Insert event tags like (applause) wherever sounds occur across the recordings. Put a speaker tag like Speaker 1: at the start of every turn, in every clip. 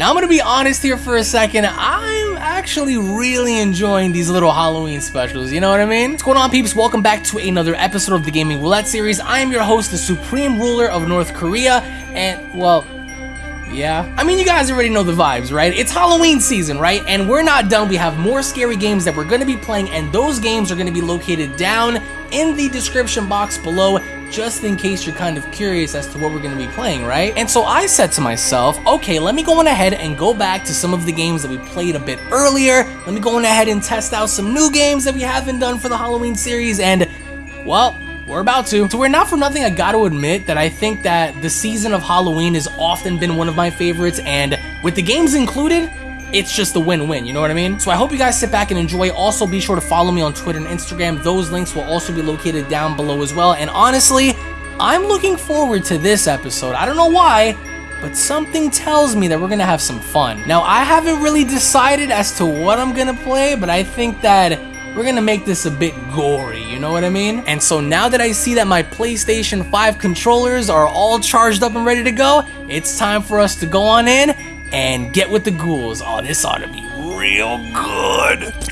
Speaker 1: Now I'm gonna be honest here for a second, I'm actually really enjoying these little Halloween specials, you know what I mean? What's going on peeps? Welcome back to another episode of the Gaming Roulette series. I am your host, the Supreme Ruler of North Korea, and well, yeah. I mean, you guys already know the vibes, right? It's Halloween season, right? And we're not done. We have more scary games that we're going to be playing, and those games are going to be located down in the description box below just in case you're kind of curious as to what we're going to be playing, right? And so I said to myself, okay, let me go on ahead and go back to some of the games that we played a bit earlier. Let me go on ahead and test out some new games that we haven't done for the Halloween series, and, well, we're about to. So we're not for nothing, I gotta admit that I think that the season of Halloween has often been one of my favorites, and with the games included, it's just a win-win, you know what I mean? So I hope you guys sit back and enjoy. Also, be sure to follow me on Twitter and Instagram. Those links will also be located down below as well. And honestly, I'm looking forward to this episode. I don't know why, but something tells me that we're gonna have some fun. Now, I haven't really decided as to what I'm gonna play, but I think that we're gonna make this a bit gory, you know what I mean? And so now that I see that my PlayStation 5 controllers are all charged up and ready to go, it's time for us to go on in and get with the ghouls. Oh, this ought to be real good.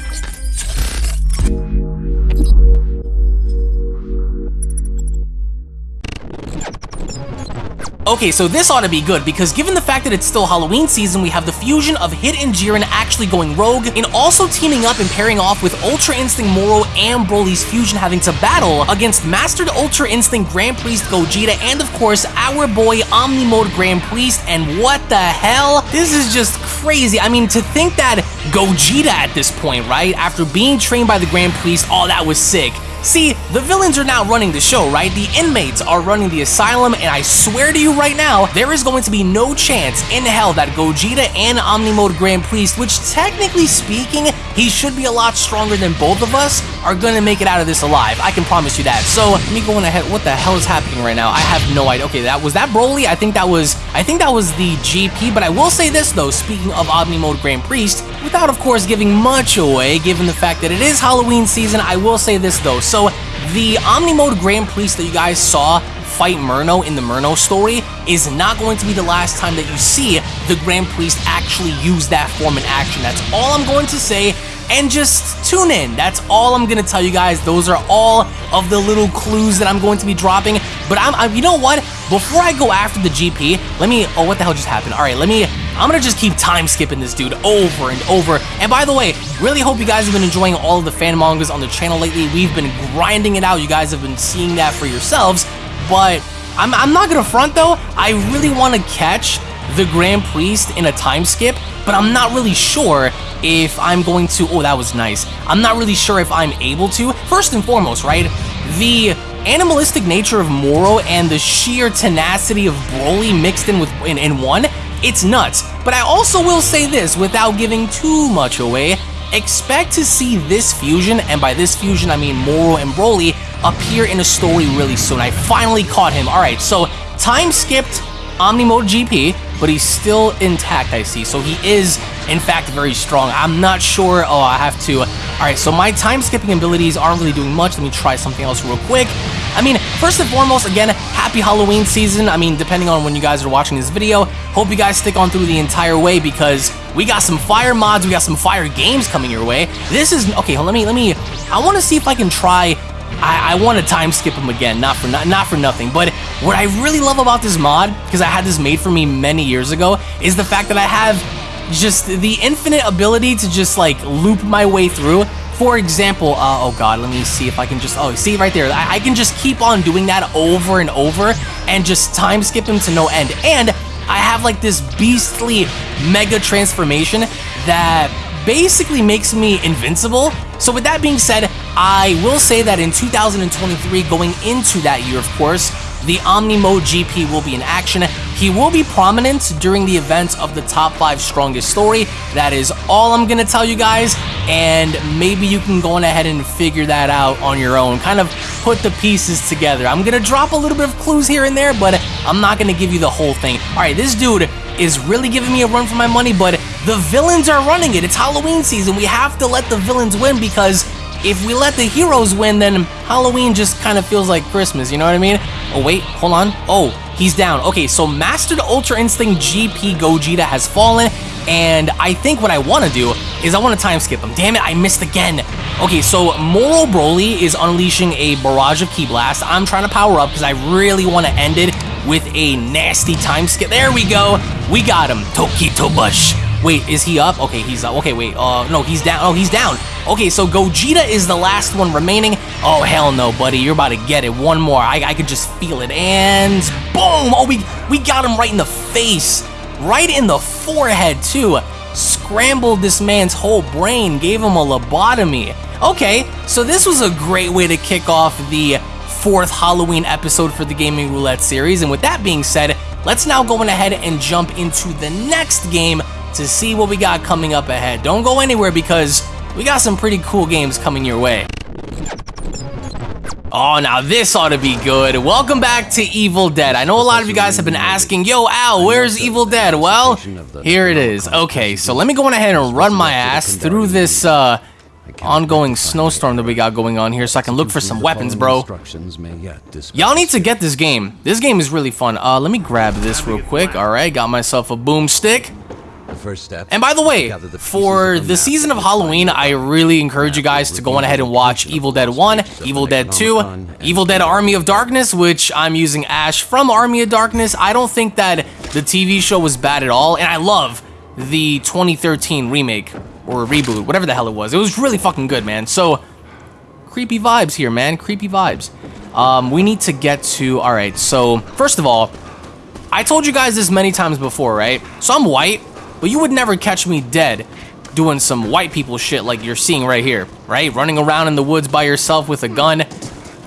Speaker 1: Okay, so this ought to be good, because given the fact that it's still Halloween season, we have the fusion of Hit and Jiren actually going rogue, and also teaming up and pairing off with Ultra Instinct Moro and Broly's fusion having to battle against Mastered Ultra Instinct Grand Priest Gogeta, and of course, our boy Omni Mode Grand Priest, and what the hell? This is just crazy. I mean, to think that Gogeta at this point, right, after being trained by the Grand Priest, oh, that was sick. See, the villains are now running the show, right? The inmates are running the asylum, and I swear to you right now, there is going to be no chance in hell that Gogeta and Omnimode Grand Priest, which technically speaking, he should be a lot stronger than both of us, are gonna make it out of this alive. I can promise you that. So, me go on ahead. What the hell is happening right now? I have no idea. Okay, that was that Broly? I think that was, I think that was the GP, but I will say this though, speaking of Omnimode Grand Priest, without of course giving much away, given the fact that it is Halloween season, I will say this though. So the Omnimode Grand Priest that you guys saw fight Murno in the Murno story is not going to be the last time that you see the Grand Priest actually use that form in action. That's all I'm going to say and just tune in. That's all I'm gonna tell you guys. Those are all of the little clues that I'm going to be dropping. But I'm, I, you know what? Before I go after the GP, let me, oh, what the hell just happened? All right, let me, I'm gonna just keep time skipping this dude over and over. And by the way, really hope you guys have been enjoying all of the fan mangas on the channel lately. We've been grinding it out. You guys have been seeing that for yourselves. But I'm, I'm not gonna front though. I really want to catch the Grand Priest in a time skip, but I'm not really sure if I'm going to... Oh, that was nice. I'm not really sure if I'm able to. First and foremost, right, the animalistic nature of Moro and the sheer tenacity of Broly mixed in with in, in one, it's nuts. But I also will say this, without giving too much away, expect to see this fusion, and by this fusion I mean Moro and Broly, appear in a story really soon. I finally caught him. Alright, so time skipped Omnimode GP, but he's still intact, I see. So he is, in fact, very strong. I'm not sure. Oh, I have to. All right, so my time-skipping abilities aren't really doing much. Let me try something else real quick. I mean, first and foremost, again, happy Halloween season. I mean, depending on when you guys are watching this video, hope you guys stick on through the entire way because we got some fire mods, we got some fire games coming your way. This is, okay, let me, let me, I want to see if I can try I, I want to time skip him again, not for not, not for nothing. But what I really love about this mod, because I had this made for me many years ago, is the fact that I have just the infinite ability to just like loop my way through. For example, uh, oh god, let me see if I can just, oh, see right there, I, I can just keep on doing that over and over and just time skip him to no end. And I have like this beastly mega transformation that basically makes me invincible. So with that being said, I will say that in 2023, going into that year, of course, the Omni Mode GP will be in action. He will be prominent during the events of the top 5 strongest story. That is all I'm going to tell you guys, and maybe you can go on ahead and figure that out on your own. Kind of put the pieces together. I'm going to drop a little bit of clues here and there, but I'm not going to give you the whole thing. Alright, this dude is really giving me a run for my money, but the villains are running it. It's Halloween season. We have to let the villains win because if we let the heroes win, then Halloween just kind of feels like Christmas, you know what I mean? Oh, wait, hold on. Oh, he's down. Okay, so Mastered Ultra Instinct GP Gogeta has fallen, and I think what I want to do is I want to time skip him. Damn it, I missed again. Okay, so Moro Broly is unleashing a barrage of Ki Blast. I'm trying to power up because I really want to end it with a nasty time skip. There we go. We got him. Toki Tobashi. Wait, is he up? Okay, he's up. Okay, wait. Uh, no, he's down. Oh, he's down. Okay, so Gogeta is the last one remaining. Oh, hell no, buddy. You're about to get it. One more. I, I could just feel it. And boom! Oh, we, we got him right in the face. Right in the forehead, too. Scrambled this man's whole brain. Gave him a lobotomy. Okay, so this was a great way to kick off the fourth Halloween episode for the Gaming Roulette series. And with that being said, let's now go on ahead and jump into the next game to see what we got coming up ahead. Don't go anywhere because we got some pretty cool games coming your way. Oh, now this ought to be good. Welcome back to Evil Dead. I know a lot of you guys have been asking, yo, Al, where's Evil Dead? Well, here it is. Okay, so let me go on ahead and run my ass through this, uh, ongoing snowstorm that we got going on here so I can look for some weapons, bro. Y'all need to get this game. This game is really fun. Uh, let me grab this real quick. All right, got myself a boomstick.
Speaker 2: First step.
Speaker 1: And by the way, for the season of Halloween, I really encourage you guys to go on ahead and watch Evil Dead 1, Evil Dead 2, Evil Dead Army of Darkness, which I'm using Ash from Army of Darkness. I don't think that the TV show was bad at all, and I love the 2013 remake or reboot, whatever the hell it was. It was really fucking good, man. So, creepy vibes here, man. Creepy vibes. Um, we need to get to... Alright, so, first of all, I told you guys this many times before, right? So I'm white, but you would never catch me dead doing some white people shit like you're seeing right here, right? Running around in the woods by yourself with a gun,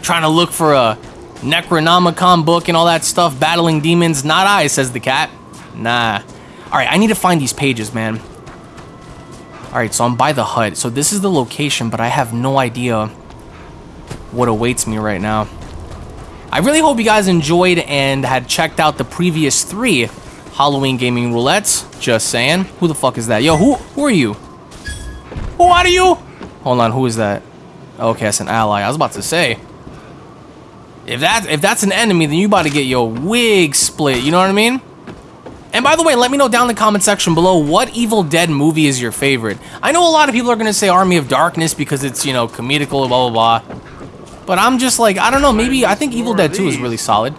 Speaker 1: trying to look for a Necronomicon book and all that stuff, battling demons. Not I, says the cat. Nah. Alright, I need to find these pages, man. Alright, so I'm by the hut. So this is the location, but I have no idea what awaits me right now. I really hope you guys enjoyed and had checked out the previous three Halloween gaming roulettes. Just saying. Who the fuck is that? Yo, who who are you? Who are you? Hold on, who is that? Okay, that's an ally. I was about to say. If that if that's an enemy, then you about to get your wig split. You know what I mean? And by the way, let me know down in the comment section below what Evil Dead movie is your favorite. I know a lot of people are going to say Army of Darkness because it's, you know, comedical, blah, blah, blah. But I'm just like, I don't know, maybe I think Evil Dead 2 is really solid.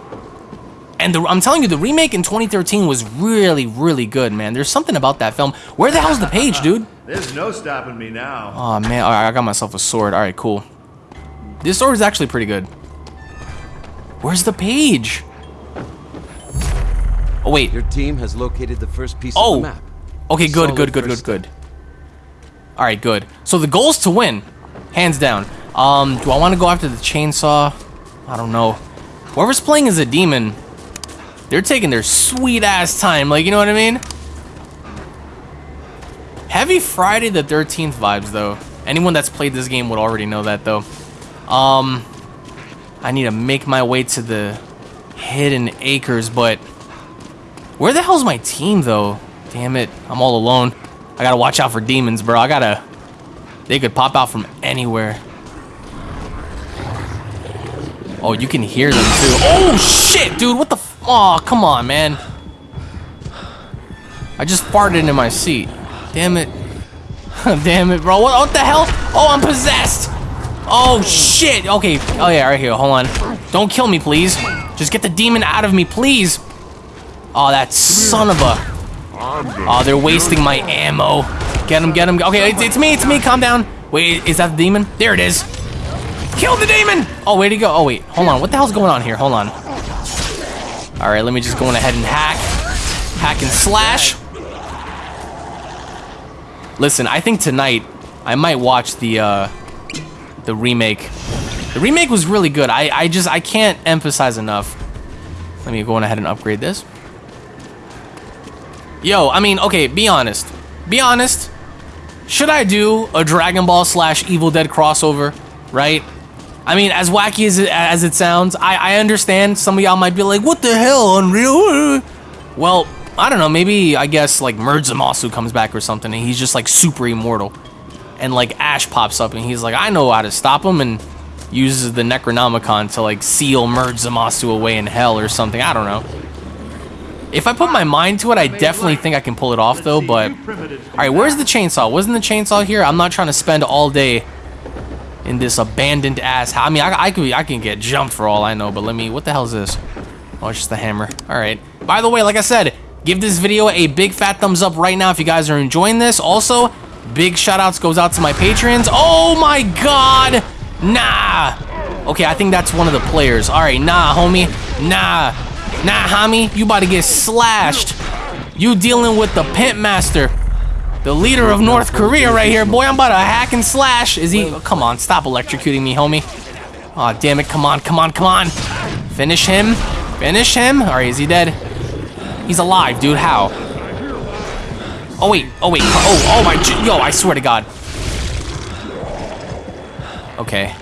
Speaker 1: And the, I'm telling you, the remake in 2013 was really, really good, man. There's something about that film. Where the hell's the page, dude? (laughs)
Speaker 3: There's no stopping me now.
Speaker 1: Oh, man. All right, I got myself a sword. All right, cool. This sword is actually pretty good. Where's the page? Oh, wait.
Speaker 2: Your team has located the first piece
Speaker 1: Oh.
Speaker 2: of the map.
Speaker 1: Okay, good,
Speaker 2: Solid
Speaker 1: good, good, good, good. All right, good. So the goal's to win, hands down. Um, do I want to go after the chainsaw? I don't know. Whoever's playing as a demon, they're taking their sweet ass time. Like, you know what I mean? Heavy Friday the 13th vibes, though. Anyone that's played this game would already know that, though. Um, I need to make my way to the hidden acres, but where the hell's my team, though? Damn it, I'm all alone. I gotta watch out for demons, bro. I gotta... They could pop out from anywhere. Oh, you can hear them, too. Oh, shit, dude, what the. Oh, come on, man. I just farted into my seat. Damn it. (laughs) Damn it, bro. What, what the hell? Oh, I'm possessed. Oh, shit. Okay. Oh, yeah, right here. Hold on. Don't kill me, please. Just get the demon out of me, please. Oh, that son of a... Oh, they're wasting my ammo. Get him, get him. Okay, it's, it's me, it's me. Calm down. Wait, is that the demon? There it is. Kill the demon! Oh, where'd he go? Oh, wait. Hold on. What the hell's going on here? Hold on. All right, let me just go on ahead and hack. Hack and slash. Listen, I think tonight I might watch the uh, the remake. The remake was really good. I, I just, I can't emphasize enough. Let me go on ahead and upgrade this. Yo, I mean, okay, be honest. Be honest. Should I do a Dragon Ball slash Evil Dead crossover, right? I mean, as wacky as it, as it sounds, I, I understand some of y'all might be like, what the hell, Unreal? Well, I don't know, maybe, I guess, like, Merge Zamasu comes back or something, and he's just, like, super immortal. and like Ash pops up and he's like, I know how to stop him and uses the Necronomicon to like seal merge Zamasu away in hell or something. I don't know. If I put my mind to it, I definitely think I can pull it off though, but... Alright, where's the chainsaw? Wasn't the chainsaw here? I'm not trying to spend all day in this abandoned ass I mean, I, I, could, I can get jumped for all I know, but let me... What the hell is this? Oh, it's just the hammer. Alright. By the way, like I said, give this video a big fat thumbs up right now if you guys are enjoying this. Also, big shout outs goes out to my patrons. Oh my god! Nah! Okay, I think that's one of the players. Alright, nah, homie. Nah. Nah, homie, you about to get slashed. You dealing with the pimp master. The leader of North Korea right here. Boy, I'm about to hack and slash. Is he? Oh, come on, stop electrocuting me, homie. Aw, oh, damn it. Come on, come on, come on. Finish him. Finish him. All right, is he dead? He's alive, dude. How? Oh, wait. Oh, wait. Oh, oh, my. Yo, I swear to God. Okay.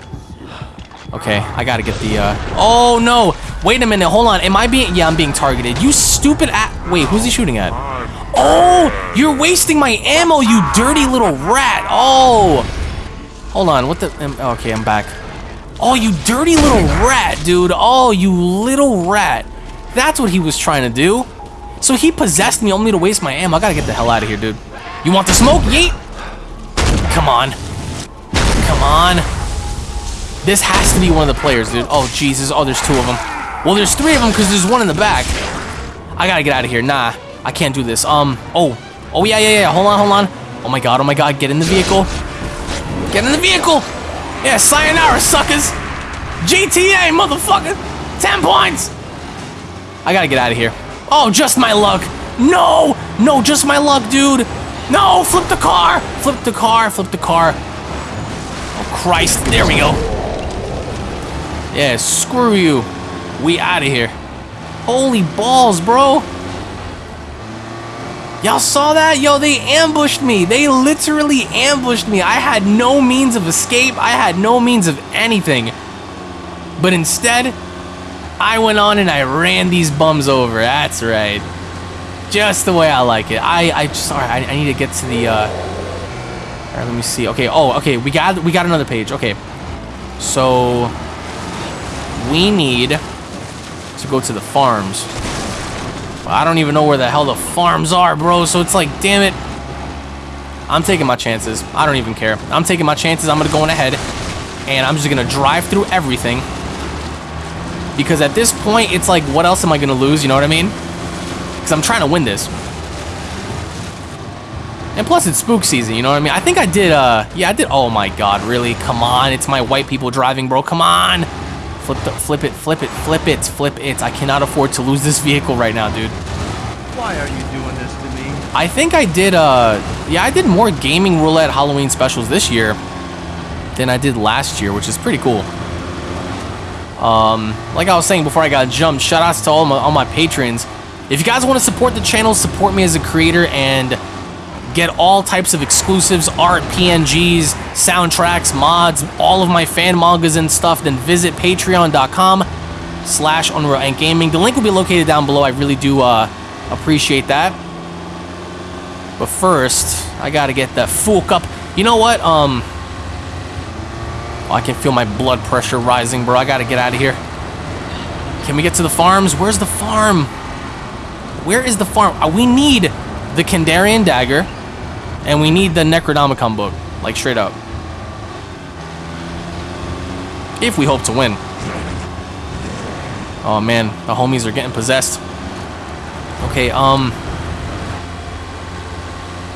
Speaker 1: Okay, I gotta get the, uh... Oh, no! Wait a minute, hold on. Am I being... Yeah, I'm being targeted. You stupid. Wait, who's he shooting at? Oh! You're wasting my ammo, you dirty little rat! Oh! Hold on, what the... Okay, I'm back. Oh, you dirty little rat, dude. Oh, you little rat. That's what he was trying to do. So he possessed me only to waste my ammo. I gotta get the hell out of here, dude. You want the smoke? Yeet! Come on. Come on. This has to be one of the players, dude. Oh, Jesus. Oh, there's two of them. Well, there's three of them because there's one in the back. I gotta get out of here. Nah, I can't do this. Um, oh. Oh, yeah, yeah, yeah. Hold on, hold on. Oh, my God. Oh, my God. Get in the vehicle. Get in the vehicle. Yeah, sayonara, suckers. GTA, motherfucker. Ten points. I gotta get out of here. Oh, just my luck. No, no, just my luck, dude. No, flip the car. Flip the car, flip the car. Oh, Christ. There we go. Yeah, screw you. We out of here. Holy balls, bro. Y'all saw that? Yo, they ambushed me. They literally ambushed me. I had no means of escape. I had no means of anything. But instead, I went on and I ran these bums over. That's right. Just the way I like it. I, I sorry, I, I, need to get to the, uh, alright, let me see. Okay, oh, okay, we got, we got another page. Okay. So, we need to go to the farms. I don't even know where the hell the farms are, bro. So it's like, damn it. I'm taking my chances. I don't even care. I'm taking my chances. I'm going to go on ahead. And I'm just going to drive through everything. Because at this point, it's like, what else am I going to lose? You know what I mean? Because I'm trying to win this. And plus, it's spook season, you know what I mean? I think I did, uh, yeah, I did. Oh my god, really? Come on. It's my white people driving, bro. Come on. Flip, the, flip it, flip it, flip it, flip it. I cannot afford to lose this vehicle right now, dude.
Speaker 3: Why are you doing this to me?
Speaker 1: I think I did, uh, yeah, I did more gaming roulette Halloween specials this year than I did last year, which is pretty cool. Um, like I was saying before I got jumped, shout outs to all my, all my patrons. If you guys want to support the channel, support me as a creator, and Get all types of exclusives, art, PNGs, soundtracks, mods, all of my fan mangas and stuff, then visit patreon.com slash Unreal Ant Gaming. The link will be located down below. I really do uh, appreciate that. But first, I gotta get the full cup. You know what? Um, oh, I can feel my blood pressure rising, bro. I gotta get out of here. Can we get to the farms? Where's the farm? Where is the farm? Uh, we need the Kandarian dagger. And we need the Necronomicon book, like straight up. If we hope to win. Oh man, the homies are getting possessed. Okay, um...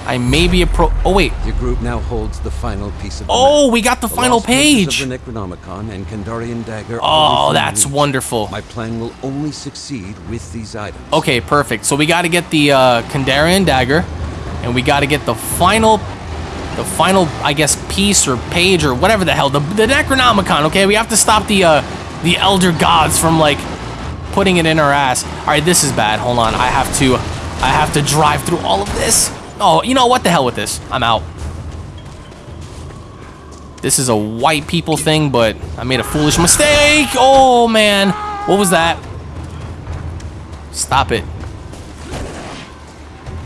Speaker 1: I may be a pro- Oh wait.
Speaker 2: Your group now holds the final piece of
Speaker 1: Oh, we got the, the final page!
Speaker 2: Of the Necronomicon and Kandarian dagger
Speaker 1: oh, that's wonderful.
Speaker 2: My plan will only succeed with these items.
Speaker 1: Okay, perfect. So we gotta get the uh, Kandarian dagger and we got to get the final, the final, I guess, piece or page or whatever the hell, the, the Necronomicon, okay? We have to stop the, uh, the Elder Gods from, like, putting it in our ass. All right, this is bad. Hold on. I have to, I have to drive through all of this. Oh, you know what? The hell with this. I'm out. This is a white people thing, but I made a foolish mistake. Oh, man. What was that? Stop it.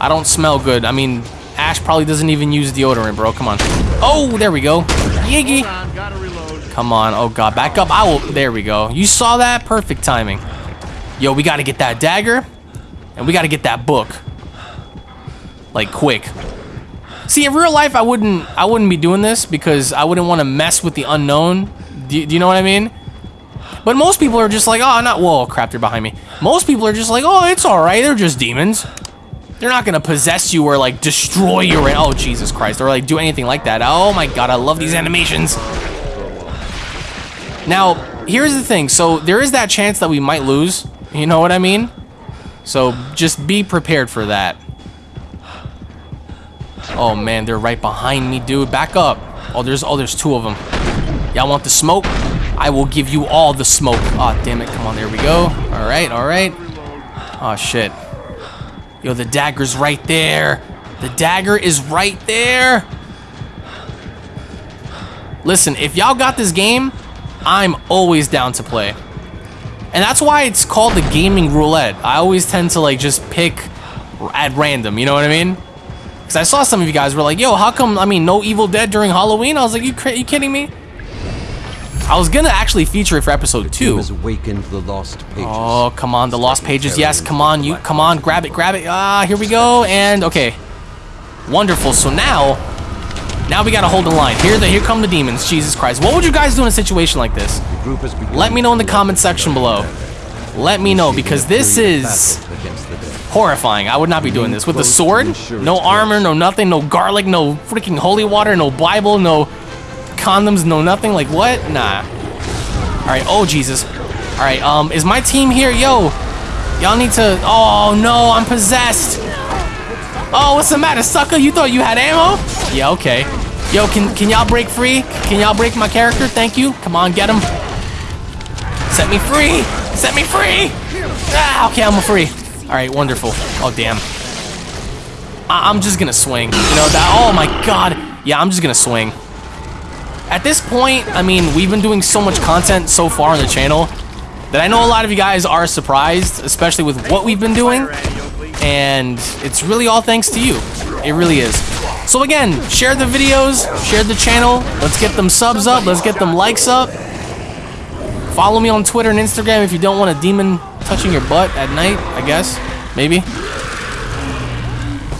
Speaker 1: I don't smell good. I mean, Ash probably doesn't even use deodorant, bro. Come on. Oh, there we go. Yiggy.
Speaker 3: Hold on, gotta reload.
Speaker 1: Come on. Oh, God. Back up. I will. There we go. You saw that? Perfect timing. Yo, we got to get that dagger. And we got to get that book. Like, quick. See, in real life, I wouldn't I wouldn't be doing this because I wouldn't want to mess with the unknown. Do, do you know what I mean? But most people are just like, oh, not, whoa, crap, they're behind me. Most people are just like, oh, it's all right. They're just demons. They're not to possess you or, like, destroy you oh, Jesus Christ, or, like, do anything like that. Oh, my God, I love these animations. Now, here's the thing. So, there is that chance that we might lose. You know what I mean? So, just be prepared for that. Oh, man, they're right behind me, dude. Back up. Oh, there's, oh, there's two of them. Y'all want the smoke? I will give you all the smoke. Oh, damn it. Come on, there we go. All right, all right. Oh, shit. Yo, the dagger's right there. The dagger is right there. Listen, if y'all got this game, I'm always down to play. And that's why it's called the gaming roulette. I always tend to like just pick at random, you know what I mean? Because I saw some of you guys were like, yo, how come, I mean, no Evil Dead during Halloween? I was like, you, you kidding me? I was gonna actually feature it for episode two.
Speaker 2: has awakened the lost pages.
Speaker 1: Oh, come on, the lost pages. Yes, come on, you, come on, grab it, grab it. Ah, here we go. And okay, wonderful. So now, now we gotta hold the line. Here, the here come the demons. Jesus Christ, what would you guys do in a situation like this?
Speaker 2: The group has
Speaker 1: Let me know in the comment section below. Let me know because this is
Speaker 2: battle against the dead.
Speaker 1: horrifying. I would not be doing this with the sword. No armor, no nothing, no garlic, no freaking holy water, no Bible, no condoms, no nothing. Like what? Nah. All right. Oh Jesus. All right. Um, is my team here? Yo, y'all need to. Oh no, I'm possessed. Oh, what's the matter, sucker? You thought you had ammo? Yeah. Okay. Yo, can can y'all break free? Can y'all break my character? Thank you. Come on, get him. Set me free! Set me free! Ah, okay, I'm free. All right, wonderful. Oh, damn. I I'm just gonna swing. You know that? Oh my god. Yeah, I'm just gonna swing. At this point, I mean, we've been doing so much content so far on the channel that I know a lot of you guys are surprised, especially with what we've been doing. And it's really all thanks to you. It really is. So again, share the videos, share the channel. Let's get them subs up. Let's get them likes up. Follow me on Twitter and Instagram if you don't want a demon touching your butt at night, I guess. Maybe.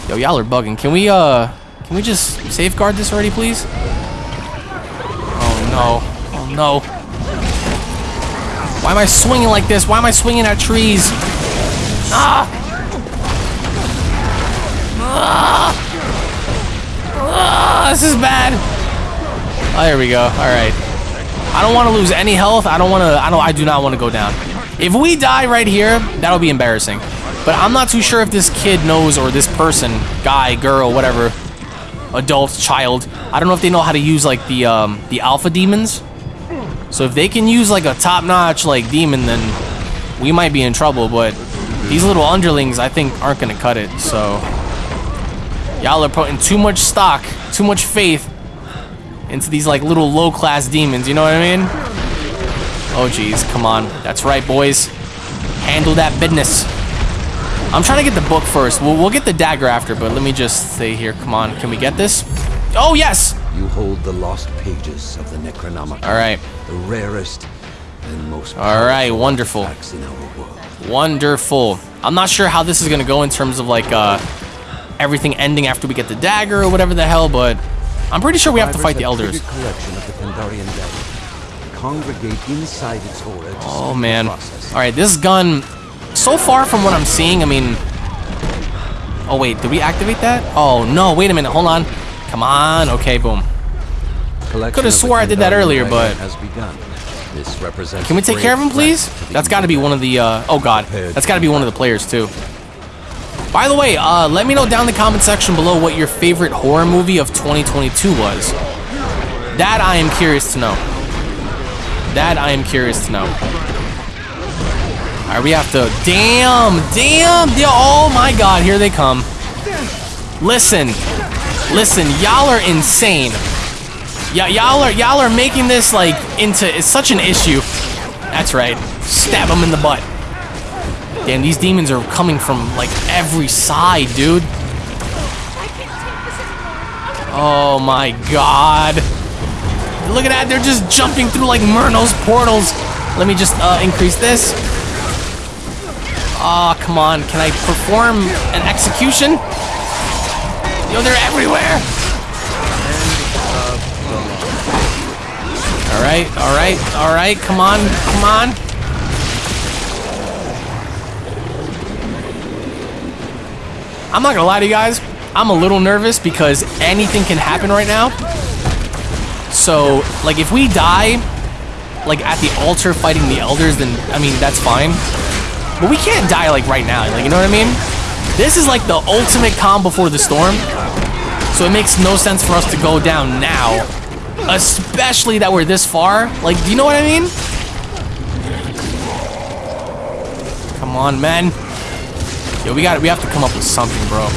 Speaker 1: Yo, y'all are bugging. Can we, uh, can we just safeguard this already, please? No. Oh, no. Why am I swinging like this? Why am I swinging at trees? Ah! Ah! Ah, this is bad. Oh, there we go. All right. I don't want to lose any health. I don't want to. I don't. I do not want to go down. If we die right here, that'll be embarrassing. But I'm not too sure if this kid knows or this person, guy, girl, whatever, adult, child. I don't know if they know how to use like the um, the alpha demons. So if they can use like a top-notch like demon, then we might be in trouble. But these little underlings, I think, aren't gonna cut it. So y'all are putting too much stock, too much faith into these like little low-class demons. You know what I mean? Oh geez, come on. That's right, boys. Handle that business. I'm trying to get the book first. We'll, we'll get the dagger after, but let me just stay here. Come on, can we get this? Oh yes.
Speaker 2: You hold the lost pages of the Necronomicon.
Speaker 1: All right.
Speaker 2: The rarest and most
Speaker 1: All right, wonderful.
Speaker 2: in our world.
Speaker 1: Wonderful. I'm not sure how this is gonna go in terms of like uh, everything ending after we get the dagger or whatever the hell, but I'm pretty sure we have to fight the elders.
Speaker 2: collection of the Kandarian. Congregate inside its.
Speaker 1: Oh man. All right, this gun. So far from what I'm seeing, I mean. Oh wait, did we activate that? Oh no, wait a minute. Hold on. Come on. Okay, boom. Coulda swore I did that earlier, but-
Speaker 2: has begun. This represents
Speaker 1: Can we take care of him, please? That's got to be one of the. Uh, oh God, that's got to be one of the players too. By the way, uh, let me know down in the comment section below what your favorite horror movie of 2022 was. That I am curious to know. That I am curious to know. All right, we have to. Damn, damn, damn. Oh my God, here they come. Listen, listen, y'all are insane. Yeah, y'all are y'all are making this like into it's such an issue. That's right. Stab them in the butt. Damn, these demons are coming from like every side, dude. Oh my god. Look at that, they're just jumping through like Murno's portals. Let me just uh, increase this. Oh, come on. Can I perform an execution? Yo, they're everywhere. All right, all right, all right. Come on, come on. I'm not gonna lie to you guys. I'm a little nervous because anything can happen right now. So, like, if we die, like, at the altar fighting the elders, then, I mean, that's fine. But we can't die, like, right now. Like, you know what I mean? This is, like, the ultimate calm before the storm. So it makes no sense for us to go down now. Especially that we're this far. Like, do you know what I mean? Come on, man. Yo, we got we have to come up with something, bro.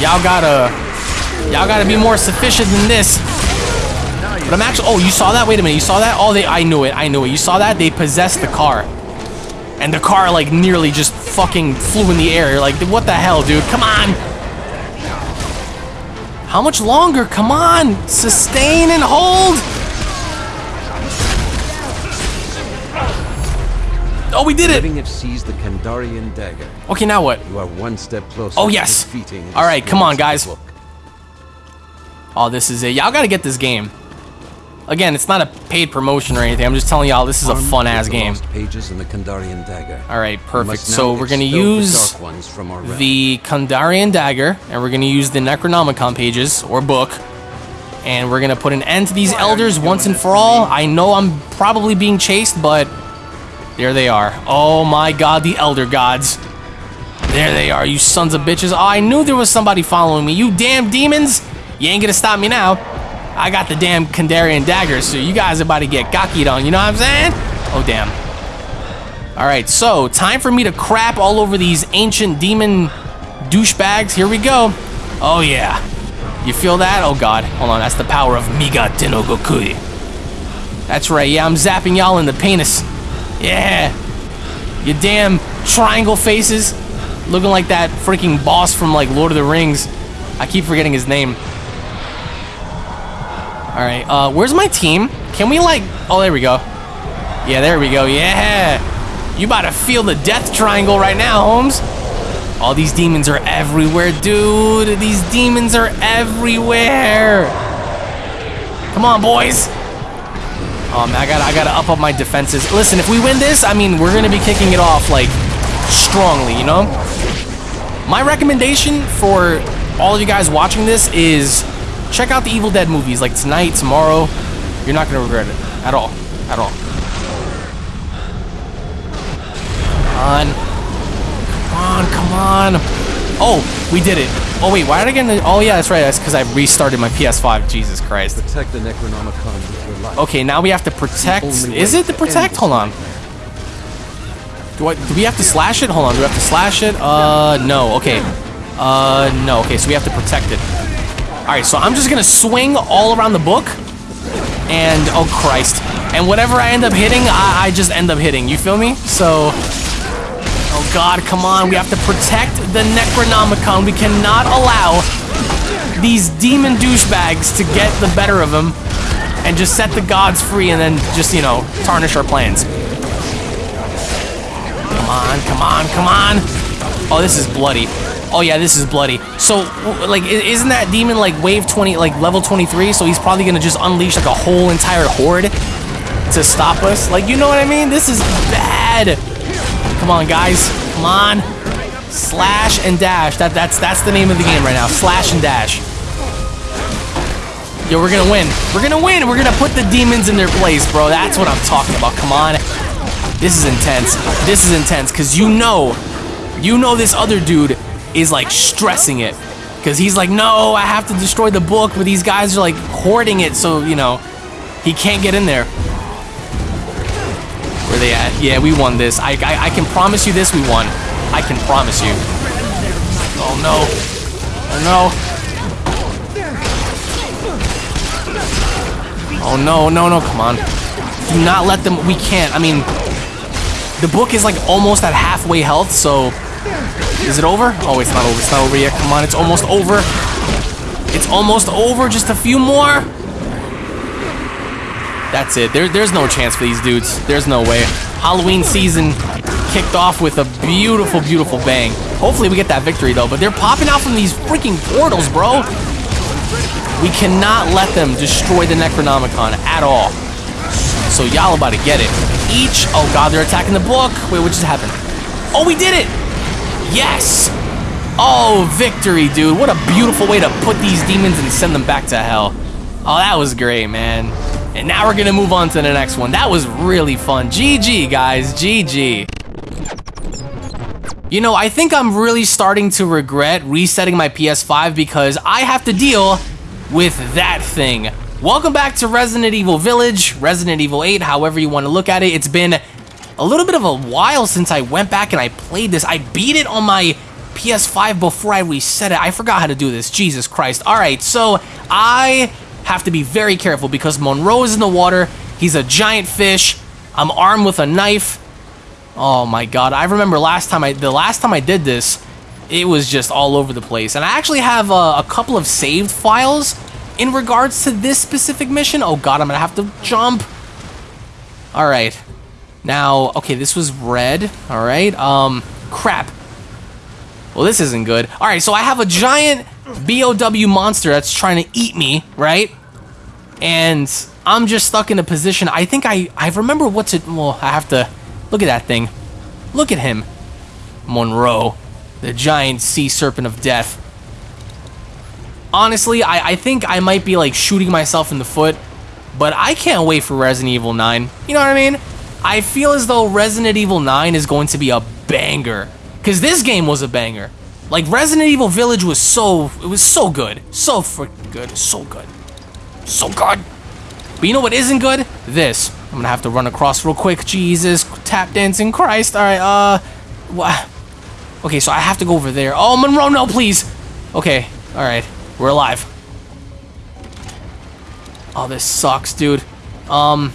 Speaker 1: Y'all gotta y'all gotta be more sufficient than this. But I'm actually oh you saw that? Wait a minute, you saw that? Oh they I knew it, I knew it. You saw that? They possessed the car. And the car like nearly just fucking flew in the air. Like what the hell, dude? Come on! How much longer? Come on! Sustain and hold! Oh, we did it!
Speaker 2: Letting it seize the Kandarian dagger.
Speaker 1: Okay, now what?
Speaker 2: You are one step closer
Speaker 1: Oh, yes. All right, come on, guys.
Speaker 2: book.
Speaker 1: Oh, this is it. Y'all gotta get this game. Again, it's not a paid promotion or anything. I'm just telling y'all this is a fun ass game.
Speaker 2: pages in the Kandarian dagger.
Speaker 1: All right, perfect. So we're gonna
Speaker 2: the
Speaker 1: use
Speaker 2: ones from our
Speaker 1: the Kandarian dagger, and we're gonna use the Necronomicon pages or book, and we're gonna put an end to these elders once and for all. I know I'm probably being chased, but there they are. Oh my God, the Elder Gods. There they are, you sons of bitches. Oh, I knew there was somebody following me. You damn demons! You ain't gonna stop me now. I got the damn Kandarian dagger, so you guys are about to get gockied on. You know what I'm saying? Oh damn. All right, so time for me to crap all over these ancient demon douchebags. Here we go. Oh yeah. You feel that? Oh god. Hold on, that's the power of Migatte no Gokui. That's right, yeah, I'm zapping y'all in the penis. Yeah. You damn triangle faces. Looking like that freaking boss from like Lord of the Rings. I keep forgetting his name. Alright, uh, where's my team? Can we like oh there we go. Yeah, there we go. Yeah. You about to feel the death triangle right now, Holmes. All these demons are everywhere, dude. These demons are everywhere. Come on, boys. Man, I gotta, I gotta up up my defenses. Listen, if we win this, I mean, we're gonna be kicking it off like strongly, you know. My recommendation for all of you guys watching this is check out the Evil Dead movies, like tonight, tomorrow. You're not gonna regret it at all, at all. Come on. Come on, come on. Oh, we did it. Oh, wait, why did I get in the... Oh, yeah, that's right. That's because I restarted my PS5. Jesus Christ.
Speaker 2: Protect the Necronomicon with your life.
Speaker 1: Okay, now we have to protect... Is it the protect? Hold on. Do I... Do we have to slash it? Hold on. Do we have to slash it? Uh, no. Okay. Uh, no. Okay, so we have to protect it. Alright, so I'm just gonna swing all around the book. And... Oh, Christ. And whatever I end up hitting, I, I just end up hitting. You feel me? So... Oh god, come on. We have to protect the Necronomicon. We cannot allow these demon douchebags to get the better of him and just set the gods free and then just, you know, tarnish our plans. Come on, come on, come on. Oh, this is bloody. Oh yeah, this is bloody. So, like, isn't that demon like wave 20, like level 23? So he's probably gonna just unleash like a whole entire horde to stop us. Like, you know what I mean? This is bad. Come on, guys. Come on. Slash and dash. That that's that's the name of the game right now. Slash and dash. Yo, we're gonna win. We're gonna win. We're gonna put the demons in their place, bro. That's what I'm talking about. Come on. This is intense. This is intense because you know, you know this other dude is like stressing it because he's like, no, I have to destroy the book, but these guys are like hoarding it, so you know, he can't get in there. Where they at? Yeah, we won this. I, I I can promise you this. We won. I can promise you. Oh no. Oh no. Oh no, no, no, come on. Do not let them, we can't, I mean, the book is like almost at halfway health, so, is it over? Oh, it's not over, it's not over yet, come on, it's almost over. It's almost over, just a few more. That's it. There, there's no chance for these dudes. There's no way. Halloween season kicked off with a beautiful, beautiful bang. Hopefully we get that victory though, but they're popping out from these freaking portals, bro. We cannot let them destroy the Necronomicon at all. So y'all about to get it. Each, oh god, they're attacking the book. Wait, what just happened? Oh, we did it! Yes! Oh, victory, dude. What a beautiful way to put these demons and send them back to hell. Oh, that was great, man. And now we're gonna move on to the next one. That was really fun. GG, guys, GG. You know, I think I'm really starting to regret resetting my PS5 because I have to deal with that thing. Welcome back to Resident Evil Village, Resident Evil 8, however you want to look at it. It's been a little bit of a while since I went back and I played this. I beat it on my PS5 before I reset it. I forgot how to do this. Jesus Christ. All right, so I have to be very careful because Monroe is in the water. He's a giant fish. I'm armed with a knife. Oh my god, I remember last time I the last time I did this, it was just all over the place. And I actually have a, a couple of saved files in regards to this specific mission. Oh god, I'm gonna have to jump. All right, now okay, this was red. All right, um, crap. Well, this isn't good. All right, so I have a giant BOW monster that's trying to eat me, right? And I'm just stuck in a position. I think I I remember what to. Well, I have to Look at that thing. Look at him. Monroe, the giant sea serpent of death. Honestly, I, I think I might be like shooting myself in the foot, but I can't wait for Resident Evil 9. You know what I mean? I feel as though Resident Evil 9 is going to be a banger. Because this game was a banger. Like, Resident Evil Village was so, it was so good. So freaking good. So good. So good. But you know what isn't good? This. I'm gonna have to run across real quick. Jesus, tap dancing Christ. All right, uh, what? Okay, so I have to go over there. Oh, Monroe, no, please. Okay, all right, we're alive. Oh, this sucks, dude. Um,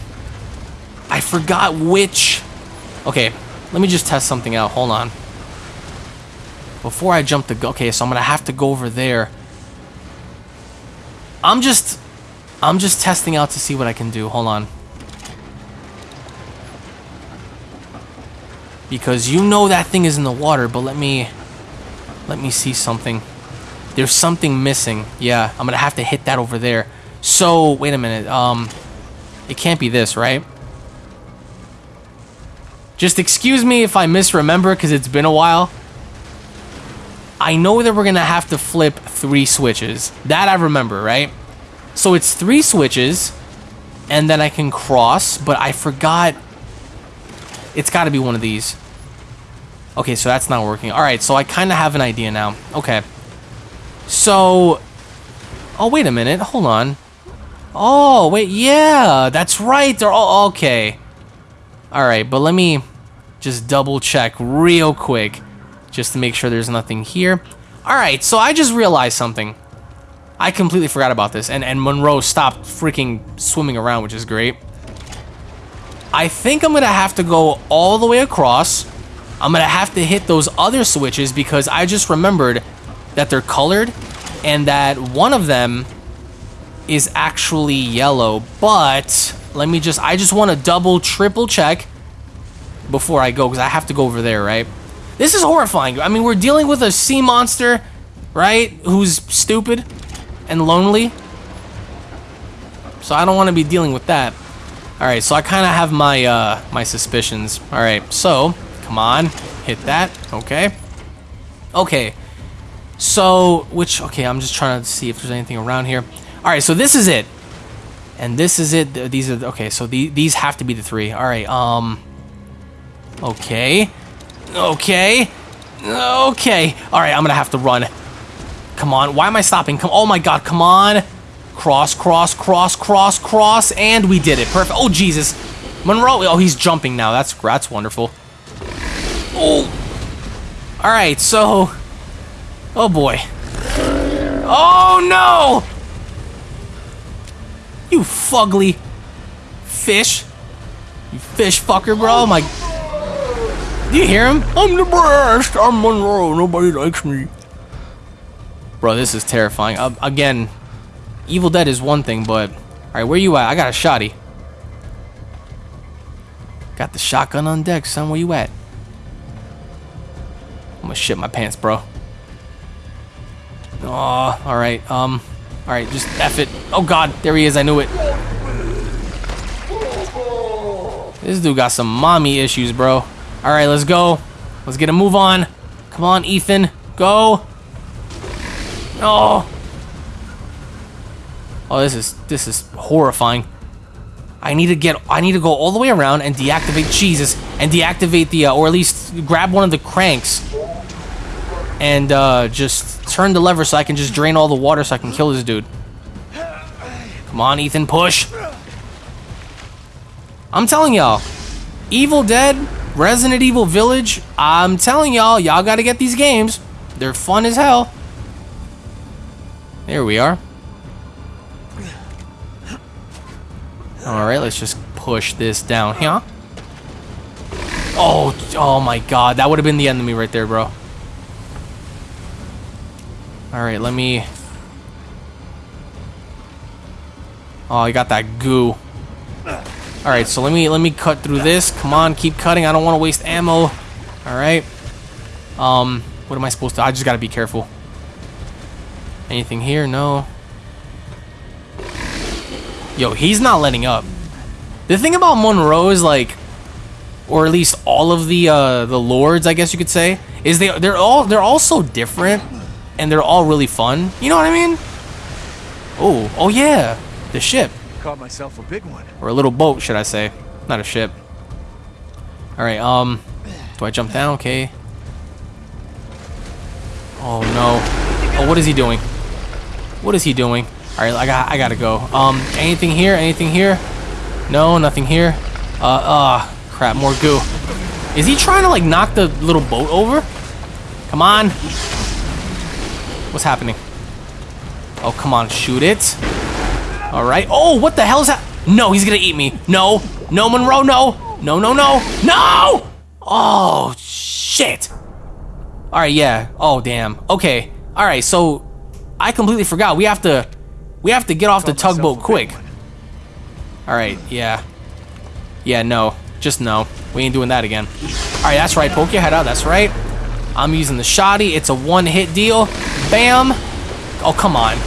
Speaker 1: I forgot which. Okay, let me just test something out. Hold on. Before I jump the. Okay, so I'm gonna have to go over there. I'm just. I'm just testing out to see what I can do. Hold on. Because you know that thing is in the water, but let me... Let me see something. There's something missing. Yeah, I'm gonna have to hit that over there. So, wait a minute. Um, It can't be this, right? Just excuse me if I misremember, because it's been a while. I know that we're gonna have to flip three switches. That I remember, right? So it's three switches, and then I can cross, but I forgot it's got to be one of these. Okay, so that's not working. All right, so I kind of have an idea now. Okay. So... Oh, wait a minute. Hold on. Oh, wait, yeah, that's right. They're all... Okay. All right, but let me just double check real quick just to make sure there's nothing here. All right, so I just realized something. I completely forgot about this, and, and Monroe stopped freaking swimming around, which is great. I think I'm going to have to go all the way across. I'm going to have to hit those other switches because I just remembered that they're colored and that one of them is actually yellow. But let me just, I just want to double, triple check before I go because I have to go over there, right? This is horrifying. I mean, we're dealing with a sea monster, right? Who's stupid and lonely. So I don't want to be dealing with that. Alright, so I kind of have my, uh, my suspicions. Alright, so, come on, hit that, okay. Okay, so, which, okay, I'm just trying to see if there's anything around here. Alright, so this is it. And this is it, these are, okay, so the, these have to be the three. Alright, um, okay, okay, okay. Alright, I'm gonna have to run. Come on, why am I stopping? Come, oh my god, come on. Cross, cross, cross, cross, cross, and we did it. Perfect. Oh, Jesus. Monroe. Oh, he's jumping now. That's, that's wonderful. Oh. All right, so... Oh, boy. Oh, no! You fugly fish. You fish fucker, bro. Oh, my... Do you hear him? I'm the best. I'm Monroe. Nobody likes me. Bro, this is terrifying. Uh, again, Evil Dead is one thing, but... Alright, where you at? I got a shotty. Got the shotgun on deck, son. Where you at? I'm gonna shit my pants, bro. Oh, alright, um... Alright, just F it. Oh god, there he is, I knew it. This dude got some mommy issues, bro. Alright, let's go. Let's get a move on. Come on, Ethan. Go. Oh. Oh, this is this is horrifying. I need to get I need to go all the way around and deactivate Jesus and deactivate the uh, or at least grab one of the cranks and uh, just turn the lever so I can just drain all the water so I can kill this dude. Come on, Ethan, push. I'm telling y'all, Evil Dead, Resident Evil Village, I'm telling y'all, y'all gotta get these games. They're fun as hell. There we are. Alright, let's just push this down here. Oh, oh my god, that would have been the enemy right there, bro. Alright, let me... Oh, I got that goo. Alright, so let me let me cut through this. Come on, keep cutting. I don't want to waste ammo. Alright. Um, what am I supposed to... I just gotta be careful. Anything here? No. Yo, he's not letting up. The thing about Monroe is like, or at least all of the uh, the lords, I guess you could say, is they they're all they're all so different, and they're all really fun. You know what I mean? Oh, oh yeah, the ship
Speaker 3: Caught myself a big one.
Speaker 1: or a little boat, should I say? Not a ship. All right. Um, do I jump down? Okay. Oh no. Oh, what is he doing? What is he doing? All right, I got I gotta go. Um, anything here? Anything here? No, nothing here. Uh, uh, crap, more goo. Is he trying to like knock the little boat over? Come on. What's happening? Oh, come on, shoot it. All right. Oh, what the hell is that? No, he's gonna eat me. No, no, Monroe, no, no, no, no, no. Oh, shit. All right, yeah. Oh, damn. Okay. All right, so I completely forgot. We have to, we have to get off the tugboat quick. All right, yeah. Yeah, no. Just no. We ain't doing that again. All right, that's right. Poke your head out. That's right. I'm using the shoddy. It's a one-hit deal. Bam. Oh, come on.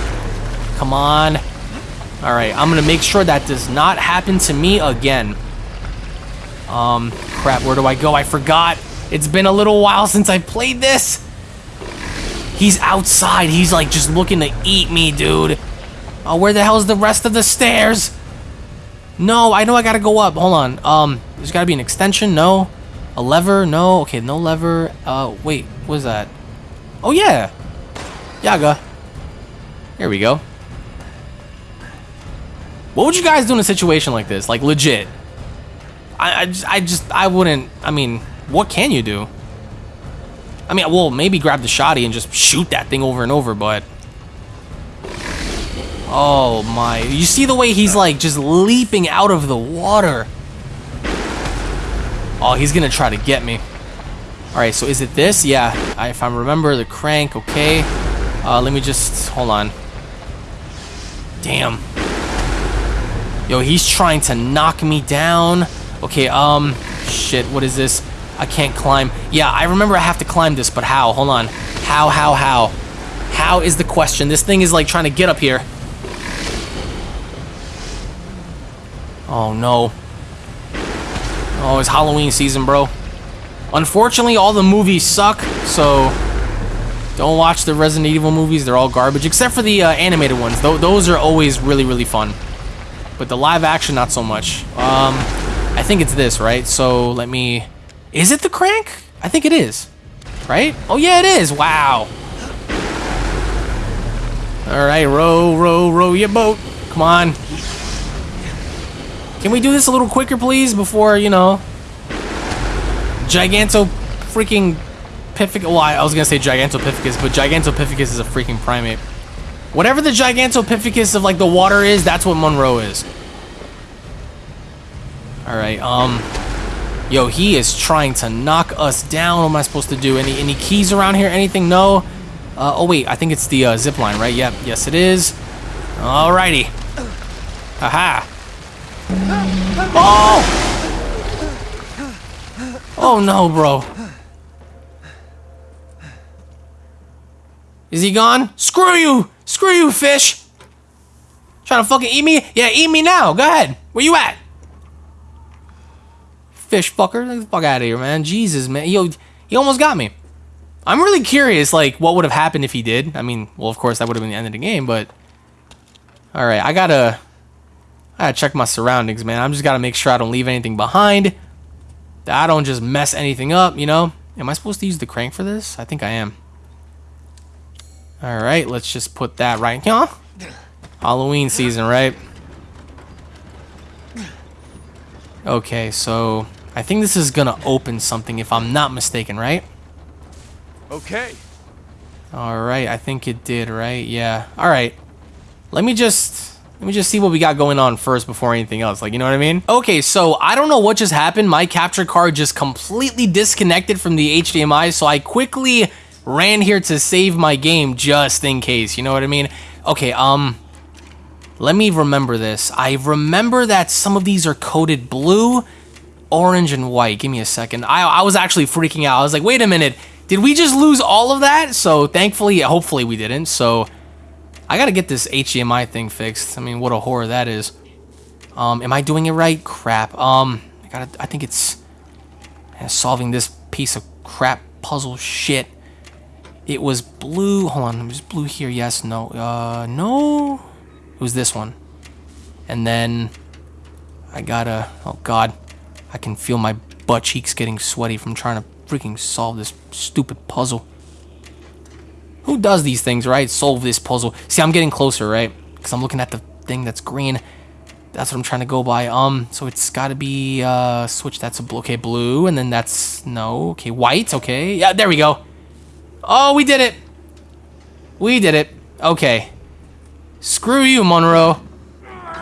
Speaker 1: Come on. All right, I'm going to make sure that does not happen to me again. Um, crap, where do I go? I forgot. It's been a little while since I played this. He's outside. He's like just looking to eat me, dude. Oh, where the hell's the rest of the stairs? No, I know I gotta go up. Hold on. Um, there's gotta be an extension. No. A lever. No. Okay, no lever. Uh, wait. What is that? Oh, yeah. Yaga. Here we go. What would you guys do in a situation like this? Like, legit. I, I, just, I just, I wouldn't, I mean, what can you do? I mean, well, maybe grab the shotty and just shoot that thing over and over, but... Oh my, you see the way he's like just leaping out of the water. Oh, he's gonna try to get me. All right, so is it this? Yeah, I, if I remember the crank, okay. Uh, let me just, hold on. Damn. Yo, he's trying to knock me down. Okay, um, shit, what is this? I can't climb. Yeah, I remember I have to climb this, but how? Hold on. How, how, how? How is the question? This thing is like trying to get up here. Oh no. Oh, it's Halloween season, bro. Unfortunately, all the movies suck, so don't watch the Resident Evil movies. They're all garbage, except for the uh, animated ones. Th those are always really, really fun. But the live action, not so much. Um, I think it's this, right? So let me... Is it the crank? I think it is. Right? Oh, yeah, it is. Wow. All right, row, row, row your boat. Come on. Can we do this a little quicker, please, before, you know... Giganto freaking Pific... Well, I was gonna say Gigantopithecus, but Gigantopithecus is a freaking primate. Whatever the Gigantopithecus of, like, the water is, that's what Monroe is. Alright, um... Yo, he is trying to knock us down. What am I supposed to do? Any any keys around here? Anything? No? Uh, oh wait, I think it's the uh, zip line, right? Yep, yes it is. Alrighty. Aha. Oh! Oh no, bro. Is he gone? Screw you! Screw you, fish! Trying to fucking eat me? Yeah, eat me now. Go ahead. Where you at? Fish fucker. Get the fuck out of here, man. Jesus, man. Yo, he almost got me. I'm really curious, like, what would have happened if he did. I mean, well, of course, that would have been the end of the game, but... Alright, I gotta... I gotta check my surroundings, man. I'm just gotta make sure I don't leave anything behind. That I don't just mess anything up, you know? Am I supposed to use the crank for this? I think I am. Alright, let's just put that right here. Halloween season, right? Okay, so I think this is gonna open something if I'm not mistaken, right?
Speaker 3: Okay.
Speaker 1: Alright, I think it did, right? Yeah. Alright. Let me just let me just see what we got going on first before anything else. Like, you know what I mean? Okay, so I don't know what just happened. My capture card just completely disconnected from the HDMI, so I quickly ran here to save my game just in case. You know what I mean? Okay, um, let me remember this. I remember that some of these are coded blue, orange, and white. Give me a second. I, I was actually freaking out. I was like, wait a minute. Did we just lose all of that? So thankfully, hopefully we didn't. So I gotta get this HDMI thing fixed. I mean, what a horror that is. Um, am I doing it right? Crap. Um, I gotta, I think it's solving this piece of crap puzzle shit. It was blue. Hold on, it was blue here. Yes, no. Uh, no. It was this one. And then I gotta. Oh God, I can feel my butt cheeks getting sweaty from trying to freaking solve this stupid puzzle. Who does these things, right? Solve this puzzle. See, I'm getting closer, right? Because I'm looking at the thing that's green. That's what I'm trying to go by. Um, so it's got to be uh, switch. That's a blue. Okay, blue, and then that's no. Okay, white. Okay, yeah, there we go. Oh, we did it. We did it. Okay. Screw you, Monroe.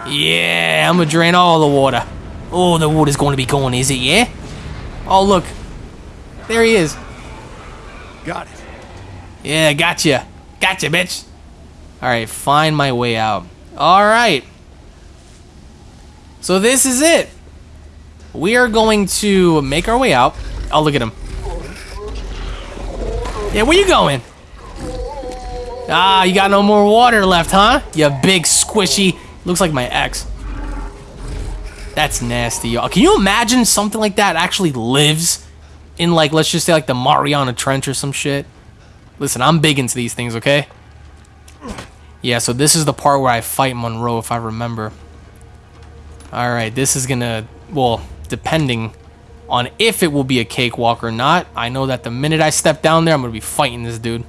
Speaker 1: Yeah, I'm gonna drain all the water. Oh, the water's going to be gone, is it? Yeah. Oh, look. There he is.
Speaker 3: Got it.
Speaker 1: Yeah, gotcha. Gotcha, bitch. Alright, find my way out. Alright. So this is it. We are going to make our way out. Oh, look at him. Yeah, where you going? Ah, you got no more water left, huh? You big squishy. Looks like my ex. That's nasty, y'all. Can you imagine something like that actually lives in, like, let's just say, like, the Mariana Trench or some shit? Listen, I'm big into these things, okay? Yeah, so this is the part where I fight Monroe, if I remember. Alright, this is gonna... Well, depending on if it will be a cakewalk or not. I know that the minute I step down there, I'm to be fighting this dude.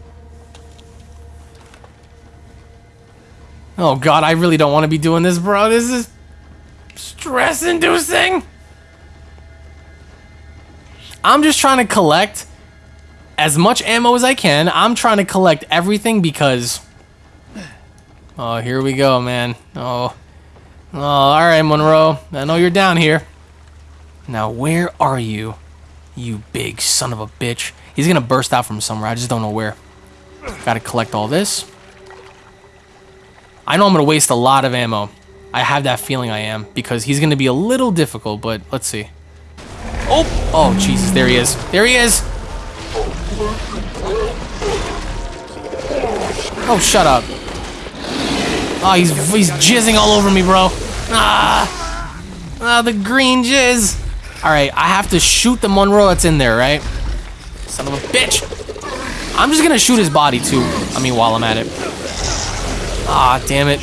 Speaker 1: Oh god, I really don't want to be doing this, bro. This is stress-inducing. I'm just trying to collect as much ammo as I can. I'm trying to collect everything because... Oh, here we go, man. Oh. Oh, alright, Monroe. I know you're down here. Now, where are you? You big son of a bitch. He's gonna burst out from somewhere. I just don't know where. Gotta collect all this. I know I'm gonna waste a lot of ammo. I have that feeling I am, because he's gonna be a little difficult, but let's see. Oh! Oh, Jesus, there he is. There he is! Oh, shut up. Oh, he's, he's jizzing all over me, bro. Ah! Ah, the green jizz! Alright, I have to shoot the Monroe that's in there, right? Son of a bitch! I'm just gonna shoot his body, too. I mean, while I'm at it. Ah, damn it.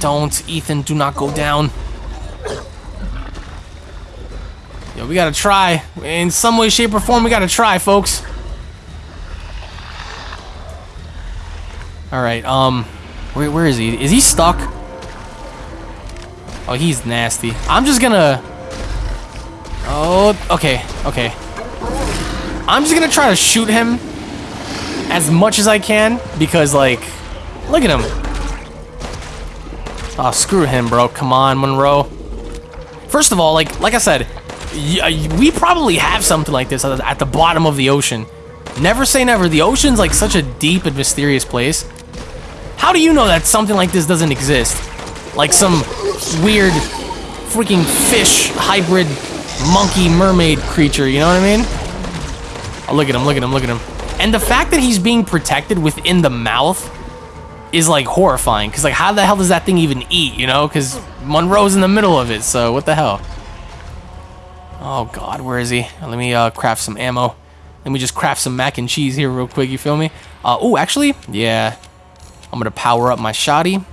Speaker 1: Don't, Ethan, do not go down. Yo, we gotta try. In some way, shape, or form, we gotta try, folks. Alright, um... Where, where is he? Is he stuck? Oh, he's nasty. I'm just gonna... Oh, okay, okay. I'm just gonna try to shoot him as much as I can because, like, look at him. Oh, screw him, bro. Come on, Monroe. First of all, like, like I said, we probably have something like this at the bottom of the ocean. Never say never. The ocean's like such a deep and mysterious place. How do you know that something like this doesn't exist? Like some weird freaking fish hybrid monkey mermaid creature, you know what I mean? Oh, look at him, look at him, look at him. And the fact that he's being protected within the mouth is like horrifying. Cause like how the hell does that thing even eat, you know? Cause Monroe's in the middle of it, so what the hell? Oh god, where is he? Let me uh, craft some ammo. Let me just craft some mac and cheese here real quick, you feel me? Uh, oh, actually, yeah. I'm gonna power up my shotty.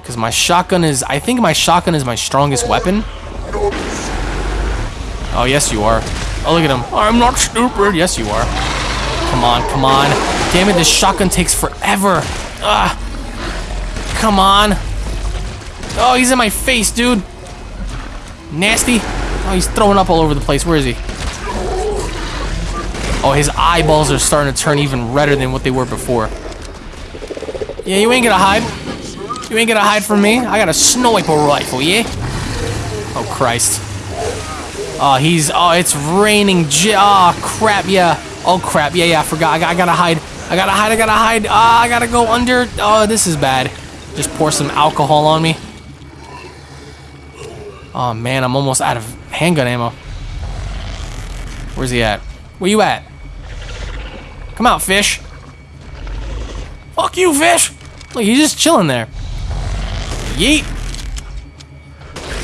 Speaker 1: Because my shotgun is, I think my shotgun is my strongest weapon. Oh, yes you are. Oh, look at him. I'm not stupid. Yes, you are. Come on, come on. Damn it, this shotgun takes forever. Ah. Come on. Oh, he's in my face, dude. Nasty. Oh, he's throwing up all over the place. Where is he? Oh, his eyeballs are starting to turn even redder than what they were before. Yeah, you ain't gonna hide. You ain't gonna hide from me. I got a sniper rifle, yeah? Oh, Christ. Oh, he's... Oh, it's raining. Oh, crap, yeah. Oh, crap. Yeah, yeah, I forgot. I, I gotta hide. I gotta hide. I gotta hide. Ah, I gotta go under. Oh, this is bad. Just pour some alcohol on me. Oh, man, I'm almost out of handgun ammo. Where's he at? Where you at? Come out, fish. Fuck you, fish. Look, he's just chilling there. Yeet.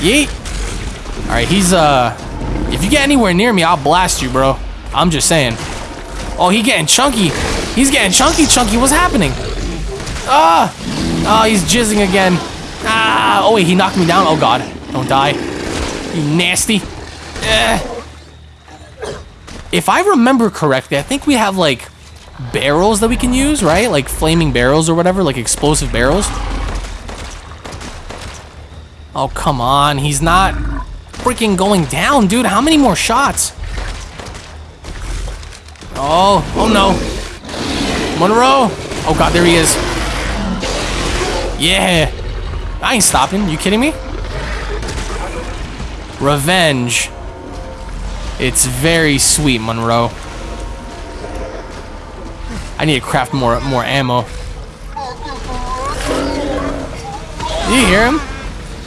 Speaker 1: Yeet. All right, he's, uh... If you get anywhere near me, I'll blast you, bro. I'm just saying. Oh, he getting chunky. He's getting chunky, chunky. What's happening? Ah! Oh, he's jizzing again. Ah! Oh, wait, he knocked me down. Oh, God. Don't die. You nasty. Eh. If I remember correctly, I think we have, like, barrels that we can use, right? Like flaming barrels or whatever, like explosive barrels. Oh, come on. He's not freaking going down, dude. How many more shots? Oh, oh no. Monroe. Oh god, there he is. Yeah. I ain't stopping. You kidding me? Revenge. It's very sweet, Monroe. I need to craft more more ammo. You hear him?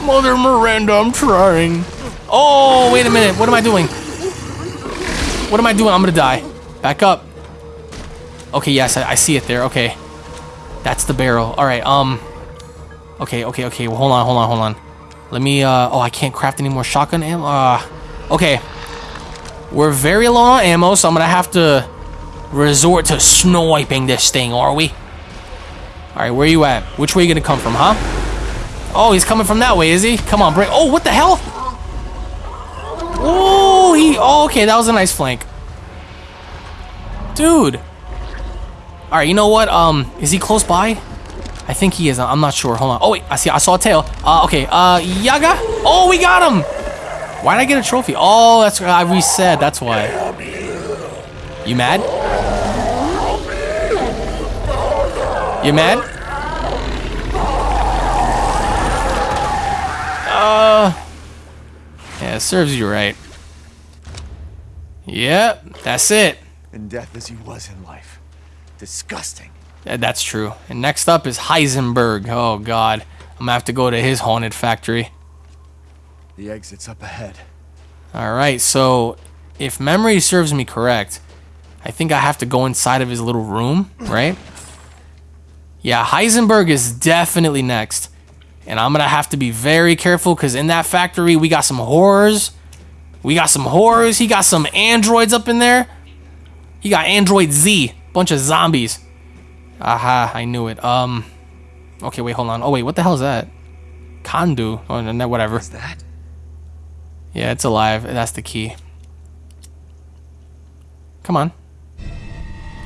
Speaker 1: Mother Miranda, I'm trying. Oh, wait a minute. What am I doing? What am I doing? I'm gonna die. Back up. Okay, yes, I, I see it there. Okay. That's the barrel. All right, um... Okay, okay, okay. Well, hold on, hold on, hold on. Let me, uh... Oh, I can't craft any more shotgun ammo. Uh, okay. We're very low on ammo, so I'm gonna have to resort to sniping this thing, are we? Alright, where are you at? Which way you gonna come from, huh? Oh, he's coming from that way, is he? Come on, break. Oh, what the hell? Oh, he... Oh, okay, that was a nice flank. Dude. Alright, you know what? Um, is he close by? I think he is. I'm not sure. Hold on. Oh, wait. I see. I saw a tail. Uh, okay. Uh, Yaga? Oh, we got him! Why did I get a trophy? Oh, that's... I reset. That's why. You mad? You mad? Uh... Yeah, it serves you right. Yep, that's it.
Speaker 3: And death as he was in life. Disgusting.
Speaker 1: Yeah, that's true. And next up is Heisenberg. Oh, God. I'm gonna have to go to his haunted factory.
Speaker 3: The exit's up ahead.
Speaker 1: Alright, so if memory serves me correct, I think I have to go inside of his little room, right? Yeah, Heisenberg is definitely next. And I'm gonna have to be very careful because in that factory we got some horrors. We got some horrors. He got some androids up in there. He got Android Z. Bunch of zombies. Aha, I knew it. Um, okay, wait, hold on. Oh, wait, what the hell is that? Kandu. Oh, no, whatever.
Speaker 3: What's that?
Speaker 1: Yeah, it's alive. That's the key. Come on.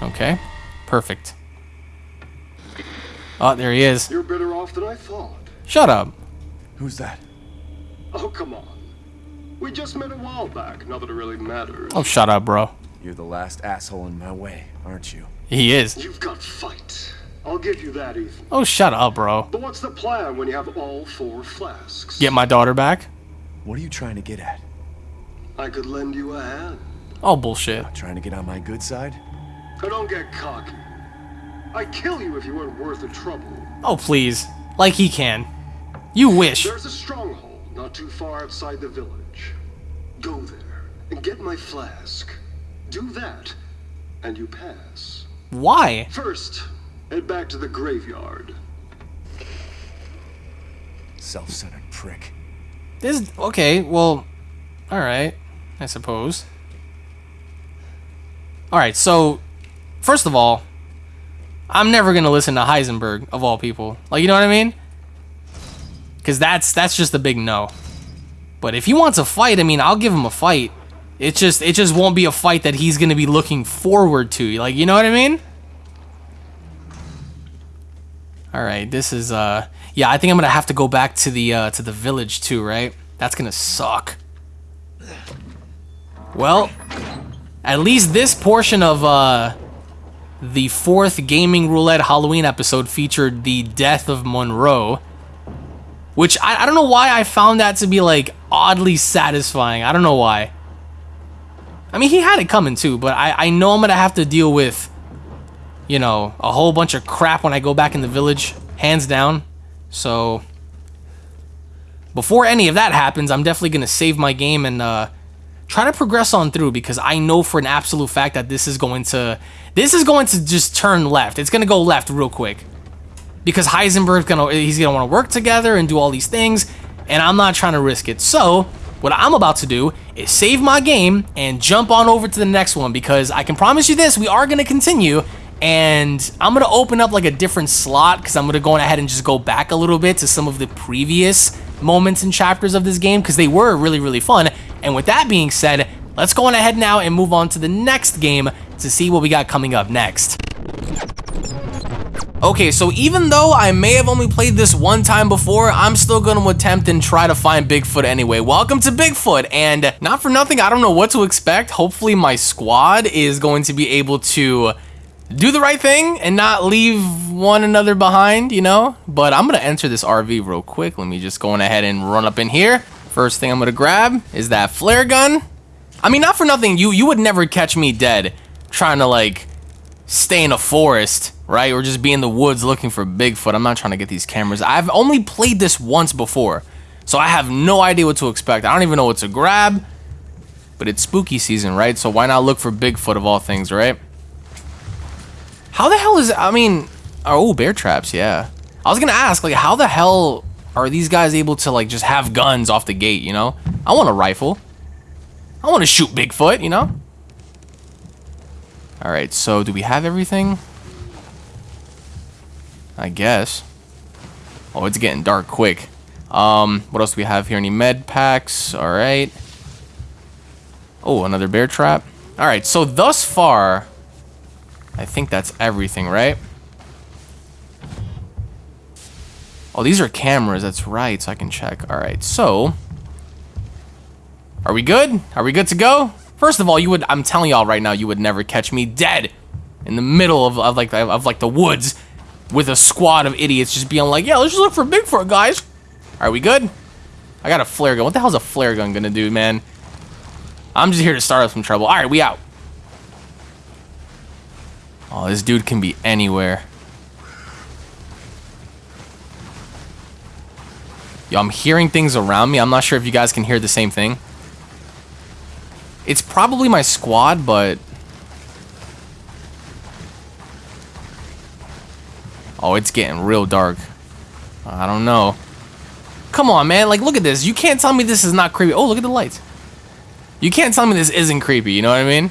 Speaker 1: Okay. Perfect. Oh, there he is.
Speaker 4: You're better off than I thought.
Speaker 1: Shut up.
Speaker 3: Who's that?
Speaker 4: Oh, come on. We just met a while back, not that it really matters.
Speaker 1: Oh, shut up, bro.
Speaker 3: You're the last asshole in my way, aren't you?
Speaker 1: He is.
Speaker 4: You've got fight. I'll give you that, Ethan.
Speaker 1: Oh, shut up, bro.
Speaker 4: But what's the plan when you have all four flasks?
Speaker 1: Get my daughter back.
Speaker 3: What are you trying to get at?
Speaker 4: I could lend you a hand.
Speaker 1: Oh, bullshit.
Speaker 3: Trying to get on my good side?
Speaker 4: Now don't get cocky. I'd kill you if you weren't worth the trouble.
Speaker 1: Oh, please. Like he can. You wish.
Speaker 4: There's a stronghold not too far outside the village. Go there and get my flask. Do that, and you pass.
Speaker 1: Why?
Speaker 4: First, head back to the graveyard.
Speaker 3: Self-centered prick.
Speaker 1: This okay, well, all right, I suppose. All right, so first of all, I'm never gonna listen to Heisenberg of all people. Like, you know what I mean? Because that's that's just a big no. But if he wants a fight, I mean, I'll give him a fight. It just it just won't be a fight that he's gonna be looking forward to. Like, you know what I mean? All right, this is uh yeah, I think I'm to have to go back to the uh to the village too, right? That's to suck. Well, at least this portion of uh the fourth gaming roulette Halloween episode featured the death of Monroe, which I, I don't know why I found that to be like oddly satisfying. I don't know why. I mean, he had it coming too, but I, I know I'm gonna have to deal with you know, a whole bunch of crap when I go back in the village, hands down. So, before any of that happens, I'm definitely to save my game and uh, try to progress on through because I know for an absolute fact that this is going to, this is going to just turn left. It's going to go left real quick because Heisenberg's gonna, he's gonna want to work together and do all these things, and I'm not trying to risk it. So, what I'm about to do is save my game and jump on over to the next one because I can promise you this, we are going to continue and I'm gonna open up like a different slot because I'm gonna go ahead and just go back a little bit to some of the previous moments and chapters of this game because they were really really fun and with that being said let's go on ahead now and move on to the next game to see what we got coming up next Okay, so even though I may have only played this one time before, I'm still going to attempt and try to find Bigfoot anyway. Welcome to Bigfoot, and not for nothing, I don't know what to expect. Hopefully my squad is going to be able to do the right thing and not leave one another behind, you know? But I'm gonna enter this RV real quick. Let me just go on ahead and run up in here. First thing I'm gonna grab is that flare gun. I mean, not for nothing, you you would never catch me dead trying to like stay in a forest, right? Or just be in the woods looking for Bigfoot. I'm not trying to get these cameras. I've only played this once before, so I have no idea what to expect. I don't even know what to grab. But it's spooky season, right? So why not look for Bigfoot of all things, right? How the hell is I mean, oh, bear traps, yeah. I was gonna ask, like, how the hell are these guys able to like just have guns off the gate? You know, I want a rifle. I want to shoot Bigfoot. You know. All right, so do we have everything? I guess. Oh, it's getting dark quick. Um, what else do we have here? Any med packs? All right. Oh, another bear trap. All right, so thus far, I think that's everything, right? Oh, these are cameras. That's right, so I can check. All right, so... Are we good? Are we good to go? First of all, you would... I'm telling y'all right now, you would never catch me dead in the middle of, of like of like the woods with a squad of idiots just being like, yeah, let's just look for Bigfoot, guys. Are we good? I got a flare gun. What the hell's a flare gun gonna do, man? I'm just here to start up some trouble. All right, we out. Oh, this dude can be anywhere. Yo, I'm hearing things around me. I'm not sure if you guys can hear the same thing. It's probably my squad, but... Oh, it's getting real dark. I don't know. Come on, man. Like, look at this. You can't tell me this is not creepy. Oh, look at the lights. You can't tell me this isn't creepy. You know what I mean?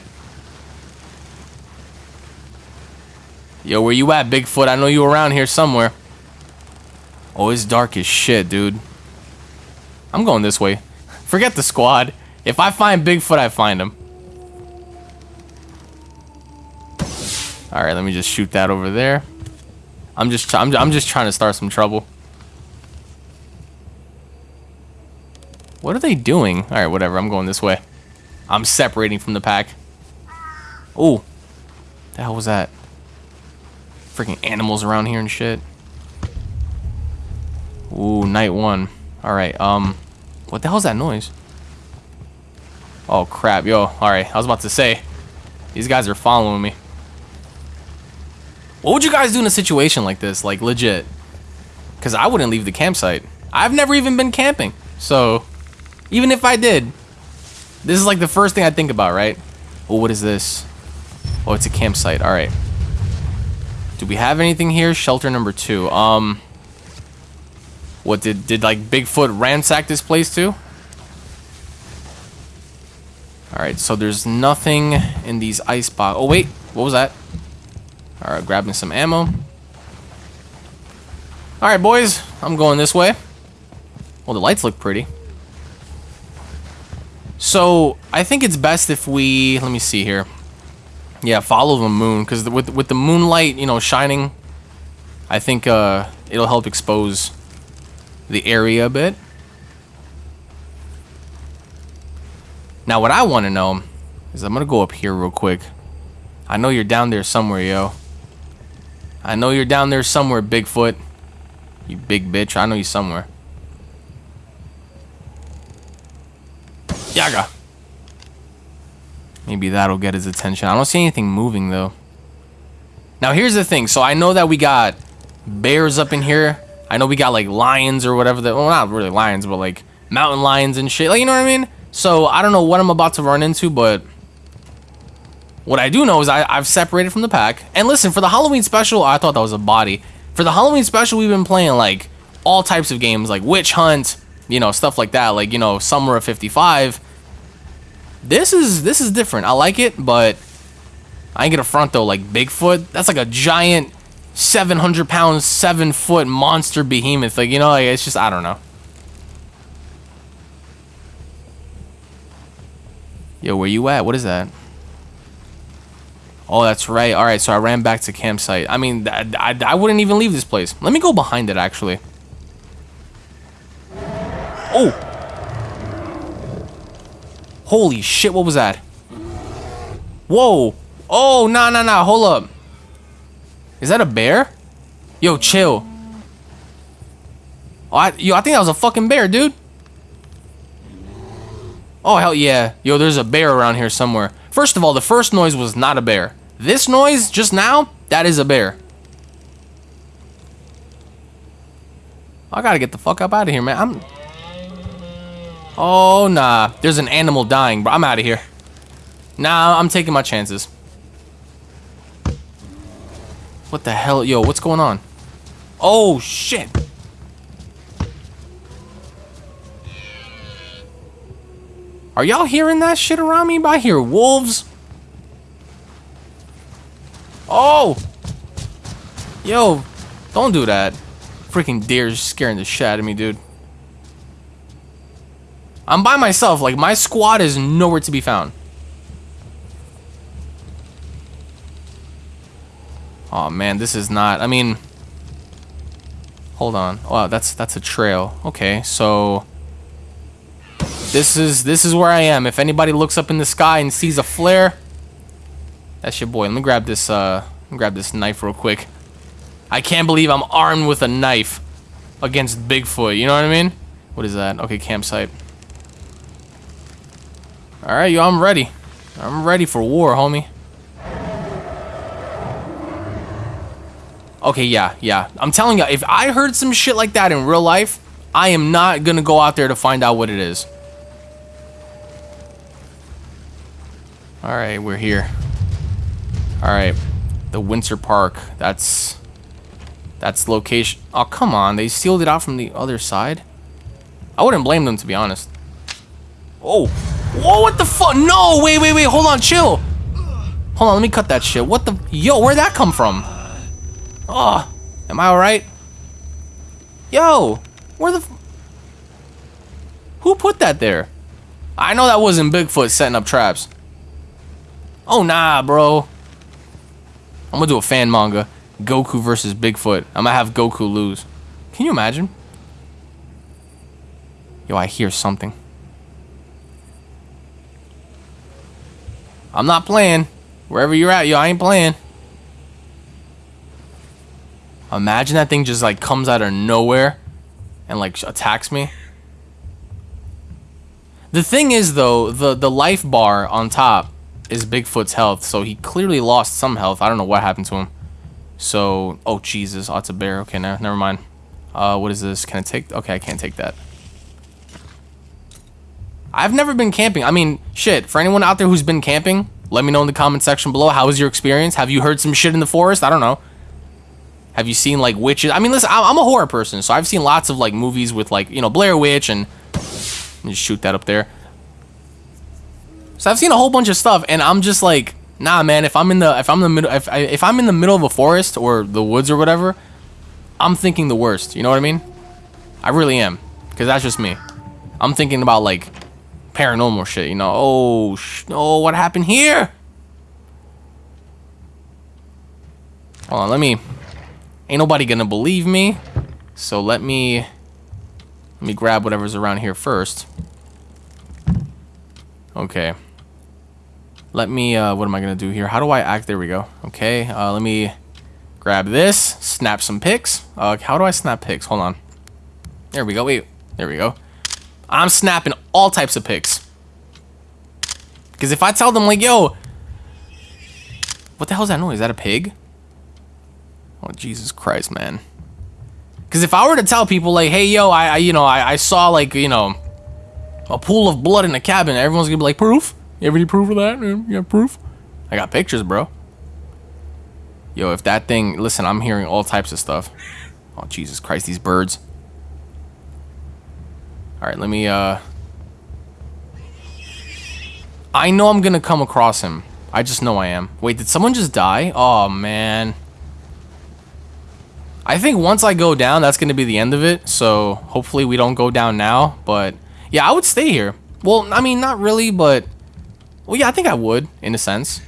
Speaker 1: Yo, where you at, Bigfoot? I know you around here somewhere. Oh, it's dark as shit, dude. I'm going this way. Forget the squad. If I find Bigfoot, I find him. All right, let me just shoot that over there. I'm just I'm, I'm just trying to start some trouble. What are they doing? All right, whatever. I'm going this way. I'm separating from the pack. Oh, the hell was that? freaking animals around here and shit. Ooh, night one. Alright, um, what the hell's that noise? Oh, crap. Yo, alright. I was about to say. These guys are following me. What would you guys do in a situation like this? Like, legit. Because I wouldn't leave the campsite. I've never even been camping. So, even if I did, this is like the first thing I think about, right? Oh, what is this? Oh, it's a campsite. Alright. Do we have anything here? Shelter number two. Um... What, did, did like Bigfoot ransack this place too? Alright, so there's nothing in these ice box. Oh, wait. What was that? Alright, grabbing some ammo. Alright, boys. I'm going this way. Well, the lights look pretty. So, I think it's best if we... Let me see here. Yeah, follow the moon. Because with, with the moonlight, you know, shining... I think uh, it'll help expose the area a bit. Now, what I want to know is I'm going to go up here real quick. I know you're down there somewhere, yo. I know you're down there somewhere, Bigfoot. You big bitch. I know you somewhere. Yaga. Maybe that'll get his attention. I don't see anything moving, though. Now, here's the thing. So, I know that we got bears up in here. I know we got, like, lions or whatever. That, well, not really lions, but, like, mountain lions and shit. Like, you know what I mean? So, I don't know what I'm about to run into, but... What I do know is I, I've separated from the pack. And listen, for the Halloween special, I thought that was a body. For the Halloween special, we've been playing, like, all types of games. Like, Witch Hunt, you know, stuff like that. Like, you know, Summer of 55. This is, this is different. I like it, but... I ain't gonna front, though. Like, Bigfoot, that's like a giant 700 pound, 7 foot monster behemoth. Like, you know, like, it's just, I don't know. Yo, where you at? What is that? Oh, that's right. All right, so I ran back to campsite. I mean, I, I, I wouldn't even leave this place. Let me go behind it, actually. Oh! Holy shit, what was that? Whoa! Oh, nah, nah, nah, hold up. Is that a bear? Yo, chill. Oh, I, yo, I think that was a fucking bear, dude. Oh, hell yeah. Yo, there's a bear around here somewhere. First of all, the first noise was not a bear. This noise, just now, that is a bear. I gotta get the fuck up out of here, man. I'm... Oh, nah. There's an animal dying, bro. I'm out of here. Nah, I'm taking my chances. What the hell? Yo, what's going on? Oh, shit. Are y'all hearing that shit around me? I hear wolves. Oh! Yo, don't do that. Freaking deer's scaring the shit out of me, dude. I'm by myself. Like, my squad is nowhere to be found. Oh man, this is not. I mean, hold on. Wow, that's that's a trail. Okay, so this is this is where I am. If anybody looks up in the sky and sees a flare, that's your boy. Let me grab this. Uh, grab this knife real quick. I can't believe I'm armed with a knife against Bigfoot. You know what I mean? What is that? Okay, campsite. All right, yo, I'm ready. I'm ready for war, homie. Okay, yeah, yeah. I'm telling you, if I heard some shit like that in real life, I am not gonna go out there to find out what it is. Alright, we're here. Alright. The Winter Park. That's... That's location... Oh, come on. They sealed it out from the other side? I wouldn't blame them, to be honest. Oh. Whoa, what the fuck? No, wait, wait, wait. Hold on, chill. Hold on, let me cut that shit. What the... Yo, where'd that come from? Oh, am I alright? Yo, where the... Who put that there? I know that wasn't Bigfoot setting up traps. Oh, nah, bro. I'm gonna do a fan manga. Goku versus Bigfoot. I'm gonna have Goku lose. Can you imagine? Yo, I hear something. I'm not playing. Wherever you're at, yo, I ain't playing. Imagine that thing just like comes out of nowhere and like attacks me. The thing is, though, the the life bar on top is Bigfoot's health, so he clearly lost some health. I don't know what happened to him. So, oh Jesus, oh, it's a bear. Okay, no, never mind. Uh, what is this? Can I take? Okay, I can't take that. I've never been camping. I mean, shit. For anyone out there who's been camping, let me know in the comment section below. How was your experience? Have you heard some shit in the forest? I don't know. Have you seen like witches? I mean, listen, I'm a horror person, so I've seen lots of like movies with like you know Blair Witch and just shoot that up there. So I've seen a whole bunch of stuff, and I'm just like, nah, man. If I'm in the if I'm the middle if I, if I'm in the middle of a forest or the woods or whatever, I'm thinking the worst. You know what I mean? I really am, because that's just me. I'm thinking about like paranormal shit. You know? Oh, sh- oh, what happened here? Hold on, let me Ain't nobody gonna believe me. So let me let me grab whatever's around here first. Okay. Let me uh what am I gonna do here? How do I act? There we go. Okay, uh let me grab this, snap some pics. Uh how do I snap pics? Hold on. There we go. Wait. There we go. I'm snapping all types of pics. Because if I tell them, like, yo, what the hell is that noise? Is that a pig? Oh, Jesus Christ, man. Because if I were to tell people, like, hey, yo, I, I you know, I, I, saw, like, you know, a pool of blood in a cabin, everyone's gonna be like, proof? You have any proof of that? You have proof? I got pictures, bro. Yo, if that thing, listen, I'm hearing all types of stuff. Oh, Jesus Christ, these birds. All right, let me, uh... I know I'm gonna come across him. I just know I am. Wait, did someone just die? Oh, man. I think once I go down, that's going to be the end of it. So hopefully we don't go down now. But yeah, I would stay here. Well, I mean, not really, but... Well, yeah, I think I would, in a sense.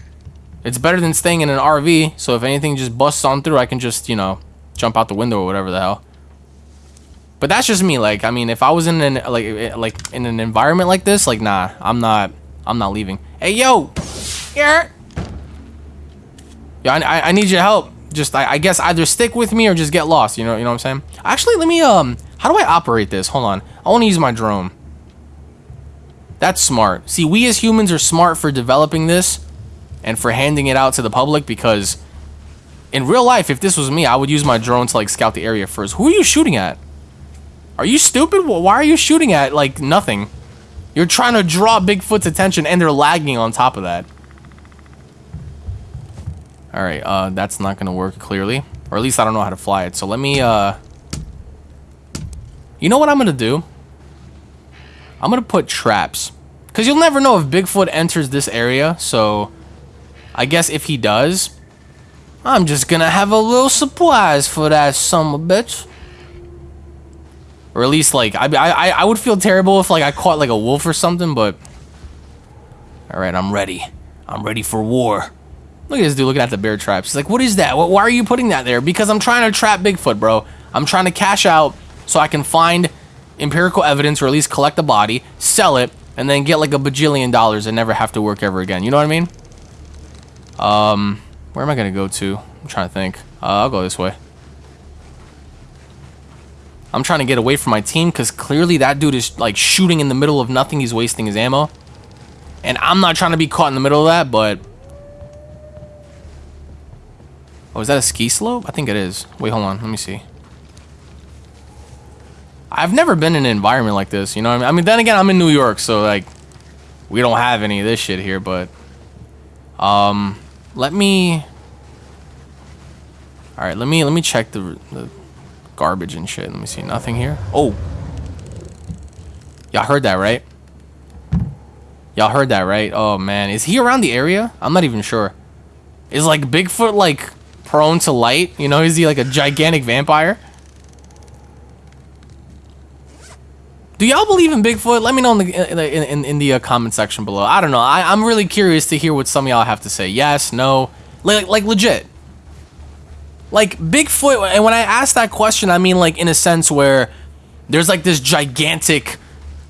Speaker 1: It's better than staying in an RV. So if anything just busts on through, I can just, you know, jump out the window or whatever the hell. But that's just me. Like, I mean, if I was in an like eh, like in an environment like this, like, nah, I'm not. I'm not leaving. Hey, yo, here. Yeah, I, I need your help just I, I, guess either stick with me or just get lost. You know, you know what I'm saying? Actually, let me um, how do I operate this? Hold on, I want to use my drone. That's smart. See, we as humans are smart for developing this and for handing it out to the public because in real life, if this was me, I would use my drone to like scout the area first. Who are you shooting at? Are you stupid? Why are you shooting at like nothing? You're trying to draw Bigfoot's attention and they're lagging on top of that. Alright, uh, that's not gonna work clearly. Or at least I don't know how to fly it. So let me, uh... You know what I'm gonna do? I'm gonna put traps. Because you'll never know if Bigfoot enters this area, so... I guess if he does... I'm just gonna have a little surprise for that son of a bitch. Or at least, like, I, I, I would feel terrible if, like, I caught, like, a wolf or something, but... Alright, I'm ready. I'm ready for war. Look at this dude looking at the bear traps. He's like, what is that? Why are you putting that there? Because I'm trying to trap Bigfoot, bro. I'm trying to cash out so I can find empirical evidence or at least collect the body, sell it, and then get like a bajillion dollars and never have to work ever again. You know what I mean? Um, where am I going to go to? I'm trying to think. Uh, I'll go this way. I'm trying to get away from my team because clearly that dude is like shooting in the middle of nothing. He's wasting his ammo. And I'm not trying to be caught in the middle of that, but Oh, is that a ski slope? I think it is. Wait, hold on. Let me see. I've never been in an environment like this, you know I mean? I mean, then again, I'm in New York, so, like, we don't have any of this shit here, but... Um, let me... Alright, let me, let me check the, the garbage and shit. Let me see. Nothing here? Oh! Y'all heard that, right? Y'all heard that, right? Oh, man. Is he around the area? I'm not even sure. Is, like, Bigfoot, like prone to light? You know, is he like a gigantic vampire? Do y'all believe in Bigfoot? Let me know in the in, in, in the uh, comment section below. I don't know. I, I'm really curious to hear what some of y'all have to say. Yes, no, like like legit. Like Bigfoot, and when I ask that question, I mean like in a sense where there's like this gigantic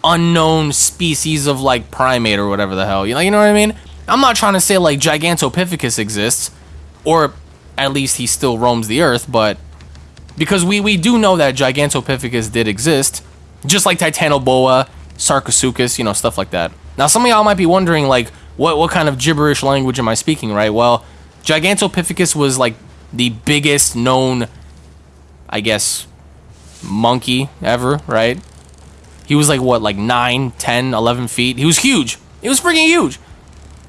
Speaker 1: unknown species of like primate or whatever the hell. You know, you know what I mean? I'm not trying to say like Gigantopithecus exists or at least he still roams the earth, but because we, we do know that Gigantopithecus did exist, just like Titanoboa Sarcosuchus, you know, stuff like that. Now, some of y'all might be wondering, like, what, what kind of gibberish language am I speaking, right? Well, Gigantopithecus was, like, the biggest known, I guess, monkey ever, right? He was, like, what, like 9, 10, 11 feet? He was huge. He was freaking huge.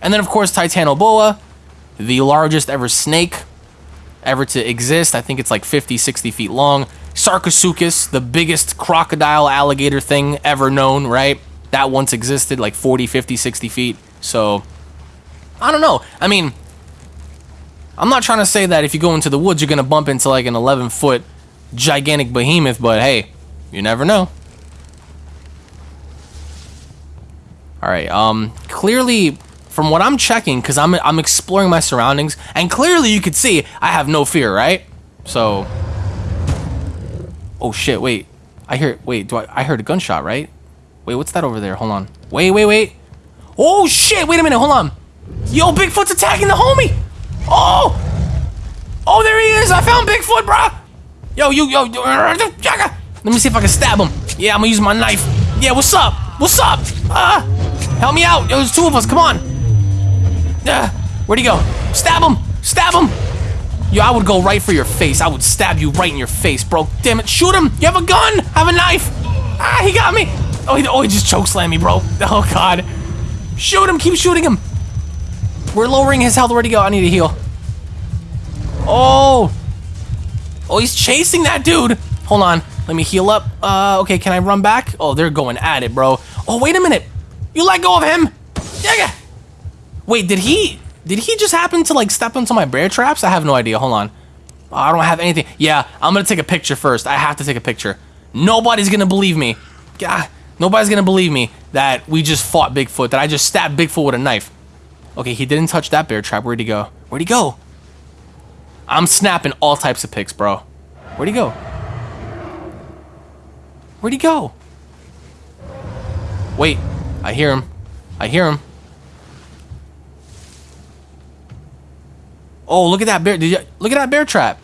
Speaker 1: And then, of course, Titanoboa, the largest ever snake ever to exist. I think it's like 50, 60 feet long. Sarcosuchus, the biggest crocodile alligator thing ever known, right? That once existed like 40, 50, 60 feet. So, I don't know. I mean, I'm not trying to say that if you go into the woods, you're going to bump into like an 11 foot gigantic behemoth, but hey, you never know. All right, um, clearly from what I'm checking, because I'm, I'm exploring my surroundings, and clearly you could see I have no fear, right? So, oh shit, wait, I hear, wait, do I, I heard a gunshot, right? Wait, what's that over there? Hold on. Wait, wait, wait. Oh shit, wait a minute, hold on. Yo, Bigfoot's attacking the homie. Oh, oh, there he is. I found Bigfoot, bruh. Yo, you, yo, let me see if I can stab him. Yeah, I'm gonna use my knife. Yeah, what's up? What's up? Ah, help me out. There's two of us. Come on. Uh, where'd he go? Stab him! Stab him! Yo, I would go right for your face. I would stab you right in your face, bro. Damn it. Shoot him! You have a gun! have a knife! Ah, he got me! Oh, he, oh, he just chokeslammed me, bro. (laughs) Oh, God. Shoot him! Keep shooting him! We're lowering his health. Where'd he go? I need to heal. Oh! Oh, he's chasing that dude! Hold on. Let me heal up. Uh, okay, can I run back? Oh, they're going at it, bro. Oh, wait a minute. You let go of him! Yeah, Wait, did he did he just happen to like step into my bear traps? I have no idea. Hold on. I don't have anything. Yeah, I'm gonna take a picture first. I have to take a picture. Nobody's gonna believe me. God, nobody's gonna believe me that we just fought Bigfoot, that I just stabbed Bigfoot with a knife. Okay, he didn't touch that bear trap. Where'd he go? Where'd he go? I'm snapping all types of pics, bro. Where'd he go? Where'd he go? Wait, I hear him. I hear him. Oh, look at that bear. Did you look at that bear trap?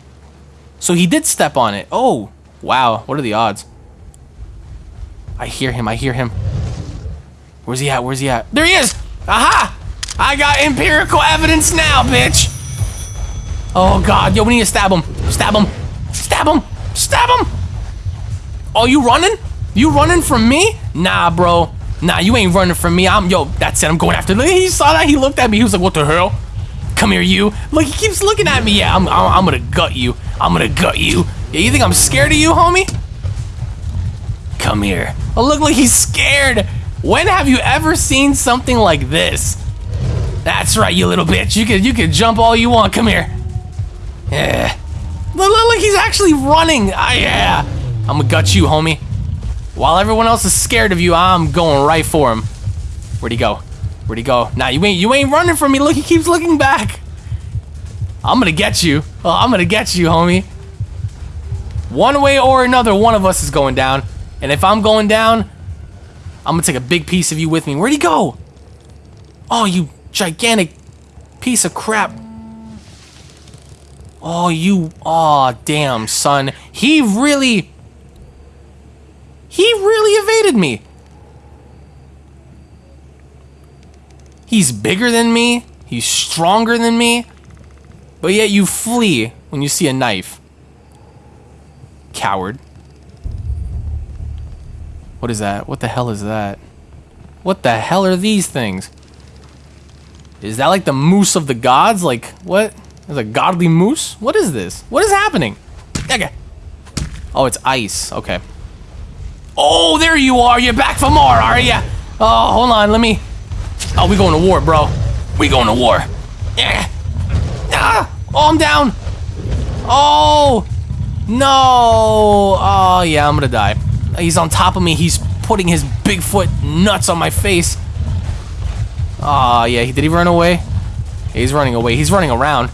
Speaker 1: So he did step on it. Oh, wow. What are the odds? I hear him. I hear him. Where's he at? Where's he at? There he is! Aha! I got empirical evidence now, bitch! Oh, God. Yo, we need to stab him. Stab him. Stab him. Stab him! Oh, you running? You running from me? Nah, bro. Nah, you ain't running from me. I'm, yo, that's it. I'm going after. He saw that. He looked at me. He was like, what the hell? Come here, you. Look, he keeps looking at me. Yeah, I'm, I'm, I'm gonna gut you. I'm gonna gut you. Yeah, you think I'm scared of you, homie? Come here. Oh, look like he's scared. When have you ever seen something like this? That's right, you little bitch. You can you can jump all you want. Come here. Yeah. Look, look, look he's actually running. Ah, yeah. I'm gonna gut you, homie. While everyone else is scared of you, I'm going right for him. Where'd he go? Where'd he go? Nah, you ain't you ain't running from me. Look, he keeps looking back. I'm gonna get you. Oh, I'm gonna get you, homie. One way or another, one of us is going down. And if I'm going down, I'm gonna take a big piece of you with me. Where'd he go? Oh, you gigantic piece of crap. Oh, you. Oh, damn, son. He really. He really evaded me. He's bigger than me. He's stronger than me. But yet you flee when you see a knife. Coward. What is that? What the hell is that? What the hell are these things? Is that like the moose of the gods? Like, what? Is a godly moose? What is this? What is happening? Okay. Oh, it's ice. Okay. Oh, there you are. You're back for more, are you? Oh, hold on. Let me Oh, we going to war, bro. We going to war. Yeah. Ah! Oh, I'm down. Oh. No. Oh, yeah, I'm gonna die. He's on top of me. He's putting his Bigfoot nuts on my face. Oh, yeah. Did he run away? He's running away. He's running around.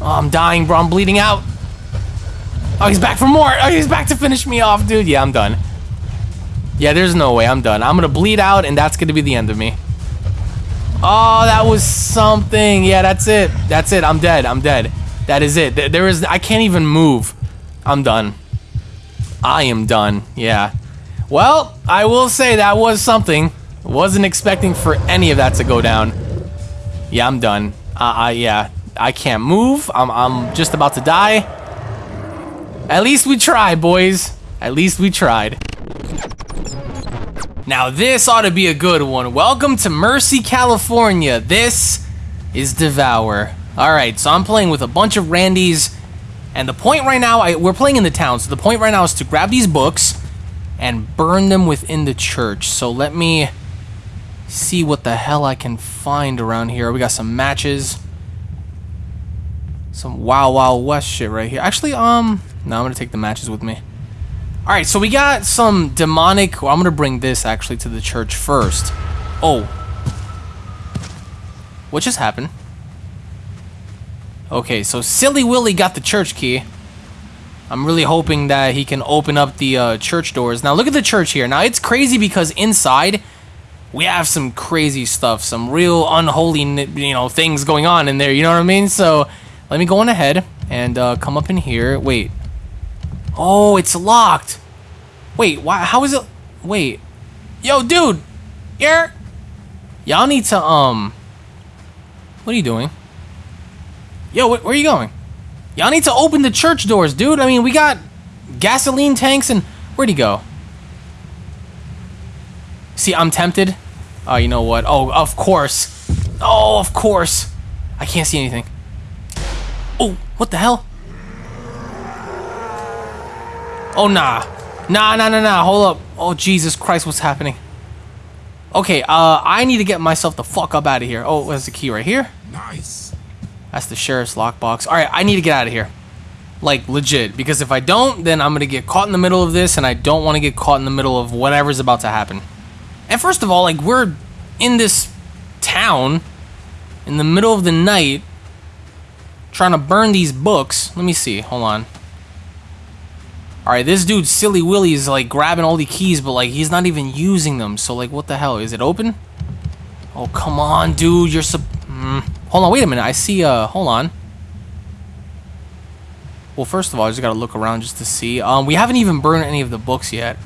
Speaker 1: Oh, I'm dying, bro. I'm bleeding out. Oh, he's back for more. Oh, he's back to finish me off, dude. Yeah, I'm done. Yeah, there's no way. I'm done. I'm gonna bleed out, and that's gonna be the end of me. Oh, that was something. Yeah, that's it. That's it. I'm dead. I'm dead. That is it. There is. I can't even move. I'm done. I am done. Yeah. Well, I will say that was something. Wasn't expecting for any of that to go down. Yeah, I'm done. Uh, I, yeah, I can't move. I'm, I'm just about to die. At least we tried, boys. At least we tried. Now this ought to be a good one. Welcome to Mercy, California. This is Devour. All right, so I'm playing with a bunch of Randys, and the point right now, I, we're playing in the town, so the point right now is to grab these books and burn them within the church. So let me see what the hell I can find around here. We got some matches. Some Wild Wild West shit right here. Actually, um, no, I'm gonna take the matches with me. All right, so we got some demonic. Well, I'm gonna bring this actually to the church first. Oh, what just happened? Okay, so Silly Willy got the church key. I'm really hoping that he can open up the uh, church doors. Now look at the church here. Now it's crazy because inside we have some crazy stuff, some real unholy, you know, things going on in there. You know what I mean? So let me go on ahead and uh, come up in here. Wait. Oh, it's locked. Wait, why? How is it? Wait. Yo, dude. Here. Y'all need to um. What are you doing? Yo, wh where are you going? Y'all need to open the church doors, dude. I mean, we got gasoline tanks and where'd he go? See, I'm tempted. Oh, you know what? Oh, of course. Oh, of course. I can't see anything. Oh, what the hell? Oh, nah. Nah, nah, nah, nah. Hold up. Oh, Jesus Christ, what's happening? Okay, uh, I need to get myself the fuck up out of here. Oh, there's the key right here.
Speaker 5: Nice.
Speaker 1: That's the sheriff's lockbox. All right, I need to get out of here. Like, legit. Because if I don't, then I'm going to get caught in the middle of this, and I don't want to get caught in the middle of whatever's about to happen. And first of all, like, we're in this town in the middle of the night trying to burn these books. Let me see. Hold on. All right, this dude, Silly Willy, is like grabbing all the keys, but like he's not even using them. So like, what the hell? Is it open? Oh, come on, dude. You're sub. Mm. Hold on, wait a minute. I see. Uh, hold on. Well, first of all, I just gotta look around just to see. Um, we haven't even burned any of the books yet.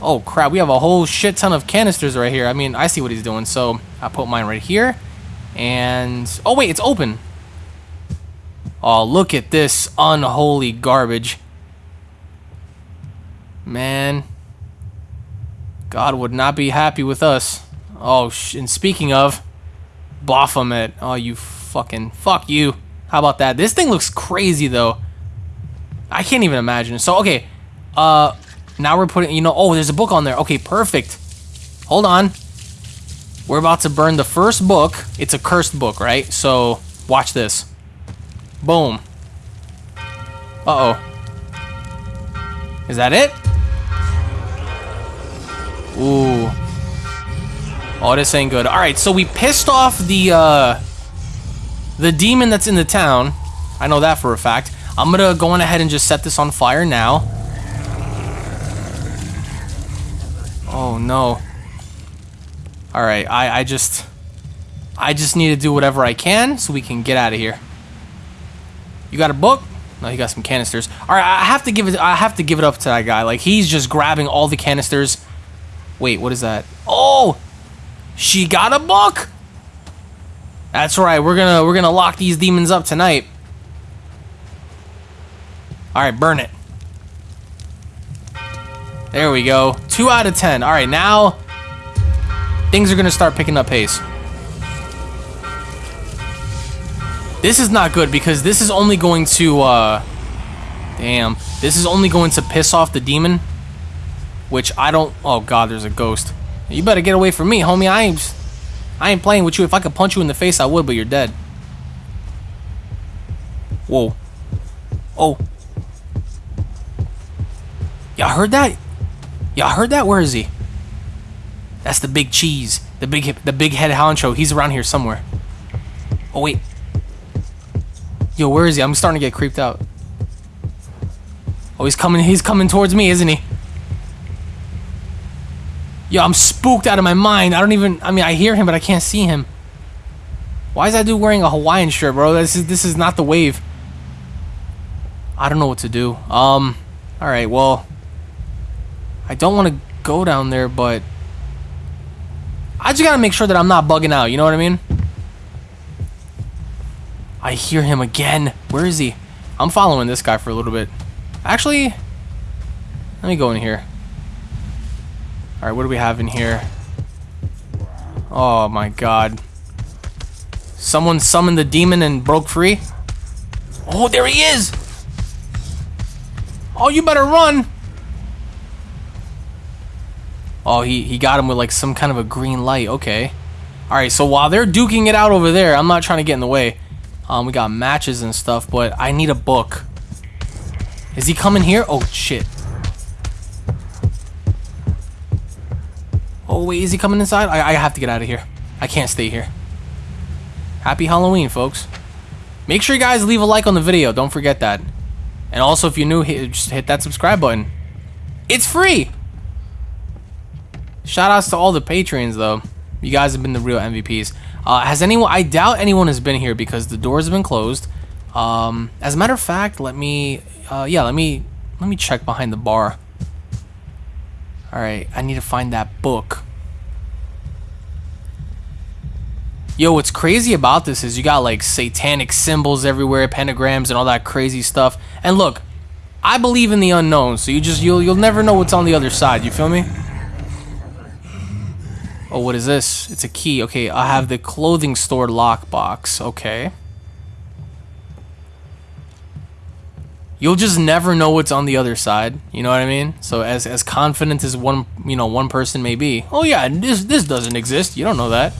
Speaker 1: Oh crap, we have a whole shit ton of canisters right here. I mean, I see what he's doing, so I put mine right here. And oh wait, it's open. Oh, look at this unholy garbage. Man. God would not be happy with us. Oh, and speaking of, Baphomet. Oh, you fucking, fuck you. How about that? This thing looks crazy, though. I can't even imagine. So, okay. Uh, now we're putting, you know, oh, there's a book on there. Okay, perfect. Hold on. We're about to burn the first book. It's a cursed book, right? So, watch this. Boom. Uh-oh. Is that it? Ooh. Oh, this ain't good. Alright, so we pissed off the, uh... The demon that's in the town. I know that for a fact. I'm gonna go on ahead and just set this on fire now. Oh, no. Alright, I, I just... I just need to do whatever I can so we can get out of here. You got a book? No, he got some canisters. All right, I have to give it. I have to give it up to that guy. Like he's just grabbing all the canisters. Wait, what is that? Oh, she got a book. That's right. We're gonna we're gonna lock these demons up tonight. All right, burn it. There we go. Two out of ten. All right, now things are gonna start picking up pace. This is not good because this is only going to, uh... Damn. This is only going to piss off the demon. Which I don't... Oh, God, there's a ghost. You better get away from me, homie. I ain't... I ain't playing with you. If I could punch you in the face, I would, but you're dead. Whoa. Oh. Y'all heard that? Y'all heard that? Where is he? That's the big cheese. The big the big head honcho. He's around here somewhere. Oh, wait. Yo, where is he? I'm starting to get creeped out. Oh, he's coming. He's coming towards me, isn't he? Yo, I'm spooked out of my mind. I don't even. I mean, I hear him, but I can't see him. Why is that dude wearing a Hawaiian shirt, bro? This is this is not the wave. I don't know what to do. Um. All right. Well, I don't want to go down there, but I just gotta make sure that I'm not bugging out. You know what I mean? I hear him again. Where is he? I'm following this guy for a little bit. Actually, let me go in here. Alright, what do we have in here? Oh my god. Someone summoned the demon and broke free? Oh, there he is! Oh, you better run! Oh, he, he got him with like some kind of a green light. Okay. Alright, so while they're duking it out over there, I'm not trying to get in the way. Um, we got matches and stuff, but I need a book. Is he coming here? Oh, shit. Oh, wait, is he coming inside? I, I have to get out of here. I can't stay here. Happy Halloween, folks. Make sure you guys leave a like on the video. Don't forget that. And also, if you're new, hit, just hit that subscribe button. It's free! Shout outs to all the patrons, though. You guys have been the real MVPs. Uh, has anyone... I doubt anyone has been here because the doors have been closed. Um, as a matter of fact, let me... Uh, yeah, let me... Let me check behind the bar. Alright, I need to find that book. Yo, what's crazy about this is you got like satanic symbols everywhere, pentagrams and all that crazy stuff. And look, I believe in the unknown, so you just you'll you'll never know what's on the other side, you feel me? Oh, what is this? It's a key. Okay, I have the clothing store lockbox. Okay. You'll just never know what's on the other side. You know what I mean? So as as confident as one you know one person may be. Oh yeah, this this doesn't exist. You don't know that.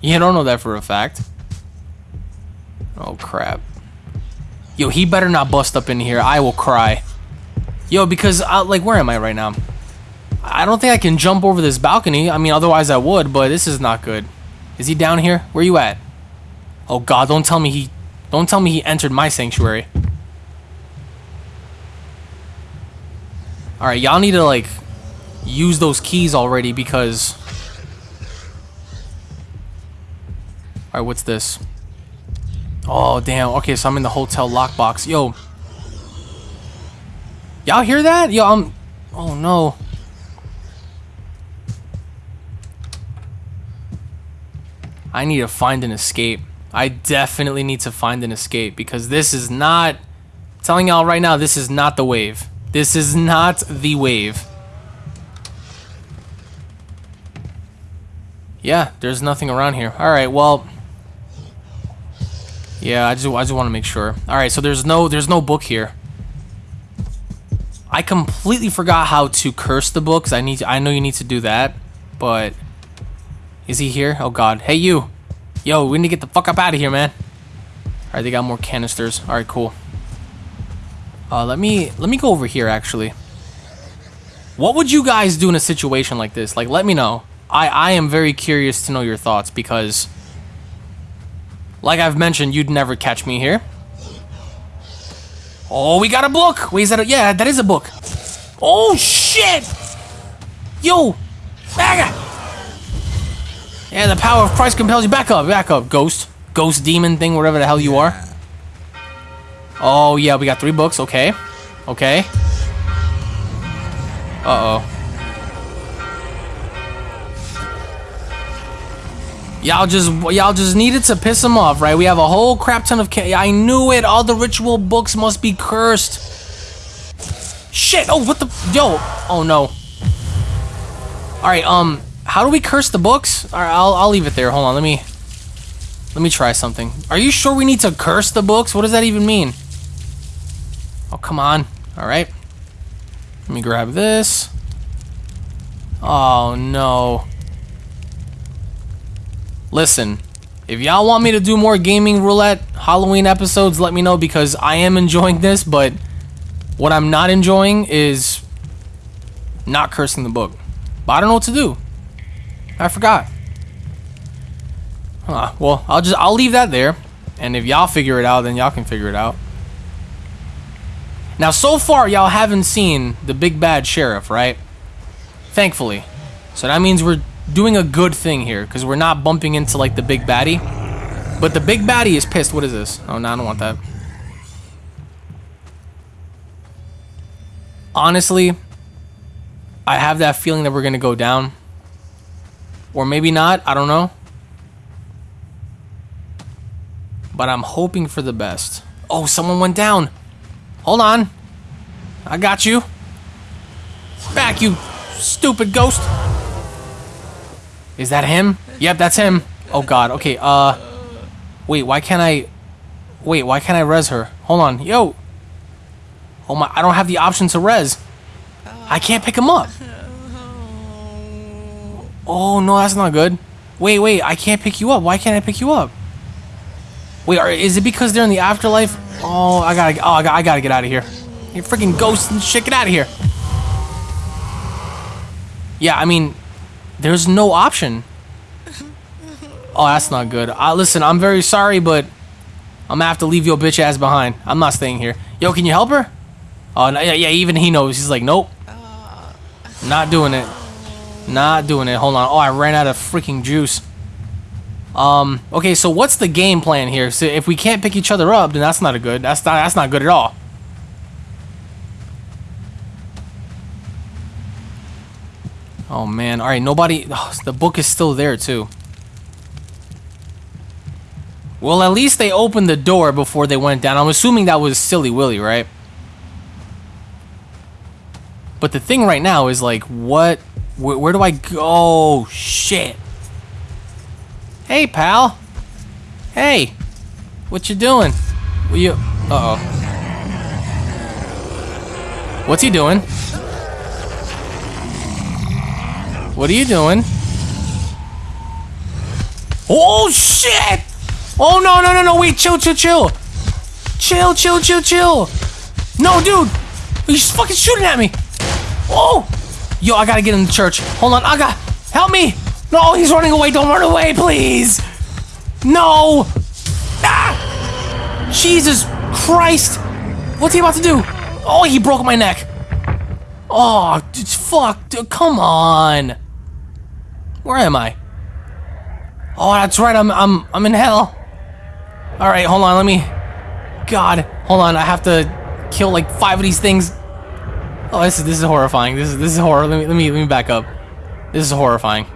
Speaker 1: You don't know that for a fact. Oh crap. Yo, he better not bust up in here. I will cry. Yo, because uh, like where am I right now? I don't think I can jump over this balcony. I mean, otherwise I would, but this is not good. Is he down here? Where you at? Oh god, don't tell me he don't tell me he entered my sanctuary. Alright, y'all need to, like, use those keys already because... Alright, what's this? Oh, damn. Okay, so I'm in the hotel lockbox. Yo. Y'all hear that? Yo, I'm... Oh, no. I need to find an escape. I definitely need to find an escape because this is not... telling y'all right now, this is not the wave. This is not the wave. Yeah, there's nothing around here. Alright, well... Yeah, I just, I just want to make sure. Alright, so there's no there's no book here. I completely forgot how to curse the books. I need to, I know you need to do that, but... Is he here? Oh god. Hey you! Yo, we need to get the fuck up out of here, man. Alright, they got more canisters. Alright, cool. Uh, let me let me go over here actually. What would you guys do in a situation like this? Like, let me know. I I am very curious to know your thoughts because, like I've mentioned, you'd never catch me here. Oh, we got a book. Wait, is that a, yeah? That is a book. Oh shit! Yo, back Yeah, the power of Christ compels you. Back up, back up, ghost, ghost demon thing, whatever the hell you are. Oh, yeah, we got three books. Okay. Okay. Uh-oh. Y'all just y'all just needed to piss him off, right? We have a whole crap ton of I knew it. All the ritual books must be cursed. Shit. Oh, what the Yo. Oh no. All right, um how do we curse the books? All right, I'll I'll leave it there. Hold on. Let me Let me try something. Are you sure we need to curse the books? What does that even mean? Oh, come on. All right. Let me grab this. Oh, no. Listen, if y'all want me to do more gaming roulette Halloween episodes, let me know because I am enjoying this, but what I'm not enjoying is not cursing the book. But I don't know what to do. I forgot. Huh, well, I'll just I'll leave that there. And if y'all figure it out, then y'all can figure it out. Now, so far, y'all haven't seen the big bad sheriff, right? Thankfully. So that means we're doing a good thing here, because we're not bumping into, like, the big baddie. But the big baddie is pissed. What is this? Oh, no, I don't want that. Honestly, I have that feeling that we're gonna go down. Or maybe not, I don't know. But I'm hoping for the best. Oh, someone went down. Hold on. I got you. Back, you stupid ghost. Is that him? Yep, that's him. Oh god, okay, uh... Wait, why can't I... Wait, why can't I res her? Hold on, yo! Oh my, I don't have the option to res. I can't pick him up. Oh, no, that's not good. Wait, wait, I can't pick you up. Why can't I pick you up? Wait, are, is it because they're in the afterlife? Oh, I gotta, oh, I gotta, I gotta get out of here. You freaking ghosts and shit, get out of here. Yeah, I mean, there's no option. Oh, that's not good. Uh, listen, I'm very sorry, but I'm gonna have to leave your bitch ass behind. I'm not staying here. Yo, can you help her? Oh, no, yeah, yeah, even he knows. He's like, nope. Not doing it. Not doing it. Hold on. Oh, I ran out of freaking juice. Um, okay, so what's the game plan here? So if we can't pick each other up, then that's not a good. That's not that's not good at all. Oh man. All right, nobody oh, the book is still there too. Well, at least they opened the door before they went down. I'm assuming that was Silly Willy, right? But the thing right now is like, what? Where, where do I go? Oh, shit. Hey, pal. Hey. What you doing? What you? Uh oh. What's he doing? What are you doing? Oh shit! Oh no no no no! Wait, chill chill chill, chill chill chill chill. No, dude, he's fucking shooting at me. Oh, yo, I gotta get in the church. Hold on, got help me. No, he's running away. Don't run away, please. No. Ah! Jesus Christ! What's he about to do? Oh, he broke my neck. Oh, dude, fuck, dude, come on. Where am I? Oh, that's right. I'm I'm I'm in hell. All right, hold on. Let me. God, hold on. I have to kill like five of these things. Oh, this is this is horrifying. This is this is horror. Let me let me let me back up. This is horrifying.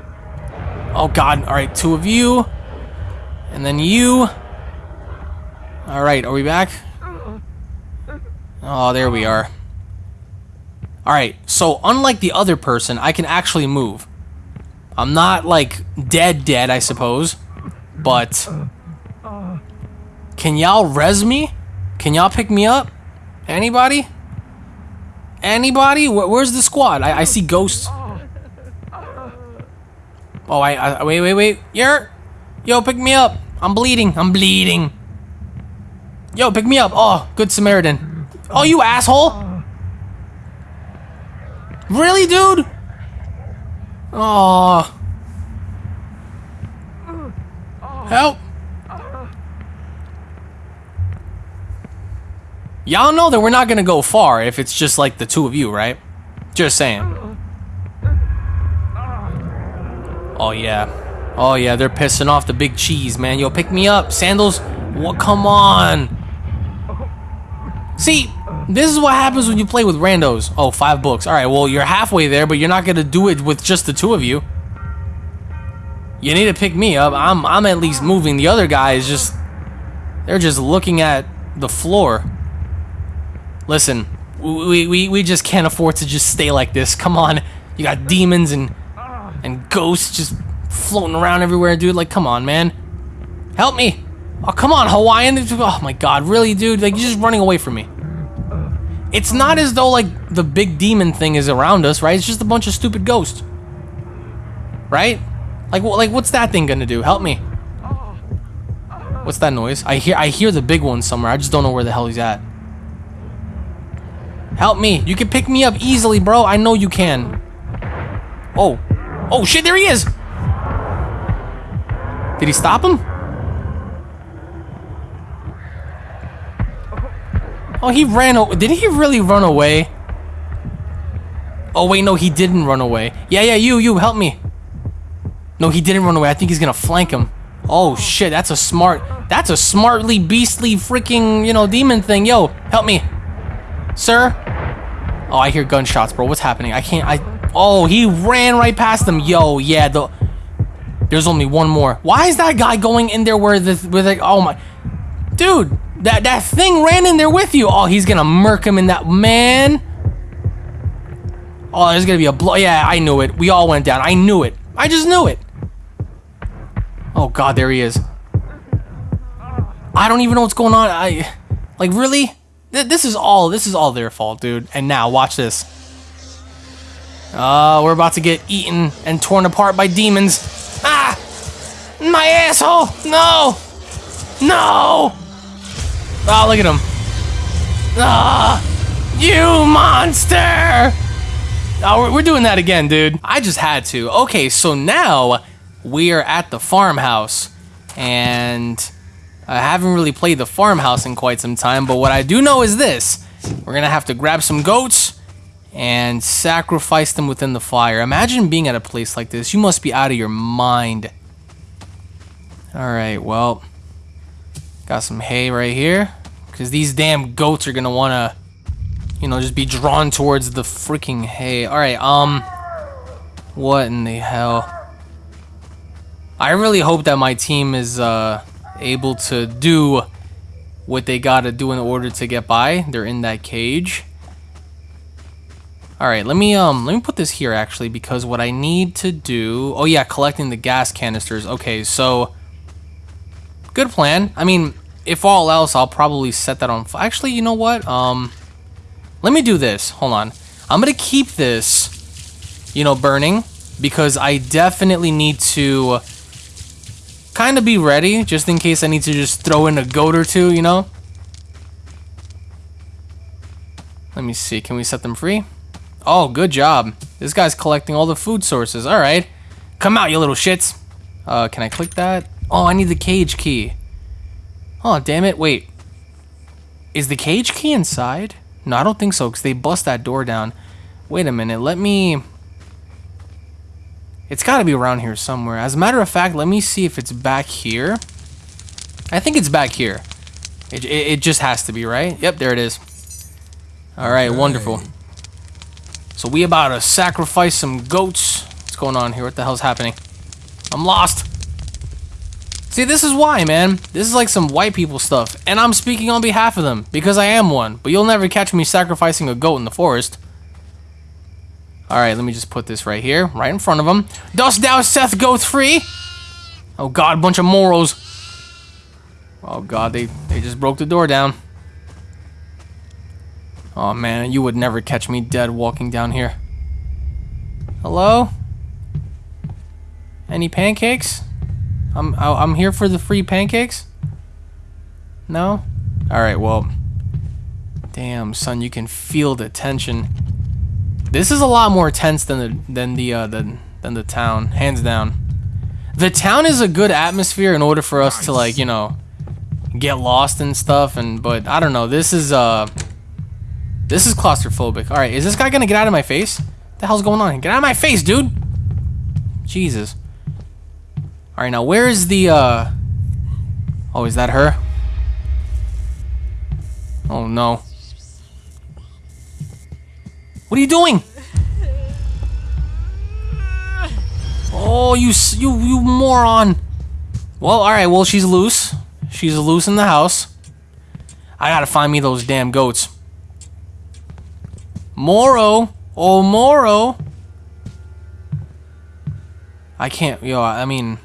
Speaker 1: Oh God. All right, two of you, and then you. All right, are we back? Oh, there we are. All right. So unlike the other person, I can actually move. I'm not like dead dead, I suppose, but can y'all res me? Can y'all pick me up? Anybody? Anybody? Wh- where's the squad? I, I see ghosts. Oh, I, I wait, wait, wait. You're, yo, pick me up. I'm bleeding. I'm bleeding. Yo, pick me up. Oh, good Samaritan. Oh, you asshole. Really, dude? Oh. Help. Y'all know that we're not gonna go far if it's just like the two of you, right? Just saying. Oh yeah. Oh yeah, they're pissing off the big cheese, man. Yo, pick me up. Sandals, what come on. See, this is what happens when you play with randos. Oh, five books. Alright, well you're halfway there, but you're not gonna do it with just the two of you. You need to pick me up. I'm I'm at least moving. The other guy is just they're just looking at the floor. Listen, we, we, we just can't afford to just stay like this. Come on. You got demons and and ghosts just floating around everywhere, dude. Like, come on, man. Help me. Oh, come on, Hawaiian. Oh my god, really, dude? Like, you're just running away from me. It's not as though, like, the big demon thing is around us, right? It's just a bunch of stupid ghosts. Right? Like, like what's that thing gonna do? Help me. What's that noise? I hear I hear the big one somewhere. I just don't know where the hell he's at. Help me. You can pick me up easily, bro. I know you can. Oh. Oh, shit, there he is. Did he stop him? Oh, he ran away. Did he really run away? Oh, wait, no, he didn't run away. Yeah, yeah, you, you, help me. No, he didn't run away. I think he's gonna flank him. Oh, shit, that's a smart... That's a smartly, beastly, freaking, you know, demon thing. Yo, help me. Sir? Oh, I hear gunshots, bro. What's happening? I can't... I... Oh, he ran right past them. Yo, yeah, the there's only one more. Why is that guy going in there where the with like oh my dude, that that thing ran in there with you. Oh, he's gonna murk him in that man. Oh, there's gonna be a blow. Yeah, I knew it. We all went down. I knew it. I just knew it. Oh god, there he is. I don't even know what's going on. I like really. Th- This is all. This is all their fault, dude. And now watch this. Uh, we're about to get eaten and torn apart by demons. Ah! My asshole! No! No! Oh, look at him. Ah! You monster! Oh, we're- we're doing that again, dude. I just had to. Okay, so now we are at the farmhouse. And I haven't really played the farmhouse in quite some time, but what I do know is this. We're gonna have to grab some goats and sacrifice them within the fire. Imagine being at a place like this. You must be out of your mind. Alright, well. Got some hay right here. Because these damn goats are gonna wanna, you know, just be drawn towards the freaking hay. Alright, um. What in the hell? I really hope that my team is, uh, able to do what they gotta do in order to get by. They're in that cage. All right, let me um let me put this here actually because what I need to do. Oh yeah, collecting the gas canisters. Okay, so good plan. I mean, if all else, I'll probably set that on. Actually, you know what? Um, let me do this. Hold on. I'm gonna keep this, you know, burning because I definitely need to kind of be ready just in case I need to just throw in a goat or two. You know. Let me see. Can we set them free? Oh, good job. This guy's collecting all the food sources. All right. Come out, you little shits. Uh, can I click that? Oh, I need the cage key. Oh, damn it. Wait. Is the cage key inside? No, I don't think so, because they bust that door down. Wait a minute. Let me... It's got to be around here somewhere. As a matter of fact, let me see if it's back here. I think it's back here. It, it, it just has to be, right? Yep, there it is. All right, wonderful. So we about to sacrifice some goats. What's going on here? What the hell's happening? I'm lost. See, this is why, man. This is like some white people stuff. And I'm speaking on behalf of them, because I am one. But you'll never catch me sacrificing a goat in the forest. Alright, let me just put this right here, right in front of him. Dost thou Seth go free? Oh god, bunch of moros. Oh god, they, they just broke the door down. Oh man, you would never catch me dead walking down here. Hello? Any pancakes? I'm I'm here for the free pancakes. No. All right. Well. Damn, son, you can feel the tension. This is a lot more tense than the than the uh, than than the town, hands down. The town is a good atmosphere in order for us to like you know get lost and stuff. And but I don't know. This is uh this is claustrophobic. All right, is this guy gonna get out of my face? the hell's going on? Get out of my face, dude! Jesus. All right, now where is the? uh... Oh, is that her? Oh no. What are you doing? Oh, you you you moron! Well, all right. Well, she's loose. She's loose in the house. I gotta find me those damn goats. Moro, oh Moro. I can't. Yo, I mean,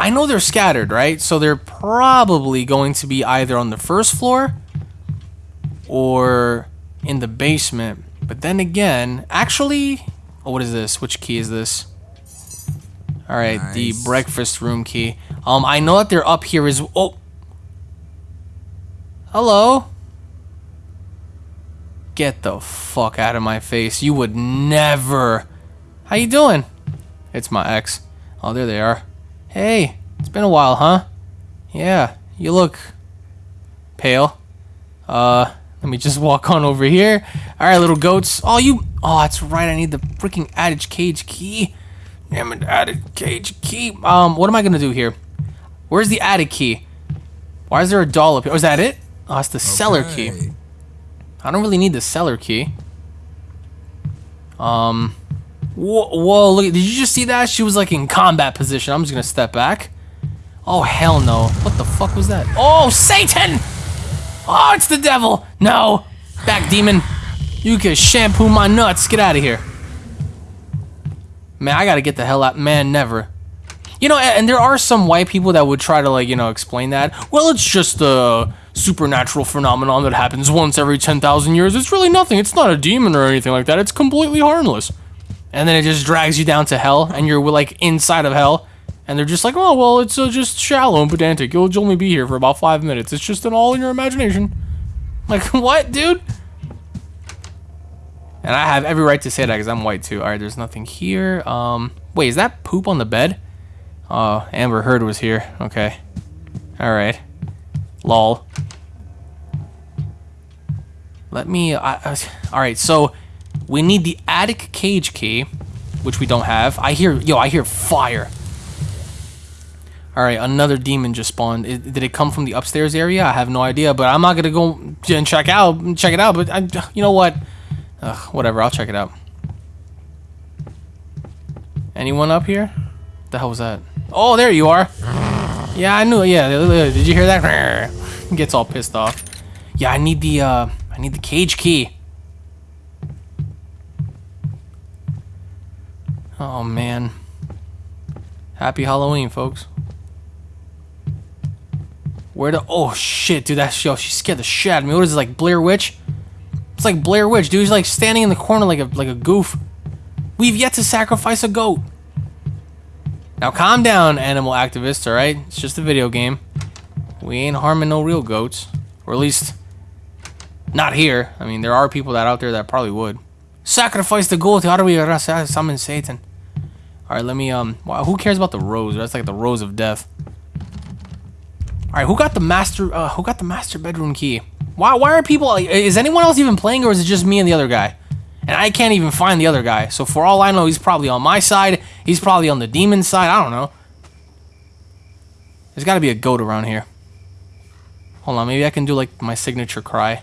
Speaker 1: I know they're scattered, right? So they're probably going to be either on the first floor or in the basement. But then again, actually, oh, what is this? Which key is this? All right, the breakfast room key. Um, I know that they're up here. Is oh, hello. Get the fuck out of my face. You would never. How you doing? It's my ex. Oh, there they are. Hey, it's been a while, huh? Yeah, you look pale. Uh, let me just walk on over here. All right, little goats. Oh, you. Oh, that's right. I need the freaking adage cage key. Damn it, attic cage key. Um, what am I gonna do here? Where's the attic key? Why is there a doll up here? Oh, is that it? Oh, it's the cellar key. I don't really need the cellar key. Um, whoa, whoa, look, did you just see that? She was like in combat position. I'm just gonna step back. Oh, hell no. What the fuck was that? Oh, Satan! Oh, it's the devil! No! Back, demon. You can shampoo my nuts. Get out of here. Man, I gotta get the hell out. Man, never. You know, and there are some white people that would try to, like, you know, explain that. Well, it's just a supernatural phenomenon that happens once every 10,000 years. It's really nothing. It's not a demon or anything like that. It's completely harmless. And then it just drags you down to hell, and you're, like, inside of hell. And they're just like, oh, well, it's uh, just shallow and pedantic. You'll only be here for about five minutes. It's just an all in your imagination. (laughs) Like, what, dude? And I have every right to say that because I'm white too. All right, there's nothing here. Um, wait, is that poop on the bed? Oh, Amber Heard was here. Okay. All right. Lol. Let me. I, I, all right, so we need the attic cage key, which we don't have. I hear, yo, I hear fire. All right, another demon just spawned. It, did it come from the upstairs area? I have no idea, but I'm not gonna go and check out check it out. But I, you know what? Ugh, whatever. I'll check it out. Anyone up here? The hell was that? Oh, there you are. Yeah, I knew. Yeah, did you hear that? (laughs) Gets all pissed off. Yeah, I need the uh, I need the cage key. Oh man. Happy Halloween, folks. Where the oh shit, dude, that's yo, she scared the shit out of me. What is it like Blair Witch? It's like Blair Witch, dude. He's like standing in the corner like a like a goof. We've yet to sacrifice a goat. Now calm down, animal activists, alright? It's just a video game. We ain't harming no real goats. Or at least not here. I mean there are people that out there that probably would. Sacrifice the goat, how do we summon Satan? Alright, let me um who cares about the rose? That's like the rose of death. All right, who got the master? Uh, who got the master bedroom key? Why? Why are people? Is anyone else even playing, or is it just me and the other guy? And I can't even find the other guy. So for all I know, he's probably on my side. He's probably on the demon side. I don't know. There's got to be a goat around here. Hold on, maybe I can do like my signature cry.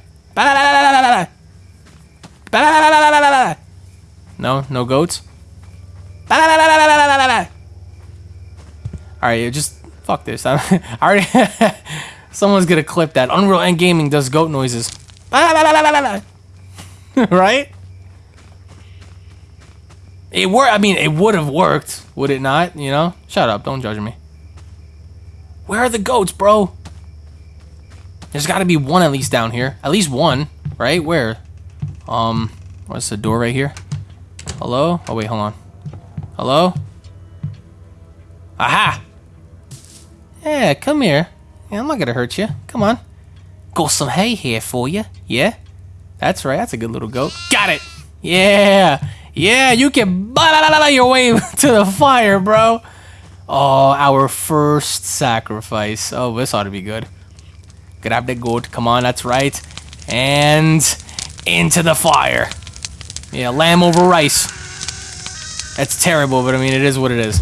Speaker 1: No, no goats. All right, just Fuck this. (laughs) I already. (laughs) Someone's gonna clip that. Unreal End Gaming does goat noises. (laughs) right? It worked. I mean, it would have worked, would it not? You know? Shut up. Don't judge me. Where are the goats, bro? There's got to be one at least down here. At least one, right? Where? Um, what's the door right here? Hello? Oh wait, hold on. Hello? Aha! Yeah, come here. Yeah, I'm not gonna hurt you. Come on. Got some hay here for you. Yeah? That's right, that's a good little goat. Got it! Yeah! Yeah, you can your way (laughs) to the fire, bro. Oh, our first sacrifice. Oh, this ought to be good. Grab the goat. Come on, that's right. And into the fire. Yeah, lamb over rice. That's terrible, but I mean, it is what it is.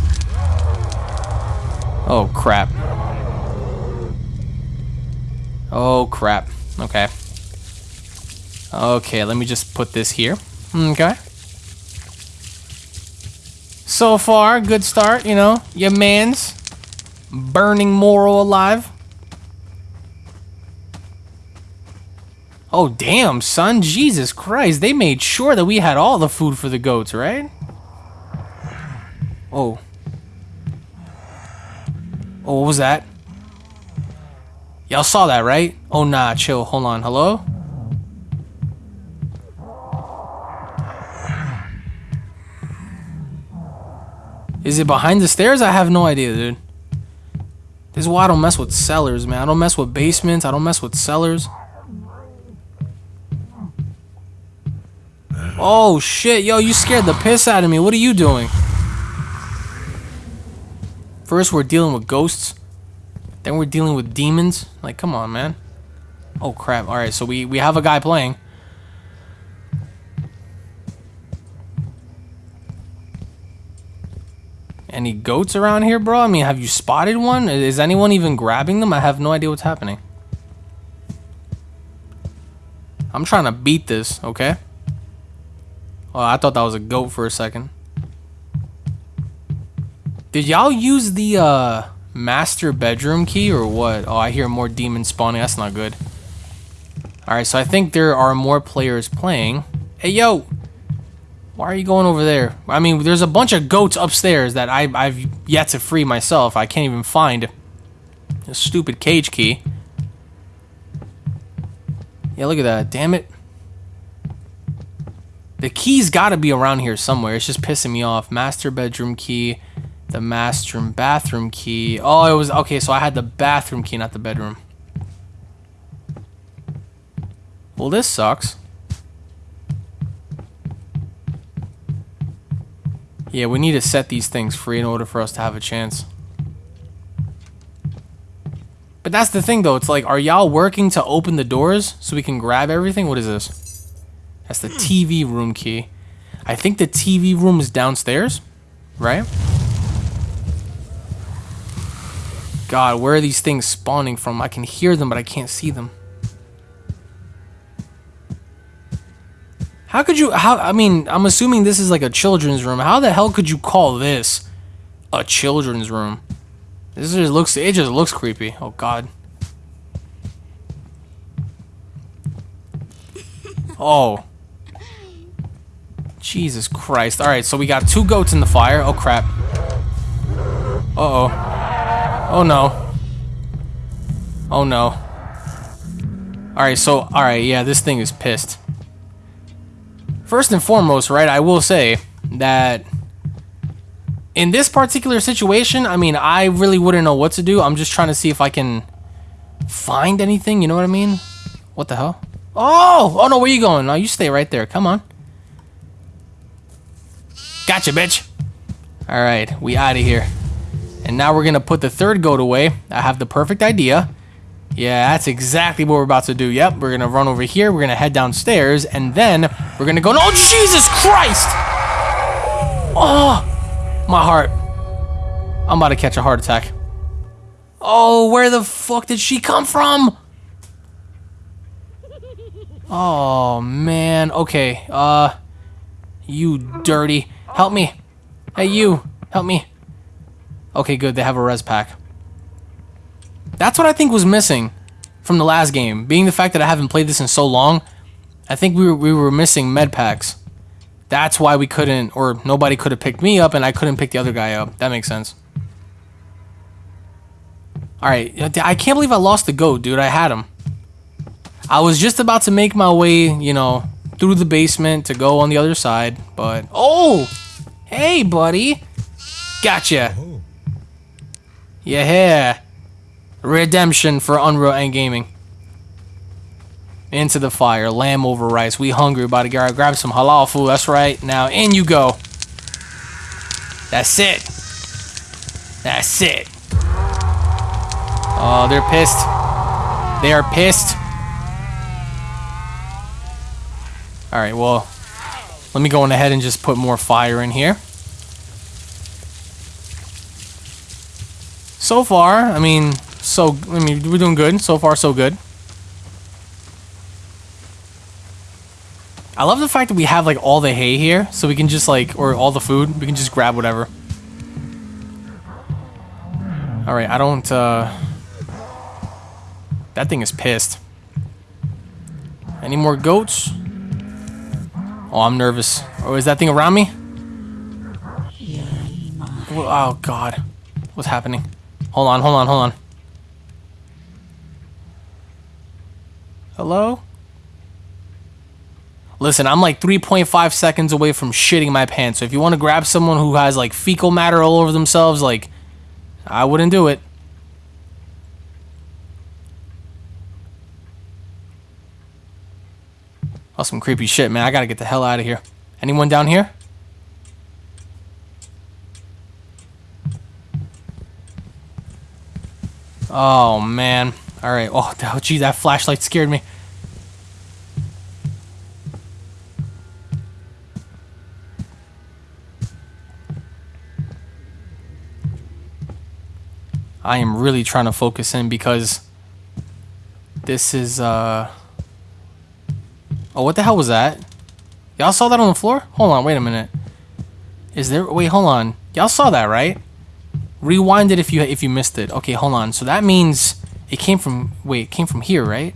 Speaker 1: Oh, crap. Oh, crap. Okay. Okay, let me just put this here. Okay. So far, good start, you know. Your man's burning Moro alive. Oh, damn, son. Jesus Christ. They made sure that we had all the food for the goats, right? Oh. Oh, what was that? Y'all saw that, right? Oh, nah, chill. Hold on. Hello? Is it behind the stairs? I have no idea, dude. This is why I don't mess with cellars, man. I don't mess with basements. I don't mess with cellars. Oh, shit. Yo, you scared the piss out of me. What are you doing? First, we're dealing with ghosts. Then we're dealing with demons. Like, come on, man. Oh, crap. Alright, so we, we have a guy playing. Any goats around here, bro? I mean, have you spotted one? Is anyone even grabbing them? I have no idea what's happening. I'm trying to beat this, okay? Oh, I thought that was a goat for a second. Did y'all use the uh, master bedroom key or what? Oh, I hear more demons spawning. That's not good. Alright, so I think there are more players playing. Hey, yo! Why are you going over there? I mean, there's a bunch of goats upstairs that I, I've yet to free myself. I can't even find a stupid cage key. Yeah, look at that. Damn it. The key's got to be around here somewhere. It's just pissing me off. Master bedroom key. The master bathroom key. Oh, it was... Okay, so I had the bathroom key, not the bedroom. Well, this sucks. Yeah, we need to set these things free in order for us to have a chance. But that's the thing, though. It's like, are y'all working to open the doors so we can grab everything? What is this? That's the hmm. TV room key. I think the TV room is downstairs, right? God, where are these things spawning from? I can hear them, but I can't see them. How could you, how, I mean, I'm assuming this is like a children's room. How the hell could you call this a children's room? This just looks, it just looks creepy. Oh, God. Oh. Jesus Christ. Alright, so we got two goats in the fire. Oh, crap. Uh-oh. Oh, Oh, no. Oh, no. Alright, so, alright, yeah, this thing is pissed. First and foremost, right, I will say that in this particular situation, I mean, I really wouldn't know what to do. I'm just trying to see if I can find anything, you know what I mean? What the hell? Oh! Oh no, where you going? No, you stay right there. Come on. Gotcha, bitch. Alright, we out of here. And now we're gonna put the third goat away. I have the perfect idea. Yeah, that's exactly what we're about to do. Yep, we're gonna run over here, we're gonna head downstairs, and then we're gonna go- Oh, Jesus Christ! Oh, my heart. I'm about to catch a heart attack. Oh, where the fuck did she come from? Oh, man. Okay, uh... You dirty. Help me. Hey, you. Help me. Okay, good. They have a res pack. That's what I think was missing from the last game. Being the fact that I haven't played this in so long, I think we were, we were missing med packs. That's why we couldn't, or nobody could have picked me up and I couldn't pick the other guy up. That makes sense. Alright, I can't believe I lost the goat, dude. I had him. I was just about to make my way, you know, through the basement to go on the other side, but... Oh! Hey, buddy! Gotcha! Oh. Yeah! Redemption for Unreal and Gaming. Into the fire, lamb over rice. We hungry, about to grab, grab some halal food. That's right. Now in you go. That's it. That's it. Oh, they're pissed. They are pissed. All right, well, let me go on ahead and just put more fire in here. So far, I mean, so, I mean, we're doing good. So far, so good. I love the fact that we have, like, all the hay here, so we can just, like, or all the food, we can just grab whatever. Alright, I don't, uh... That thing is pissed. Any more goats? Oh, I'm nervous. Oh, is that thing around me? Oh, God. What's happening? Hold on, hold on, hold on. Hello? Listen, I'm like 3.5 seconds away from shitting my pants. So if you want to grab someone who has like fecal matter all over themselves, like, I wouldn't do it. Oh, some creepy shit, man. I gotta get the hell out of here. Anyone down here? Oh, man. Alright. Oh, (laughs) oh, gee, that flashlight scared me. I am really trying to focus in because this is, uh... Oh, what the hell was that? Y'all saw that on the floor? Hold on, wait a minute. Is there? Wait, hold on. Y'all saw that, right? Rewind it if you if you missed it. Okay, hold on. So that means it came from. Wait, it came from here, right?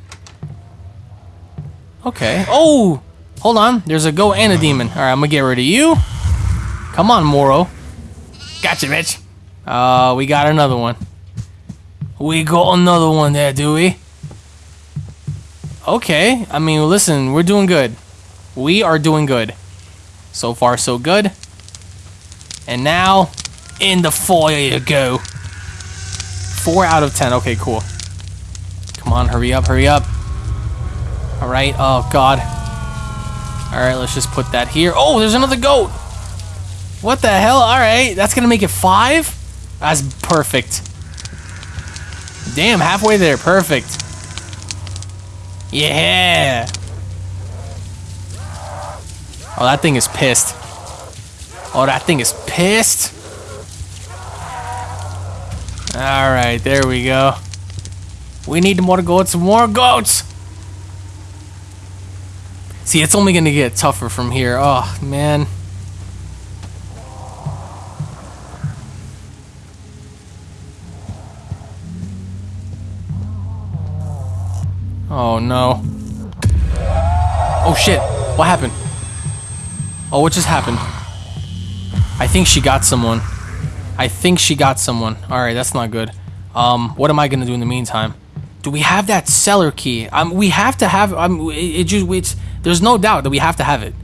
Speaker 1: Okay. Oh, hold on. There's a go and a demon. All right, I'm gonna get rid of you. Come on, Moro. Gotcha, bitch. Uh, we got another one. We got another one there, do we? Okay. I mean, listen, we're doing good. We are doing good. So far, so good. And now, in the foyer you go. Four out of ten. Okay, cool. Come on, hurry up, hurry up. All right. Oh God. All right, let's just put that here. Oh, there's another goat. What the hell? All right, that's gonna make it five. That's perfect. Damn, halfway there. Perfect. Yeah. Oh, that thing is pissed. Oh, that thing is pissed. All right, there we go. We need more goats, more goats. See, it's only gonna get tougher from here. Oh, man. Oh, no. Oh, shit. What happened? Oh, what just happened? I think she got someone. I think she got someone. Alright, that's not good. Um, what am I gonna do in the meantime? Do we have that cellar key? Um, we have to have. Um, it, it just it's. There's no doubt that we have to have it.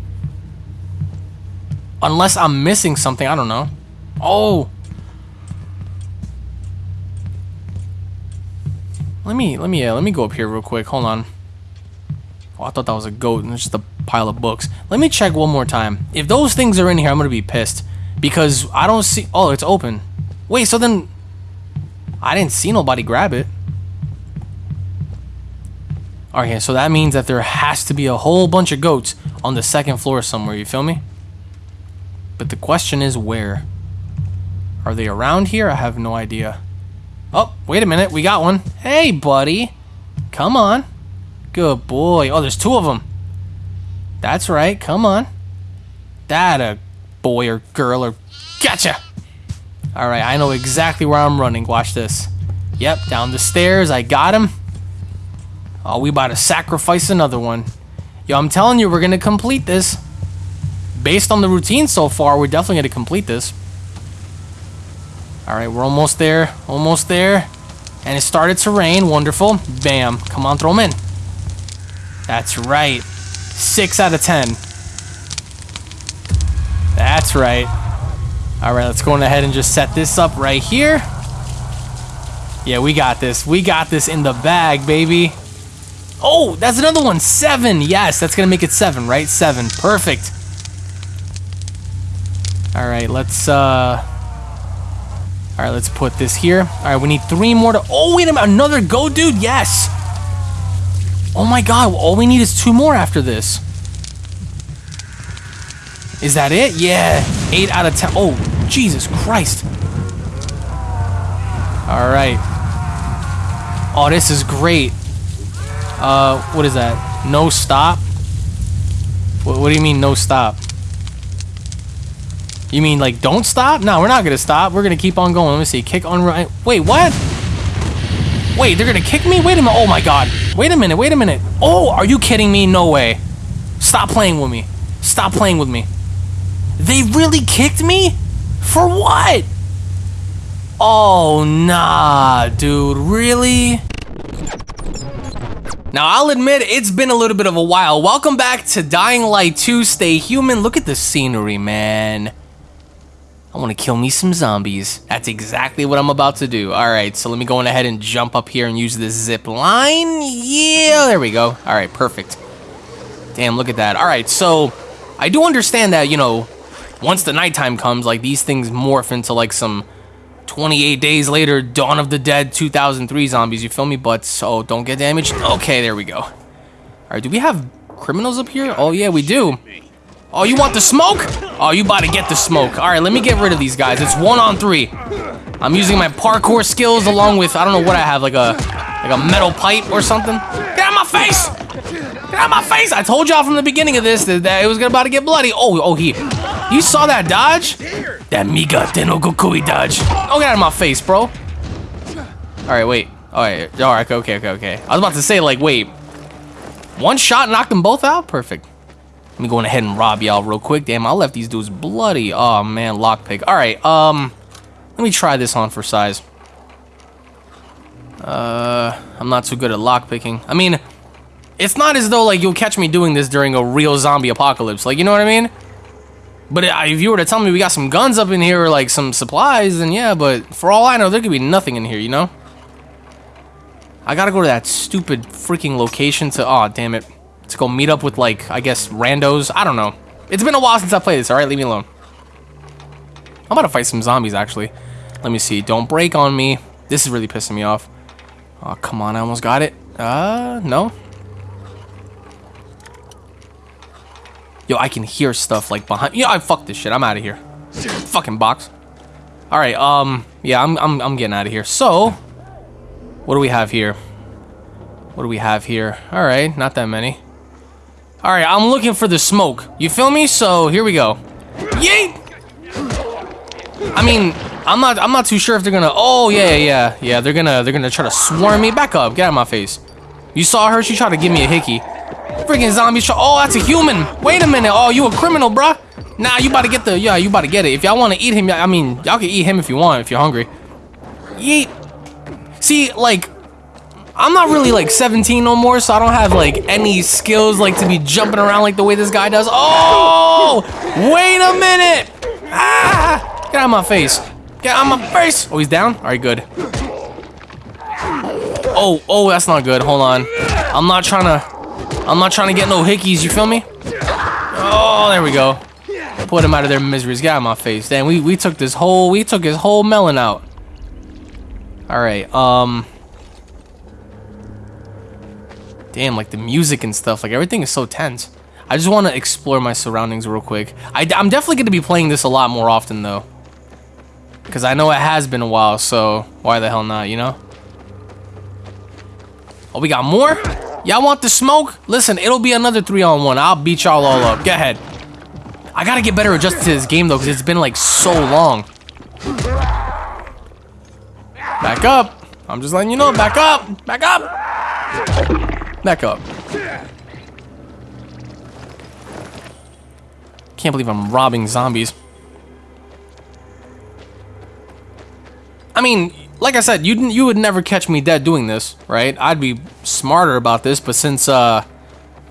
Speaker 1: Unless I'm missing something, I don't know. Oh. Let me let me uh, let me go up here real quick. Hold on. Oh, I thought that was a goat and just a pile of books. Let me check one more time. If those things are in here, I'm gonna be pissed because I don't see. Oh, it's open. Wait, so then I didn't see nobody grab it. Okay, so that means that there has to be a whole bunch of goats on the second floor somewhere, you feel me? But the question is where? Are they around here? I have no idea. Oh, wait a minute, we got one. Hey, buddy. Come on. Good boy. Oh, there's two of them. That's right, come on. That a boy or girl or... Gotcha! Alright, I know exactly where I'm running. Watch this. Yep, down the stairs. I got him. Oh, we about to sacrifice another one. Yo, I'm telling you, we're going to complete this. Based on the routine so far, we're definitely going to complete this. Alright, we're almost there. Almost there. And it started to rain. Wonderful. Bam. Come on, throw them in. That's right. Six out of ten. That's right. Alright, let's go on ahead and just set this up right here. Yeah, we got this. We got this in the bag, baby. Oh, that's another one. Seven. Yes, that's going to make it seven, right? Seven. Perfect. All right, let's, uh... All right, let's put this here. All right, we need three more to... Oh, wait a minute. Another go, dude? Yes. Oh, my God. All we need is two more after this. Is that it? Yeah. Eight out of ten. Oh, Jesus Christ. All right. Oh, this is great. Uh, what is that? No stop? What, what do you mean no stop? You mean like don't stop? No, we're not gonna stop. We're gonna keep on going. Let me see. Kick on right. Wait, what? Wait, they're gonna kick me? Wait a minute. Oh my god. Wait a minute. Wait a minute. Oh, are you kidding me? No way. Stop playing with me. Stop playing with me. They really kicked me? For what? Oh, nah, dude. Really? Now, I'll admit, it's been a little bit of a while. Welcome back to Dying Light 2 Stay Human. Look at the scenery, man. I want to kill me some zombies. That's exactly what I'm about to do. All right, so let me go on ahead and jump up here and use this zip line. Yeah, there we go. All right, perfect. Damn, look at that. All right, so I do understand that, you know, once the nighttime comes, like, these things morph into, like, some 28 days later, Dawn of the Dead 2003 zombies, you feel me? But, so, don't get damaged. Okay, there we go. All right, do we have criminals up here? Oh, yeah, we do. Oh, you want the smoke? Oh, you about to get the smoke. All right, let me get rid of these guys. It's one on three. I'm using my parkour skills along with, I don't know what I have, like a like a metal pipe or something. Get out of my face! Get out of my face! I told y'all from the beginning of this that, that it was about to get bloody. Oh, oh, he, you saw that dodge? That Migatte no Gokui dodge. Oh, get out of my face, bro. All right, wait. All right, all right, okay, okay, okay. I was about to say, like, wait. One shot knocked them both out? Perfect. Let me go ahead and rob y'all real quick. Damn, I left these dudes bloody. Oh, man, lockpick. All right, um, let me try this on for size. Uh, I'm not too good at lockpicking. I mean, it's not as though, like, you'll catch me doing this during a real zombie apocalypse. Like, you know what I mean? But if you were to tell me we got some guns up in here or, like, some supplies, then yeah, but for all I know, there could be nothing in here, you know? I gotta go to that stupid freaking location to, oh damn it, to go meet up with, like, I guess, randos. I don't know. It's been a while since I played this, alright? Leave me alone. I'm about to fight some zombies, actually. Let me see. Don't break on me. This is really pissing me off. Oh, come on. I almost got it. Uh, no. Yo, I can hear stuff, like, behind... Yeah, I fuck this shit. I'm out of here. Fucking box. Alright, um... Yeah, I'm, I'm, I'm getting out of here. So... What do we have here? What do we have here? Alright, not that many. Alright, I'm looking for the smoke. You feel me? So, here we go. Yeet! I mean, I'm not I'm not too sure if they're gonna Oh yeah, yeah, yeah, they're gonna they're gonna try to swarm me. Back up, get out of my face. You saw her, she tried to give me a hickey. Freaking zombies try Oh, that's a human! Wait a minute, oh you a criminal, bruh. Nah, you about to get the yeah, you about to get it. If y'all wanna eat him, I mean, y'all can eat him if you want, if you're hungry. Yeet. See, like, I'm not really like 17 no more, so I don't have like any skills like to be jumping around like the way this guy does. Oh, wait a minute! Ah, get out of my face! Get out of my face! Oh, he's down. All right, good. Oh, oh, that's not good. Hold on. I'm not trying to. I'm not trying to get no hickeys. You feel me? Oh, there we go. Put him out of their miseries. Of my face. Damn, we we took this whole we took his whole melon out. All right. Um. Damn, like the music and stuff, like everything is so tense. I just want to explore my surroundings real quick. I, am definitely going to be playing this a lot more often, though. Because I know it has been a while, so why the hell not, you know? Oh, we got more? Y'all want the smoke? Listen, it'll be another three on one. I'll beat y'all all up. Get ahead. I gotta get better adjusted to this game, though, because it's been, like, so long. Back up. I'm just letting you know. Back up. Back up. Back up. Can't believe I'm robbing zombies. I mean, like I said, you you would never catch me dead doing this, right? I'd be smarter about this, but since uh,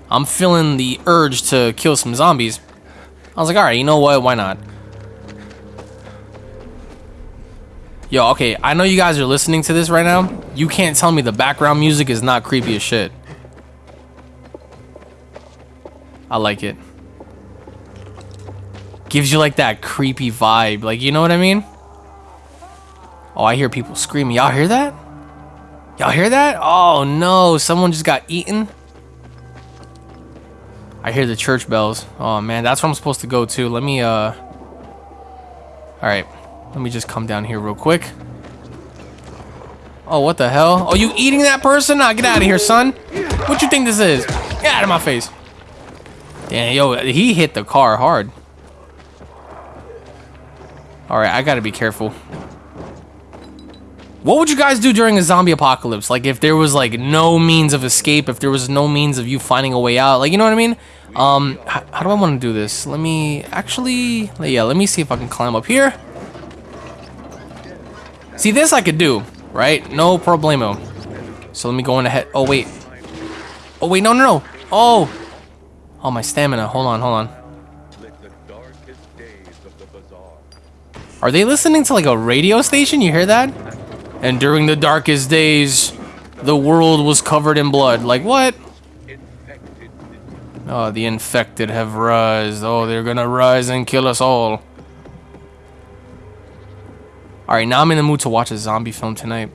Speaker 1: I'm feeling the urge to kill some zombies, I was like, all right, you know what? Why not? Yo, okay, I know you guys are listening to this right now. You can't tell me the background music is not creepy as shit. I like it. Gives you like that creepy vibe. Like, you know what I mean? Oh, I hear people screaming. Y'all hear that? Y'all hear that? Oh no, someone just got eaten. I hear the church bells. Oh man, that's where I'm supposed to go to. Let me, uh... Alright. Let me just come down here real quick. Oh, what the hell? Oh, you eating that person? Nah, get out of here, son. What you think this is? Get out of my face. Damn, yo, he hit the car hard. Alright, I gotta be careful. What would you guys do during a zombie apocalypse? Like, if there was, like, no means of escape, if there was no means of you finding a way out, like, you know what I mean? Um, how, do I want to do this? Let me, actually, yeah, let me see if I can climb up here. See, this I could do, right? No problemo. So let me go on ahead. Oh, wait. Oh, wait, no, no, no. Oh. Oh, my stamina. Hold on, hold on. Are they listening to like a radio station? You hear that? And during the darkest days, the world was covered in blood. Like, what? Oh, the infected have rise. Oh, they're gonna rise and kill us all. Alright, now I'm in the mood to watch a zombie film tonight.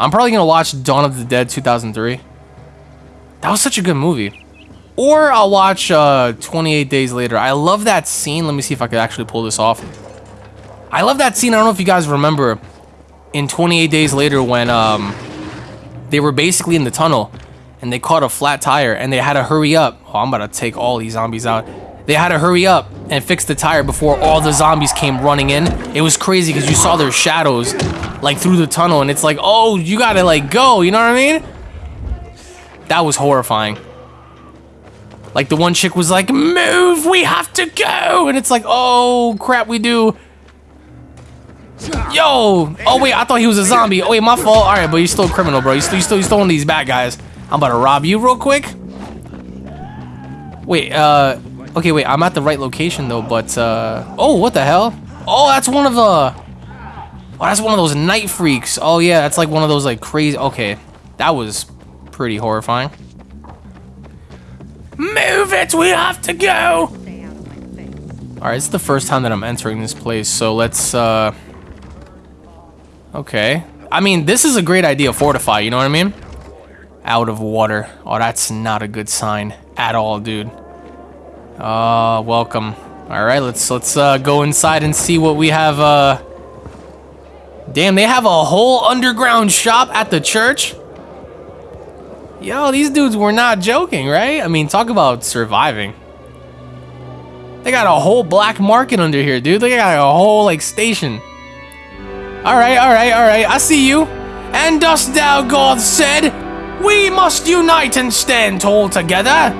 Speaker 1: I'm probably gonna watch Dawn of the Dead 2003. That was such a good movie. Or I'll watch uh, 28 Days Later. I love that scene. Let me see if I could actually pull this off. I love that scene. I don't know if you guys remember in 28 Days Later when um, they were basically in the tunnel and they caught a flat tire and they had to hurry up. Oh, I'm about to take all these zombies out. They had to hurry up and fix the tire before all the zombies came running in. It was crazy because you saw their shadows like through the tunnel and it's like, oh, you gotta like go, you know what I mean? That was horrifying. Like the one chick was like, move, we have to go. And it's like, oh crap, we do. Yo! Oh wait, I thought he was a zombie. Oh wait, my fault. All right, but you're still a criminal, bro. You still, you still, you still one these bad guys. I'm about to rob you real quick. Wait, uh, okay, wait. I'm at the right location though, but uh, oh, what the hell? Oh, that's one of the. Oh, that's one of those night freaks. Oh yeah, that's like one of those like crazy. Okay, that was pretty horrifying. Move it! We have to go. All right, it's the first time that I'm entering this place, so let's uh. Okay. I mean, this is a great idea, fortify, you know what I mean? Out of water. Oh, that's not a good sign at all, dude. Uh, welcome. All right, let's let's uh, go inside and see what we have. Uh, damn, they have a whole underground shop at the church. Yo, these dudes were not joking, right? I mean, talk about surviving. They got a whole black market under here, dude. They got a whole like station. All right, all right, all right. I see you. And dost thou, God said, we must unite and stand tall together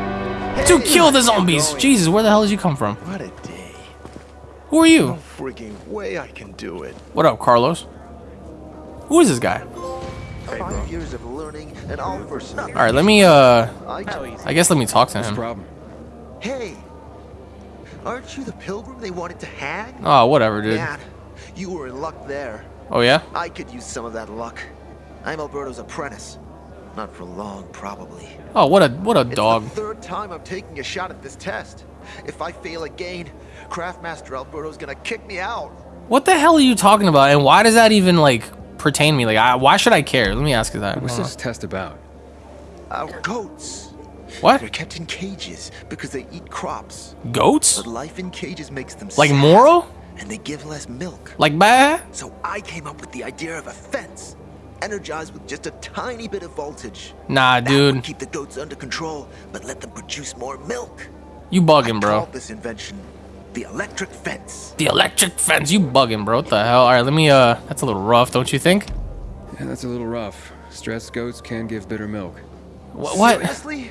Speaker 1: to kill the zombies. Jesus, where the hell did you come from?
Speaker 3: What a day.
Speaker 1: Who are you?
Speaker 3: No freaking way I can do it.
Speaker 1: What up, Carlos? Who is this guy?
Speaker 5: Five years of learning and all for nothing.
Speaker 1: All right, let me. Uh,
Speaker 5: I.
Speaker 1: I guess let me talk to
Speaker 2: What's the
Speaker 1: him.
Speaker 2: problem?
Speaker 5: Hey, aren't you the pilgrim they wanted to hang?
Speaker 1: Oh, whatever, dude.
Speaker 5: Man, you were in luck there.
Speaker 1: Oh yeah.
Speaker 5: I could use some of that luck. I'm Alberto's apprentice. Not for long, probably.
Speaker 1: Oh, what a what a
Speaker 5: It's
Speaker 1: dog.
Speaker 5: the third time I'm taking a shot at this test. If I fail again, Craftmaster Alberto's gonna kick me out.
Speaker 1: What the hell are you talking about? And why does that even like pertain to me? Like, I, why should I care? Let me ask you that.
Speaker 2: What's
Speaker 1: Hold
Speaker 2: this test about?
Speaker 5: Our goats.
Speaker 1: on. What?
Speaker 5: They're kept in cages because they eat crops.
Speaker 1: Goats?
Speaker 5: But life in cages makes them
Speaker 1: Like
Speaker 5: sad,
Speaker 1: Moro?
Speaker 5: And they give less milk.
Speaker 1: Like bad?
Speaker 5: So I came up with the idea of a fence, energized with just a tiny bit of voltage.
Speaker 1: Nah,
Speaker 5: That would
Speaker 1: dude.
Speaker 5: keep the goats under control, but let them produce more milk.
Speaker 1: You bugging, bro.
Speaker 5: called this invention the electric fence.
Speaker 1: The electric fence. You bugging, bro. What the hell? All right, let me. Uh, that's a little rough, don't you think?
Speaker 2: Yeah, that's a little rough. Stressed goats can give bitter milk.
Speaker 1: Wh- What?
Speaker 5: Seriously?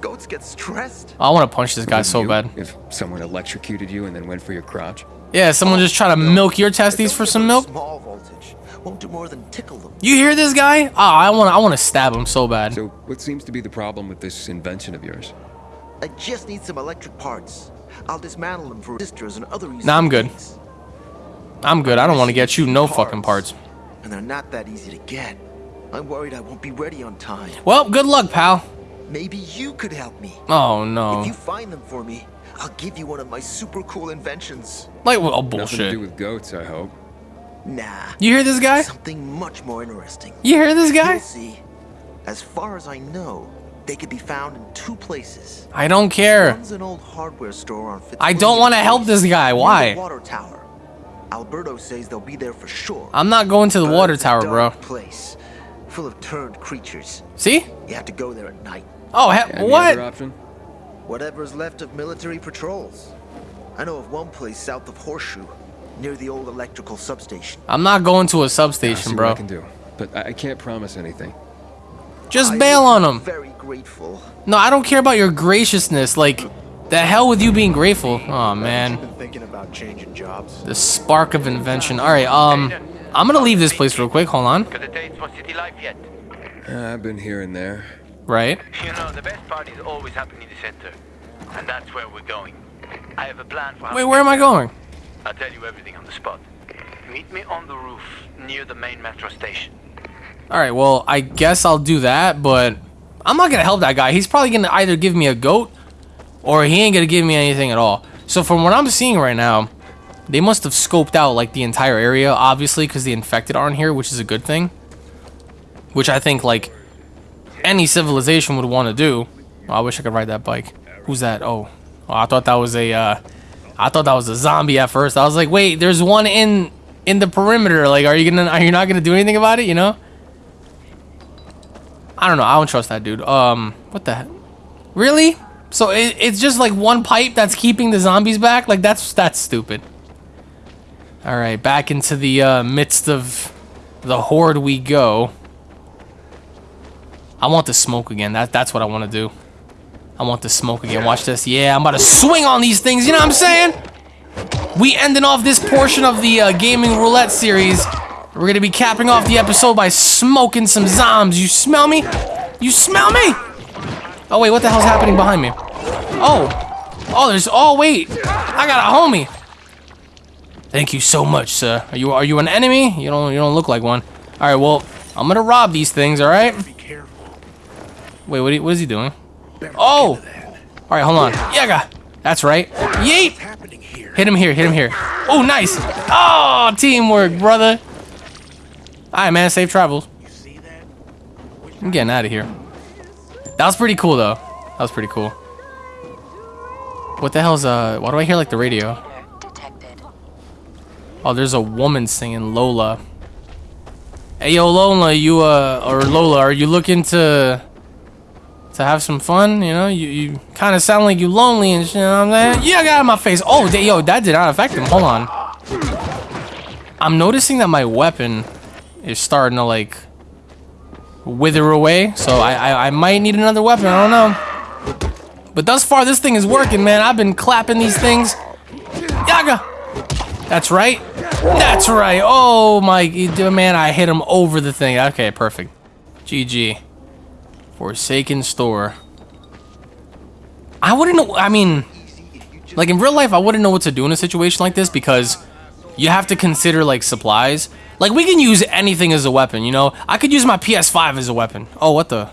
Speaker 5: Goats get stressed?
Speaker 1: I want to punch this guy
Speaker 2: Wouldn't
Speaker 1: so
Speaker 2: you
Speaker 1: bad.
Speaker 2: If someone electrocuted you and then went for your crotch.
Speaker 1: Yeah, someone just try to milk your testes for some milk.
Speaker 5: Small voltage won't do more than tickle them.
Speaker 1: You hear this guy? Ah, I want. to I want to stab him so bad.
Speaker 2: So, what seems to be the problem with this invention of yours?
Speaker 5: I just need some electric parts. I'll dismantle them for resistors and other useful
Speaker 1: Nah, I'm good. I'm good. I don't want to get you no fucking parts.
Speaker 5: And they're not that easy to get. I'm worried I won't be ready on time.
Speaker 1: Well, good luck, pal.
Speaker 5: Maybe you could help me.
Speaker 1: Oh no.
Speaker 5: If
Speaker 1: no.
Speaker 5: you find them for me, I'll give you one of my super cool inventions.
Speaker 1: Like, well, oh,
Speaker 2: Nothing to
Speaker 1: bullshit.
Speaker 2: do with goats, I hope.
Speaker 5: Nah.
Speaker 1: You hear this guy?
Speaker 5: Something much more interesting.
Speaker 1: You hear this guy?
Speaker 5: You'll see. As far as I know, they could be found in two places.
Speaker 1: I don't care.
Speaker 5: One's an old hardware store on Fitzwilliam
Speaker 1: I don't want to help this guy.
Speaker 5: near the
Speaker 1: Why?
Speaker 5: water tower. Alberto says they'll be there for sure.
Speaker 1: I'm not going to the
Speaker 5: But
Speaker 1: water tower, bro.
Speaker 5: dark Place full of turned creatures.
Speaker 1: See?
Speaker 5: You have to go there at night.
Speaker 1: Oh, he-
Speaker 2: Any other
Speaker 1: what?
Speaker 2: option?
Speaker 5: Whatever's left of military patrols. I know of one place south of Horseshoe, near the old electrical substation.
Speaker 1: I'm not going to a
Speaker 2: I'll see
Speaker 1: substation,
Speaker 2: what I
Speaker 1: bro.
Speaker 2: can do, but I, I can't promise anything.
Speaker 1: Just
Speaker 5: I
Speaker 1: bail on
Speaker 5: be
Speaker 1: him.
Speaker 5: Very grateful.
Speaker 1: No, I don't care about your graciousness. Like, the hell with you being grateful. Oh man,
Speaker 3: Been thinking about changing jobs.
Speaker 1: the spark of invention. All right, um, I'm gonna leave this place real quick. Hold on.
Speaker 6: Got a date for City Life yet?
Speaker 2: Uh, I've been here and there.
Speaker 1: Right.
Speaker 6: You know, the best parties always happen in the center. And that's where we're going. I have a plan for
Speaker 1: Wait, where am I going?
Speaker 6: I'll tell you everything on the spot. Meet me on the roof near the main metro station.
Speaker 1: All right. Well, I guess I'll do that, but I'm not gonna help that guy. He's probably gonna either give me a goat, or he ain't gonna give me anything at all. So from what I'm seeing right now, they must have scoped out like the entire area, obviously, because the infected aren't here, which is a good thing. Which I think like any civilization would want to do. Oh, I wish I could ride that bike. Who's that? Oh, oh I thought that was a. Uh, I thought that was a zombie at first. I was like, wait, there's one in in the perimeter. Like, are you gonna? Are you not gonna do anything about it? You know? I don't know. I don't trust that dude. Um, what the heck? Really? So it, it's just like one pipe that's keeping the zombies back? Like that's that's stupid. All right, back into the uh, midst of the horde we go. I want the smoke again. That that's what I want to do. I want the smoke again. Watch this. Yeah, I'm about to swing on these things. You know what I'm saying? We ending off this portion of the uh, gaming roulette series. We're gonna be capping off the episode by smoking some zombs. You smell me? You smell me? Oh wait, what the hell's happening behind me? Oh, oh, there's. Oh wait, I got a homie. Thank you so much, sir. Are you are you an enemy? You don't you don't look like one. All right, well, I'm gonna rob these things. All right. Wait, what, what is he doing? Oh! All right, hold on. Yaga! That's right. Yeet! Hit him here, hit him here. Oh, nice! Oh, teamwork, brother! Alright, man, safe travels. I'm getting out of here. That was pretty cool, though. That was pretty cool. What the hell's, uh, why do I hear, like, the radio? Oh, there's a woman singing Lola. Hey, yo, Lola, you, uh, or Lola, are you looking to to have some fun. You know, you, you kind of sound like you lonely and shit. You know what I'm saying? Yeah, I got out of my face. Oh, yo, that did not affect him. Hold on. I'm noticing that my weapon is starting to like wither away. So I, I, I might need another weapon. I don't know. But thus far, this thing is working, man. I've been clapping these things. Yaga. That's right. That's right. Oh my, man, I hit him over the thing. Okay, perfect. GG. Forsaken store. I wouldn't know, I mean, like in real life, I wouldn't know what to do in a situation like this because you have to consider like supplies. Like we can use anything as a weapon, you know? I could use my PS5 as a weapon. Oh, what the?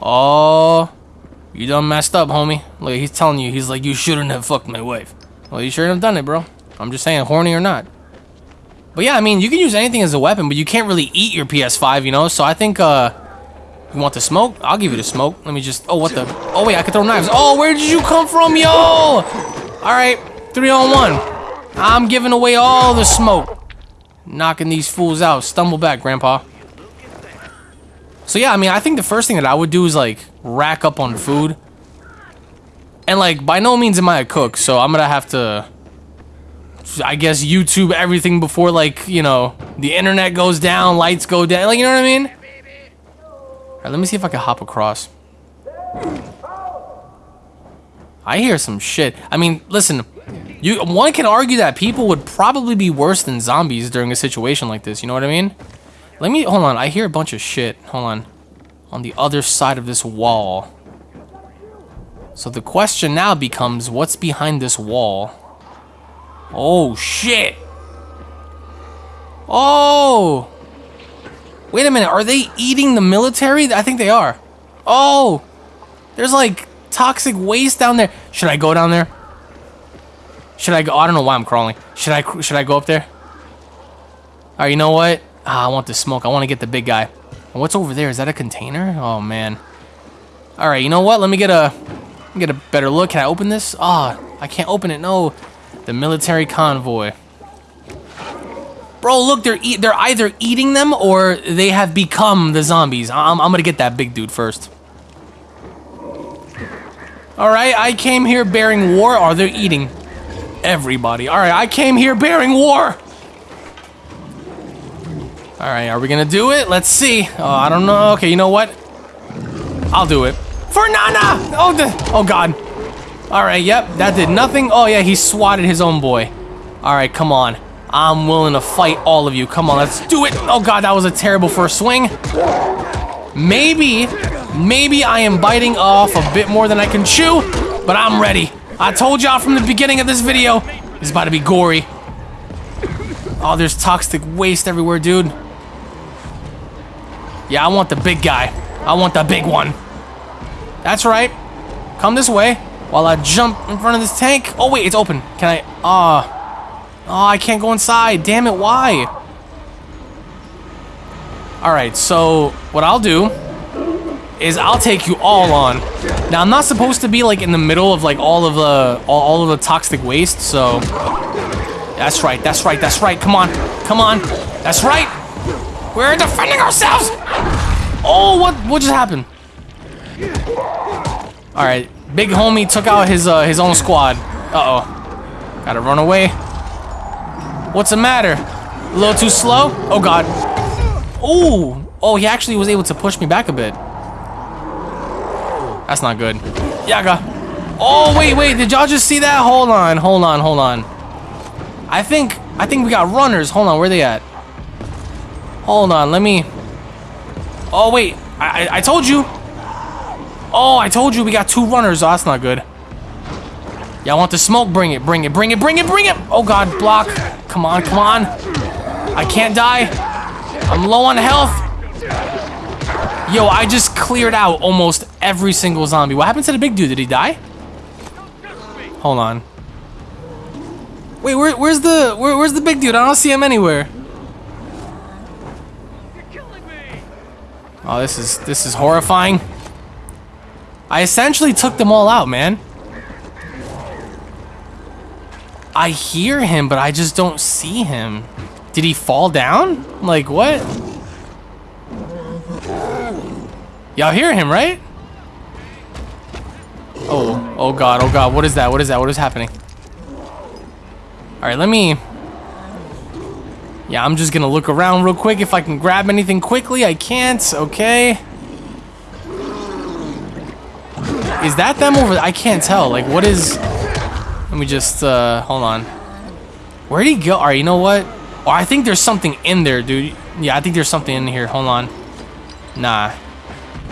Speaker 1: Oh, you done messed up, homie. Look, he's telling you, he's like, you shouldn't have fucked my wife. Well, you shouldn't have done it, bro. I'm just saying, horny or not. But yeah, I mean, you can use anything as a weapon, but you can't really eat your PS5, you know? So I think, uh, you want the smoke? I'll give you the smoke. Let me just... Oh, what the... Oh, wait, I can throw knives. Oh, where did you come from, yo? All right, three on one. I'm giving away all the smoke. Knocking these fools out. Stumble back, Grandpa. So, yeah, I mean, I think the first thing that I would do is, like, rack up on food. And, like, by no means am I a cook, so I'm gonna have to... I guess YouTube everything before, like, you know, the internet goes down, lights go down. Like, you know what I mean? Right, let me see if I can hop across. I hear some shit. I mean, listen, you one can argue that people would probably be worse than zombies during a situation like this. You know what I mean? Let me hold on. I hear a bunch of shit. Hold on. On the other side of this wall. So the question now becomes, what's behind this wall? Oh shit! Oh! Wait a minute, are they eating the military? I think they are. Oh! There's like toxic waste down there. Should I go down there? Should I go? I don't know why I'm crawling. Should I should I go up there? Alright, you know what? Ah, I want the smoke. I want to get the big guy. What's over there? Is that a container? Oh man. Alright, you know what? Let me get a get a better look. Can I open this? Ah, oh, I can't open it. No. The military convoy. Bro, look, they're e they're either eating them or they have become the zombies. I'm, I'm gonna get that big dude first. Alright, I came here bearing war. Oh, are they eating everybody? Alright, I came here bearing war. Alright, are we gonna do it? Let's see. Oh, I don't know. Okay, you know what? I'll do it. For Nana! Oh, the, oh God. Alright, yep, that did nothing. Oh yeah, he swatted his own boy. Alright, come on. I'm willing to fight all of you. Come on, let's do it. Oh god, that was a terrible first swing. Maybe, maybe I am biting off a bit more than I can chew, but I'm ready. I told y'all from the beginning of this video, it's about to be gory. Oh, there's toxic waste everywhere, dude. Yeah, I want the big guy. I want the big one. That's right. Come this way while I jump in front of this tank. Oh, wait, it's open. Can I? Ah. Uh, Oh, I can't go inside. Damn it, why? Alright, so what I'll do is I'll take you all on. Now, I'm not supposed to be, like, in the middle of, like, all of the all, all of the toxic waste, so... That's right, that's right, that's right. Come on, come on. That's right. We're defending ourselves. Oh, what what just happened? All right, big homie took out his uh, his own squad. Uh oh, gotta run away. What's the matter? A little too slow? Oh god. Oh, oh, he actually was able to push me back a bit. That's not good. Yaga. Oh wait, wait, did y'all just see that? Hold on, hold on, hold on. I think I think we got runners. Hold on, where they at? Hold on, let me. Oh wait, I, I, I told you. Oh, I told you we got two runners. Oh, that's not good. Y'all want the smoke? Bring it, bring it, bring it, bring it, bring it. Oh god, block. Come on, come on. I can't die. I'm low on health. Yo, I just cleared out almost every single zombie. What happened to the big dude? Did he die? Hold on. Wait, where, where's the where, where's the big dude? I don't see him anywhere. Oh, this is this is horrifying. I essentially took them all out, man. I hear him, but I just don't see him. Did he fall down? Like, what? Y'all hear him, right? Oh, oh god, oh god, what is that? What is that? What is happening? Alright, let me... Yeah, I'm just gonna look around real quick. If I can grab anything quickly, I can't. Okay. Is that them over I can't tell. Like, what is... Let me just, uh, hold on. Where'd he go? Alright, you know what? Oh, I think there's something in there, dude. Yeah, I think there's something in here. Hold on. Nah.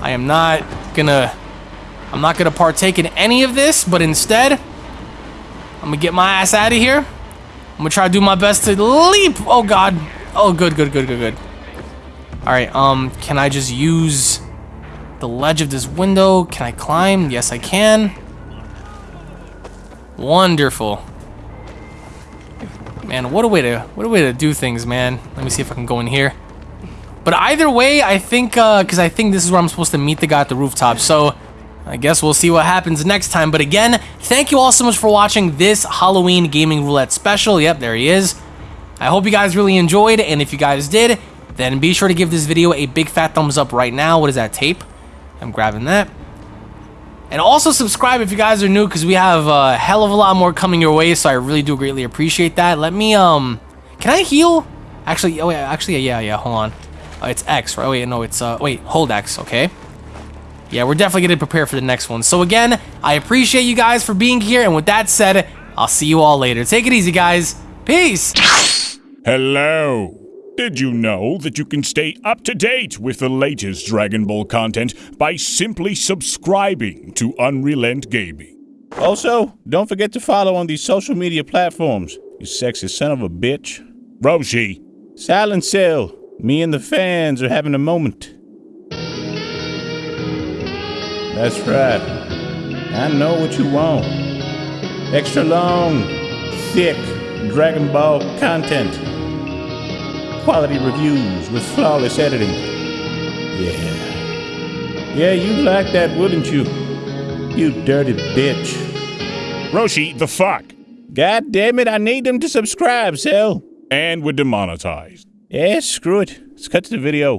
Speaker 1: I am not gonna... I'm not gonna partake in any of this, but instead... I'm gonna get my ass out of here. I'm gonna try to do my best to leap. Oh, God. Oh, good, good, good, good, good. Alright, um, can I just use the ledge of this window? Can I climb? Yes, I can. Wonderful. Man, what a way to what a way to do things, man. Let me see if I can go in here. But either way, I think uh cuz I think this is where I'm supposed to meet the guy at the rooftop. So, I guess we'll see what happens next time. But again, thank you all so much for watching this Halloween Gaming Roulette special. Yep, there he is. I hope you guys really enjoyed, and if you guys did, then be sure to give this video a big fat thumbs up right now. What is that, tape? I'm grabbing that. And also subscribe if you guys are new because we have a hell of a lot more coming your way. So I really do greatly appreciate that. Let me, um, can I heal? Actually, oh, yeah, actually, yeah, yeah, hold on. Uh, it's X, right? Wait, no, it's, uh, wait, hold X, okay. Yeah, we're definitely going to prepare for the next one. So again, I appreciate you guys for being here. And with that said, I'll see you all later. Take it easy, guys. Peace.
Speaker 7: Hello. Did you know that you can stay up to date with the latest Dragon Ball content by simply subscribing to Unrelent Gaming?
Speaker 8: Also, don't forget to follow on these social media platforms, you sexy son of a bitch.
Speaker 7: Roshi,
Speaker 8: Silent Cell, me and the fans are having a moment. That's right. I know what you want. Extra long, thick Dragon Ball content. Quality reviews with flawless editing. Yeah. Yeah, you like that, wouldn't you? You dirty bitch.
Speaker 7: Roshi, the fuck?
Speaker 8: God damn it, I need them to subscribe, Cell.
Speaker 7: And we're demonetized.
Speaker 8: Yeah, screw it. Let's cut to the video.